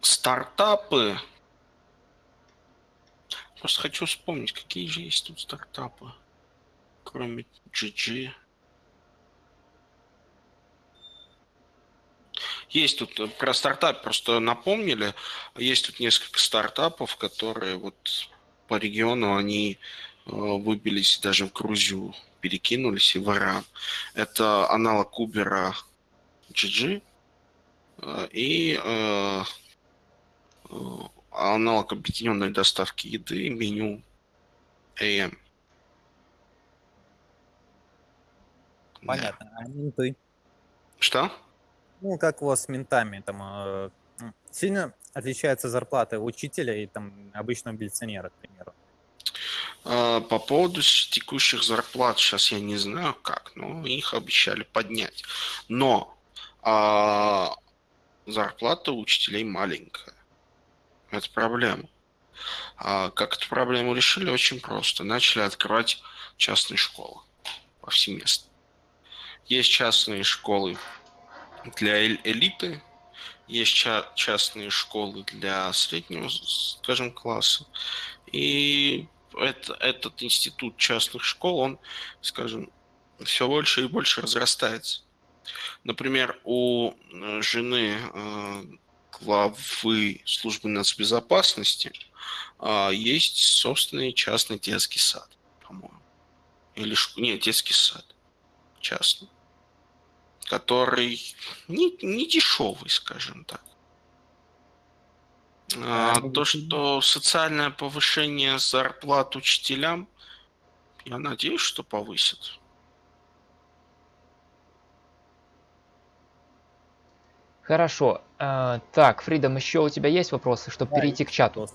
стартапы. Просто хочу вспомнить, какие же есть тут стартапы, кроме GG. Есть тут э, про стартап, просто напомнили, есть тут несколько стартапов, которые вот по региону они выбились даже в Грузию, перекинулись и в Иран. Это аналог Uber GG э, и Э, аналог объединенной доставки еды, меню AM. Понятно. Да. А менты? Что? Ну, как у вас с ментами? Там, э, сильно отличается зарплата учителя и там обычного милиционера, к примеру? Э, по поводу текущих зарплат сейчас я не знаю как, но их обещали поднять. Но а, зарплата учителей маленькая. Это проблема. А как эту проблему решили? Очень просто. Начали открывать частные школы повсеместно. Есть частные школы для элиты, есть ча частные школы для среднего, скажем, класса. И это, этот институт частных школ, он, скажем, все больше и больше разрастается. Например, у э, жены э, главы службы нацбезопасности а, есть собственный частный детский сад, по-моему. или шк... нет, детский сад частный, который не, не дешевый, скажем так. А, то, что социальное повышение зарплат учителям, я надеюсь, что повысит. Хорошо. А, так, Фридом, еще у тебя есть вопросы, чтобы да, перейти к чату?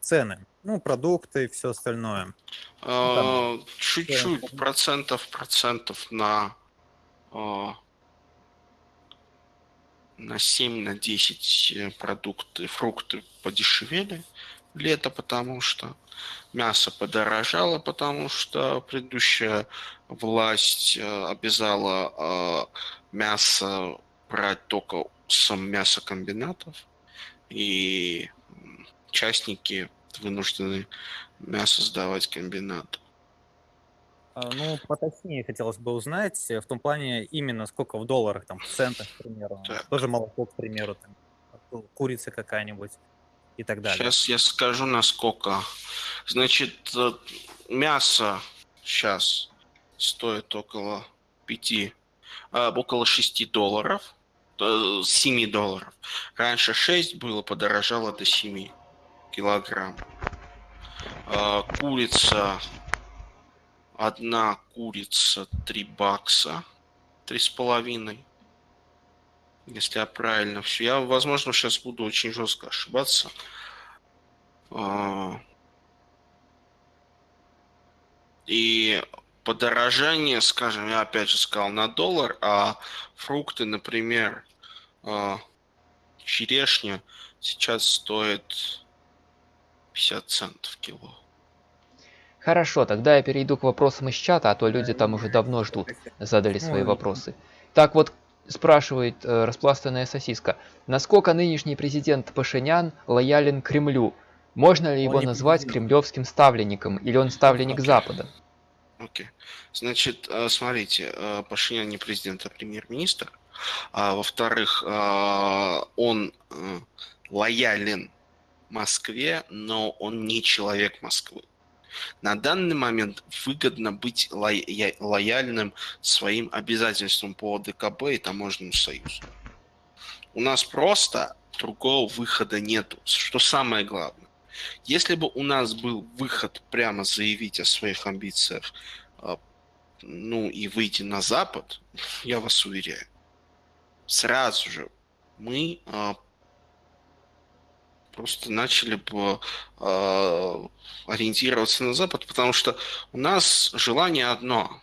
Цены, ну, продукты и все остальное. А, чуть-чуть, процентов, процентов на а, на 7, на 10 э, продукты, фрукты подешевели лето, потому что мясо подорожало, потому что предыдущая власть э, обязала э, мясо брать только с мясокомбинатов, и частники вынуждены мясо сдавать комбинату. А, ну, поточнее хотелось бы узнать, э, в том плане именно сколько в долларах, там, в центах, к примеру. Так. Тоже молоко, к примеру, там, курица какая-нибудь и так далее. Сейчас я скажу, насколько. Значит, э, мясо сейчас стоит около 5, а, около 6 долларов, 7 э, долларов. Раньше 6 было, подорожало до 7 килограмм. А, курица Одна курица 3 бакса. Три с половиной. Если я правильно все. Я, возможно, сейчас буду очень жестко ошибаться. А. И подорожание, скажем, я опять же сказал на доллар, а фрукты, например, а, черешня сейчас стоит 50 центов кило. Хорошо, тогда я перейду к вопросам из чата, а то люди там уже давно ждут, задали свои вопросы. Так вот, спрашивает э, распластанная сосиска. Насколько нынешний президент Пашинян лоялен Кремлю? Можно ли его назвать кремлевским ставленником, или он ставленник. Запада? Окей. Okay. Значит, э, смотрите, э, Пашинян не президент, а премьер-министр. А, во-вторых, э, он лоялен Москве, но он не человек Москвы. На данный момент выгодно быть лояльным своим обязательствам по ДКБ и Таможенному союзу. У нас просто другого выхода нету, что самое главное. Если бы у нас был выход прямо заявить о своих амбициях, а, ну и выйти на Запад, я вас уверяю, сразу же мы а, просто начали бы э, ориентироваться на Запад, потому что у нас желание одно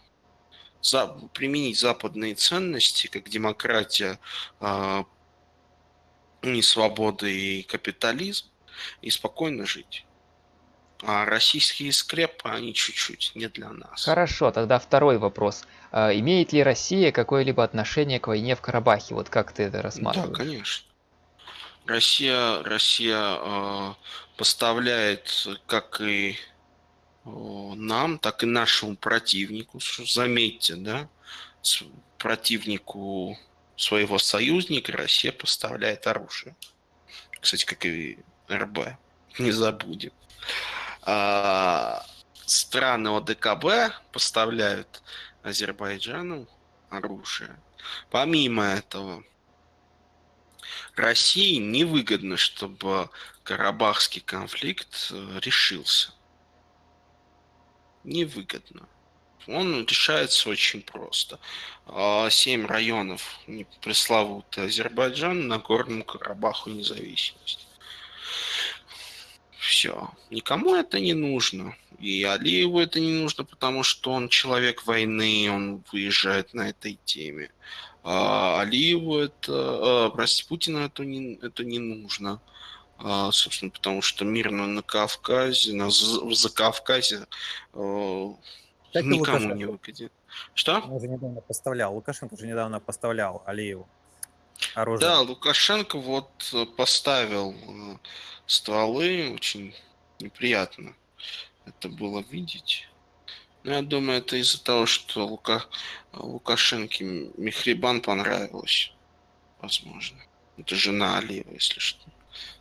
за, применить западные ценности, как демократия, э, и свобода и капитализм, и спокойно жить. А российские скрепы, они чуть-чуть не для нас. Хорошо, тогда второй вопрос. А, имеет ли Россия какое-либо отношение к войне в Карабахе? Вот как ты это рассматриваешь? Да, конечно. Россия, Россия э, поставляет как и э, нам, так и нашему противнику, заметьте, да, противнику своего союзника Россия поставляет оружие. Кстати, как и РБ, не забудем. А, страны ОДКБ поставляют Азербайджану оружие. Помимо этого, России невыгодно, чтобы Карабахский конфликт э, решился. Невыгодно. Он решается очень просто. А, семь районов пресловутый Азербайджан, на Горному Карабаху независимость. Все. Никому это не нужно. И Алиеву это не нужно, потому что он человек войны, он выезжает на этой теме. А Алиеву это, а, прости, Путину это не, это не нужно. А, собственно, потому что мирно на Кавказе, на, в Закавказе а, так никому не выгодит. Что? Он уже недавно поставлял, Лукашенко уже недавно поставлял Алиеву оружие. Да, Лукашенко вот поставил э, стволы, очень неприятно это было видеть. Ну, я думаю, это из-за того, что Лука... Лукашенке Михрибан понравилось. Возможно. Это жена Алиева, если что.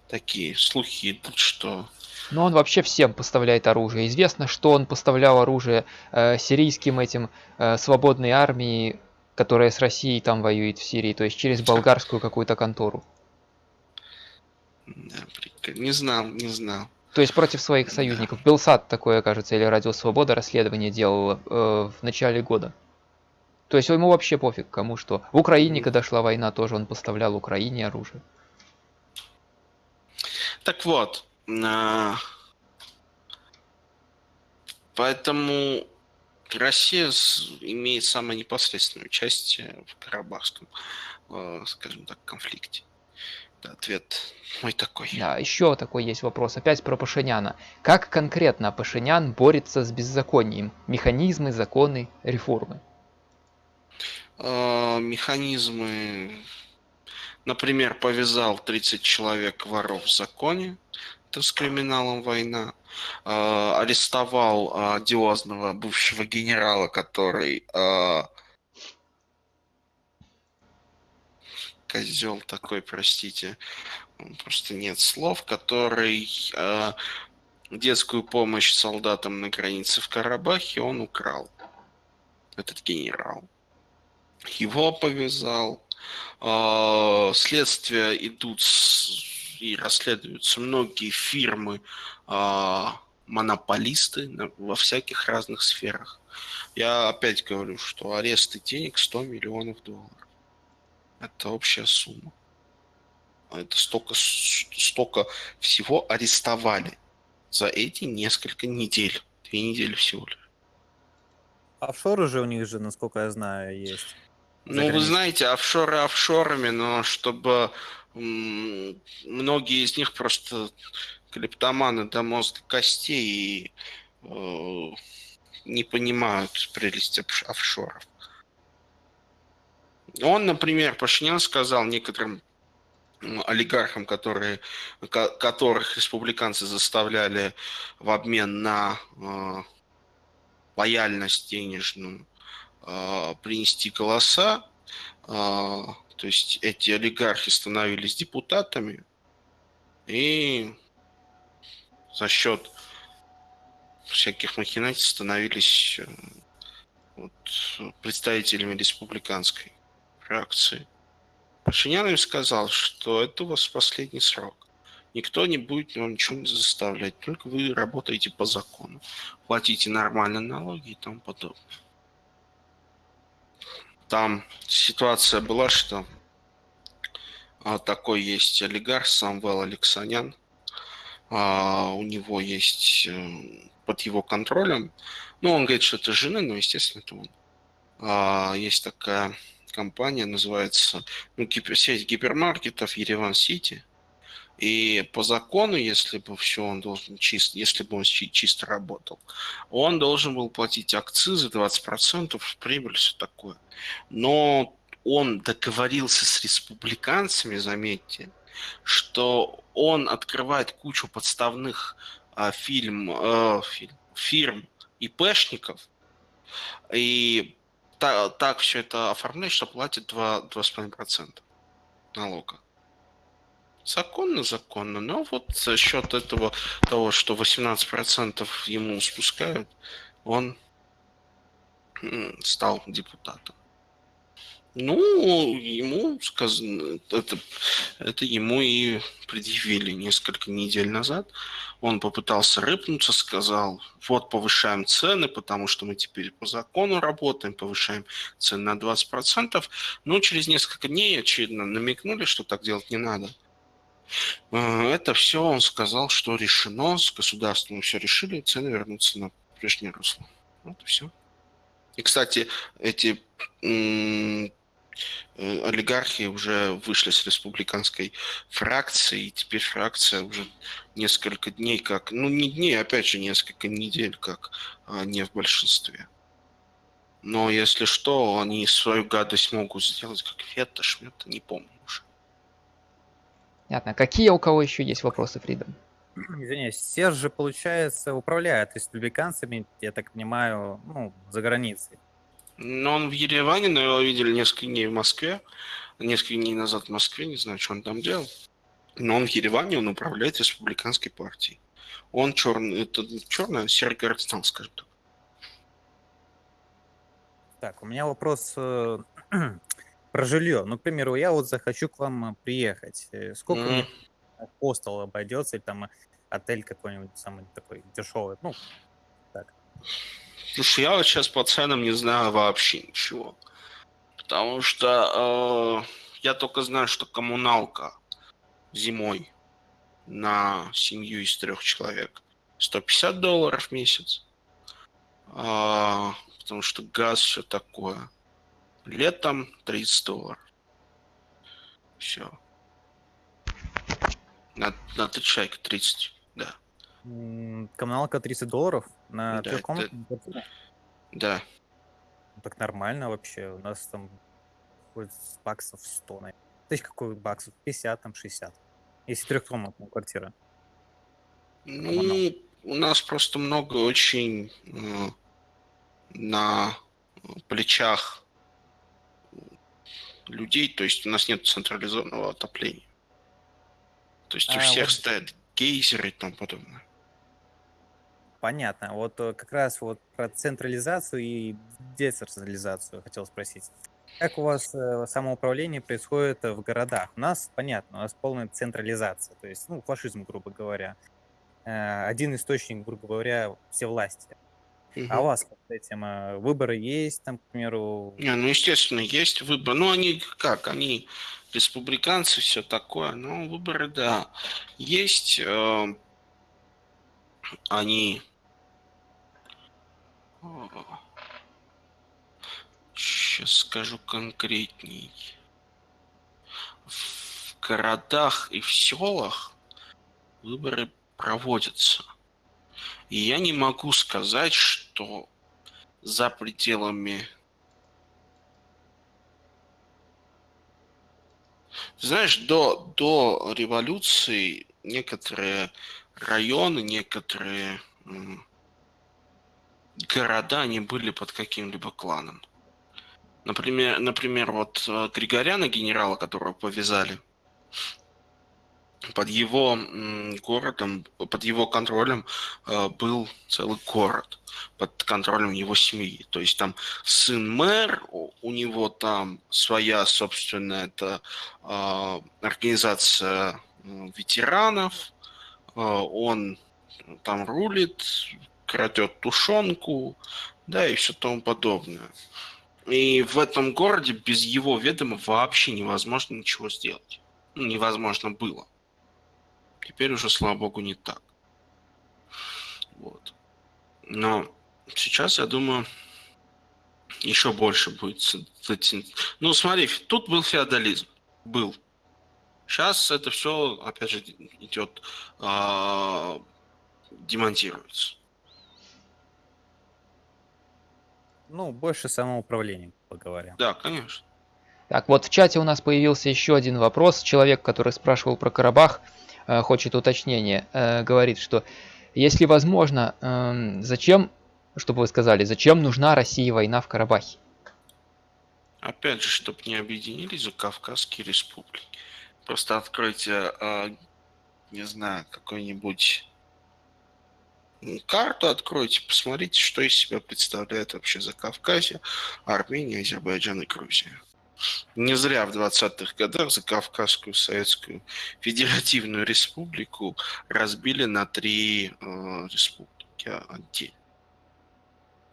Такие слухи идут, что Но он вообще всем поставляет оружие. Известно, что он поставлял оружие э, сирийским этим э, свободной армии, которая с Россией там воюет в Сирии, то есть через болгарскую какую-то контору. Да, Не знал, не знал. То есть против своих союзников. Белсат такое, кажется, или Радио Свобода расследование делало э, в начале года. То есть ему вообще пофиг, кому что. В Украине, когда шла война, тоже он поставлял Украине оружие. Так вот, а, поэтому Россия имеет самое непосредственное участие в Карабахском, э, скажем так, конфликте. Ответ мой такой. Да, еще такой есть вопрос, опять про Пашиняна. Как конкретно Пашинян борется с беззаконием? Механизмы, законы, реформы? Э, механизмы Например, повязал 30 человек воров в законе, это с криминалом война. Э, арестовал э, одиозного бывшего генерала, который э, козел такой, простите, просто нет слов, который э, детскую помощь солдатам на границе в Карабахе он украл. Этот генерал. Его повязал. А, следствия идут и расследуются многие фирмы, а, монополисты во всяких разных сферах. Я опять говорю, что аресты денег 100 миллионов долларов. Это общая сумма. Это столько, столько всего арестовали за эти несколько недель. Две недели всего лишь. Офшоры же у них же, насколько я знаю, есть. Ну, вы знаете, офшоры офшорами, но чтобы многие из них просто клептоманы до мозга костей и э, не понимают прелесть офшоров. Он, например, Пашинян сказал некоторым олигархам, которые, которых республиканцы заставляли в обмен на э, лояльность денежную а, принести голоса, а, то есть эти олигархи становились депутатами, и за счет всяких махинаций становились э, вот, представителями республиканской фракции. Пашинян им сказал, что это у вас последний срок. Никто не будет вам ничего не заставлять, только вы работаете по закону, платите нормальные налоги и тому подобное. Там ситуация была, что а, такой есть олигарх Самвел Алексанян. А, у него есть э, под его контролем. Ну, он говорит, что это жена, но, естественно, это он. А, есть такая компания, называется ну, гипер, сеть гипермаркетов Ереван Сити. И по закону, если бы все он должен чисто, если бы он чисто работал, он должен был платить акцизы 20% прибыль, все такое. Но он договорился с республиканцами, заметьте, что он открывает кучу подставных а, фильм, а, фильм, фирм ИПшников, и так, так все это оформляет, что платит 2,5% налога. Законно, законно. Но вот за счет этого, того, что 18% ему спускают, он стал депутатом. Ну, ему сказано, это, это ему и предъявили несколько недель назад. Он попытался рыпнуться, сказал, вот повышаем цены, потому что мы теперь по закону работаем, повышаем цены на 20%. Но через несколько дней, очевидно, намекнули, что так делать не надо. Э, это все он сказал, что решено, с государством все решили, цены вернутся на прежнее русло. Вот и все. И, кстати, эти олигархи уже вышли с республиканской фракции, и теперь фракция уже несколько дней как, ну не дней, опять же несколько недель как а, не в большинстве. Но если что, они свою гадость могут сделать как Фетта, Шмета, не помню. Понятно. Какие у кого еще есть вопросы, Фрида? Извиняюсь, Серж же, получается, управляет республиканцами, я так понимаю, ну, за границей. Ну, он в Ереване, но его видели несколько дней в Москве. Несколько дней назад в Москве, не знаю, что он там делал. Но он в Ереване, он управляет республиканской партией. Он черный, это черный, серый Городстан, скажем так. Так, у меня вопрос э, про жилье. Ну, к примеру, я вот захочу к вам э, приехать. Э, сколько мне хостел обойдется, или там отель какой-нибудь самый такой дешевый? Ну, так. Слушай, я вот сейчас по ценам не знаю вообще ничего. Потому что э, я только знаю, что коммуналка зимой на семью из трех человек 150 долларов в месяц. А, потому что газ все такое. Летом 30 долларов. Все. На, на 3 человека 30, да. Коммуналка 30 долларов на да, трехкомнатную квартиру? Да. Так нормально вообще. У нас там баксов 100, наверное. То есть какой баксов? 50, там 60. Если трехкомнатная квартира. Ну, у нас просто много очень э, на плечах людей, то есть у нас нет централизованного отопления. То есть а, у всех вот... стоят гейзеры и тому подобное. Понятно. Вот э, как раз вот про централизацию и децентрализацию хотел спросить. Как у вас э, самоуправление происходит в городах? У нас, понятно, у нас полная централизация, то есть, ну, фашизм, грубо говоря. Э, один источник, грубо говоря, все власти. Угу. А у вас с этим э, выборы есть, там, к примеру? Не, ну, естественно, есть выборы. Ну, они как? Они республиканцы, все такое. Ну, выборы, да. Есть. Э, они... Сейчас скажу конкретней. В городах и в селах выборы проводятся. И я не могу сказать, что за пределами... Знаешь, до, до революции некоторые районы, некоторые города, они были под каким-либо кланом. Например, например, вот э, Григоряна, генерала, которого повязали, под его городом, под его контролем э, был целый город, под контролем его семьи. То есть там сын мэр, у него там своя собственная это, э, организация ветеранов, э, он там рулит, крадет тушенку, да, и все тому подобное. И в этом городе без его ведома вообще невозможно ничего сделать. Ну, невозможно было. Теперь уже, слава богу, не так. Вот. Но сейчас, я думаю, еще больше будет. Ну, смотри, тут был феодализм. Был. Сейчас это все, опять же, идет, а, демонтируется. Ну, больше самоуправления, поговорим. Да, конечно. Так, вот в чате у нас появился еще один вопрос. Человек, который спрашивал про Карабах, Э, хочет уточнения, э, говорит, что если возможно, эм, зачем, чтобы вы сказали, зачем нужна России война в Карабахе? Опять же, чтобы не объединились Кавказские республики. Просто откройте, э, не знаю, какой-нибудь карту откройте, посмотрите, что из себя представляет вообще за Кавказе, Армения, Азербайджан и Грузия. Не зря в 20-х годах за Кавказскую Советскую Федеративную Республику разбили на три э, республики отдельно.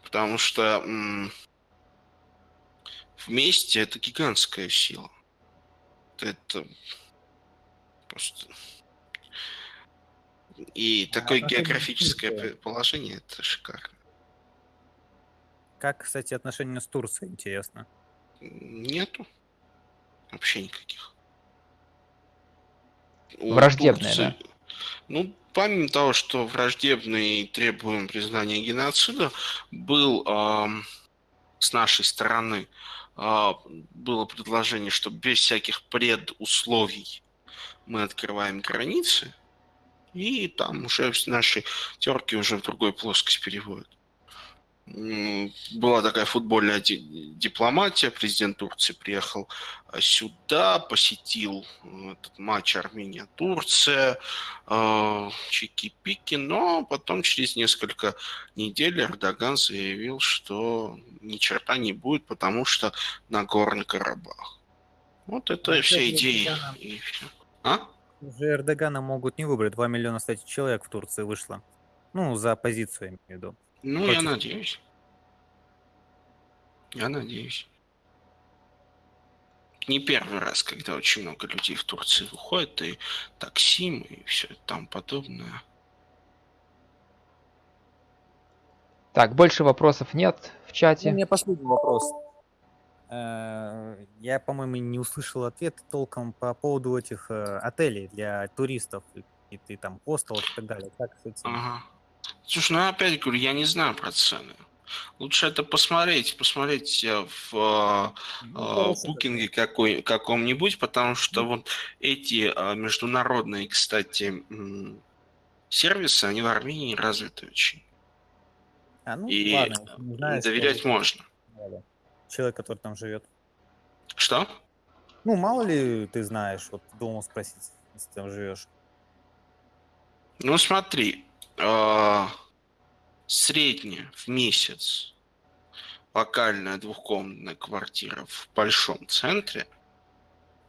Потому что м- вместе это гигантская сила. Это просто... И а такое географическое положение, это шикарно. Как, кстати, отношения с Турцией, интересно? Нету. Вообще никаких. Враждебная, да? Ну, помимо того, что враждебный требуем признания геноцида, был э, с нашей стороны э, было предложение, что без всяких предусловий мы открываем границы, и там уже наши терки уже в другой плоскость переводят. была такая футбольная дипломатия. Президент Турции приехал а, сюда, посетил этот матч Армения-Турция, э, чики-пики, но потом через несколько недель Эрдоган заявил, что ни черта не будет, потому что на Нагорный Карабах. Вот это все идеи. И А? Уже Эрдогана могут не выбрать. 2 миллиона, кстати, человек в Турции вышло. Ну, за оппозицию, я имею в виду. Ну, Против... я надеюсь. Я надеюсь. Не первый раз, когда очень много людей в Турции выходит, и таксим, и все там подобное. Так, больше вопросов нет в чате. У меня последний вопрос. Э, я, по-моему, не услышал ответ толком по поводу этих э, отелей для туристов и ты там хостелов и так далее. Как с этим? Ага. Слушай, ну опять говорю, я не знаю про цены. Лучше это посмотреть, посмотреть э, в ну, букинге какой, каком-нибудь, потому что вот эти международные, кстати, сервисы, они в Армении развиты очень. А, ну, и ладно, знаешь, доверять что... можно человек, который там живет. Что? Ну, мало ли ты знаешь, вот думал спросить, если ты там живешь. Ну, смотри, э, средняя в месяц локальная двухкомнатная квартира в большом центре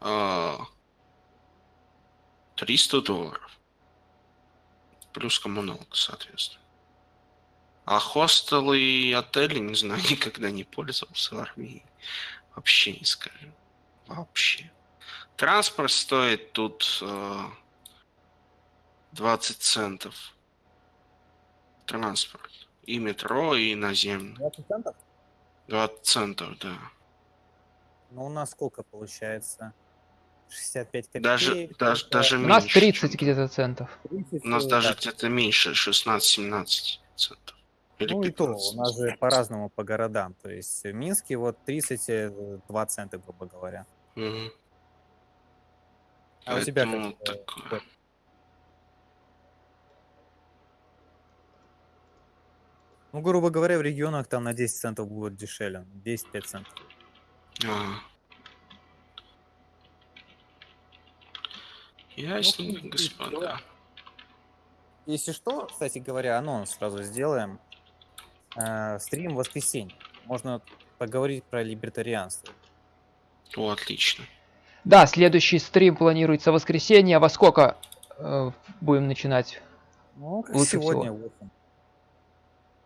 э, 300 долларов. Плюс коммуналка, соответственно. А хостелы и отели, не знаю, никогда не пользовался в Армении. Вообще не скажу. Вообще. Транспорт стоит тут э, 20 центов. Транспорт. И метро, и наземный. 20 центов? 20 центов, да. Ну, у нас сколько получается? 65 копеек. Даже, даже, даже меньше. У нас 30 где-то центов. 30, у нас даже где-то меньше, 16-17 центов. Или ну 15. и то, у нас же по-разному по городам. То есть в Минске вот 32 цента, грубо говоря. Угу. А Поэтому у тебя как? Такое. Ну, грубо говоря, в регионах там на 10 центов будет дешевле. 10-5 центов. А. Ясненько, ну, господа. Если что, кстати говоря, анонс сразу сделаем э, стрим в воскресенье. Можно поговорить про либертарианство. О, отлично. Да, следующий стрим планируется в воскресенье. А во сколько э, будем начинать? Ну, как Лучше сегодня, всего. 8.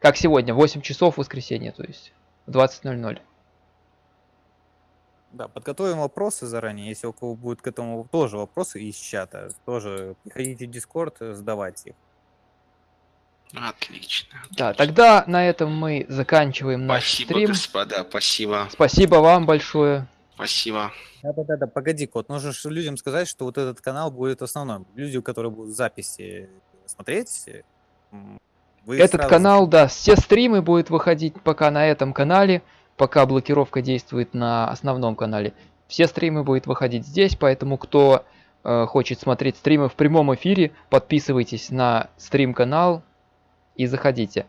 Как сегодня, 8 часов в воскресенье, то есть 20.00. Да, подготовим вопросы заранее. Если у кого будет к этому тоже вопросы из чата, тоже приходите в Discord, задавайте их. Отлично. Да, тогда на этом мы заканчиваем наш спасибо, стрим. господа, спасибо. Спасибо вам большое. Спасибо. Да-да-да, погоди, Кот, нужно людям сказать, что вот этот канал будет основной. Люди, которые будут записи смотреть, вы Этот сразу... канал, да, все стримы будут выходить пока на этом канале, пока блокировка действует на основном канале. Все стримы будут выходить здесь, поэтому кто э, хочет смотреть стримы в прямом эфире, подписывайтесь на стрим-канал, и заходите.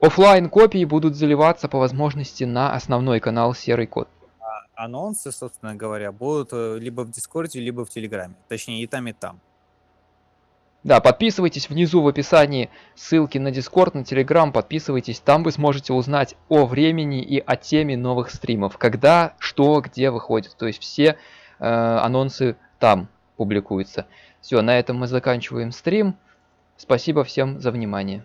Оффлайн копии будут заливаться по возможности на основной канал Серый Код. А анонсы, собственно говоря, будут э, либо в Дискорде, либо в Телеграме. Точнее, и там, и там. Да, подписывайтесь внизу в описании ссылки на Дискорд, на Телеграм, подписывайтесь, там вы сможете узнать о времени и о теме новых стримов, когда, что, где выходит, то есть все э, анонсы там публикуются. Все, на этом мы заканчиваем стрим. Спасибо всем за внимание.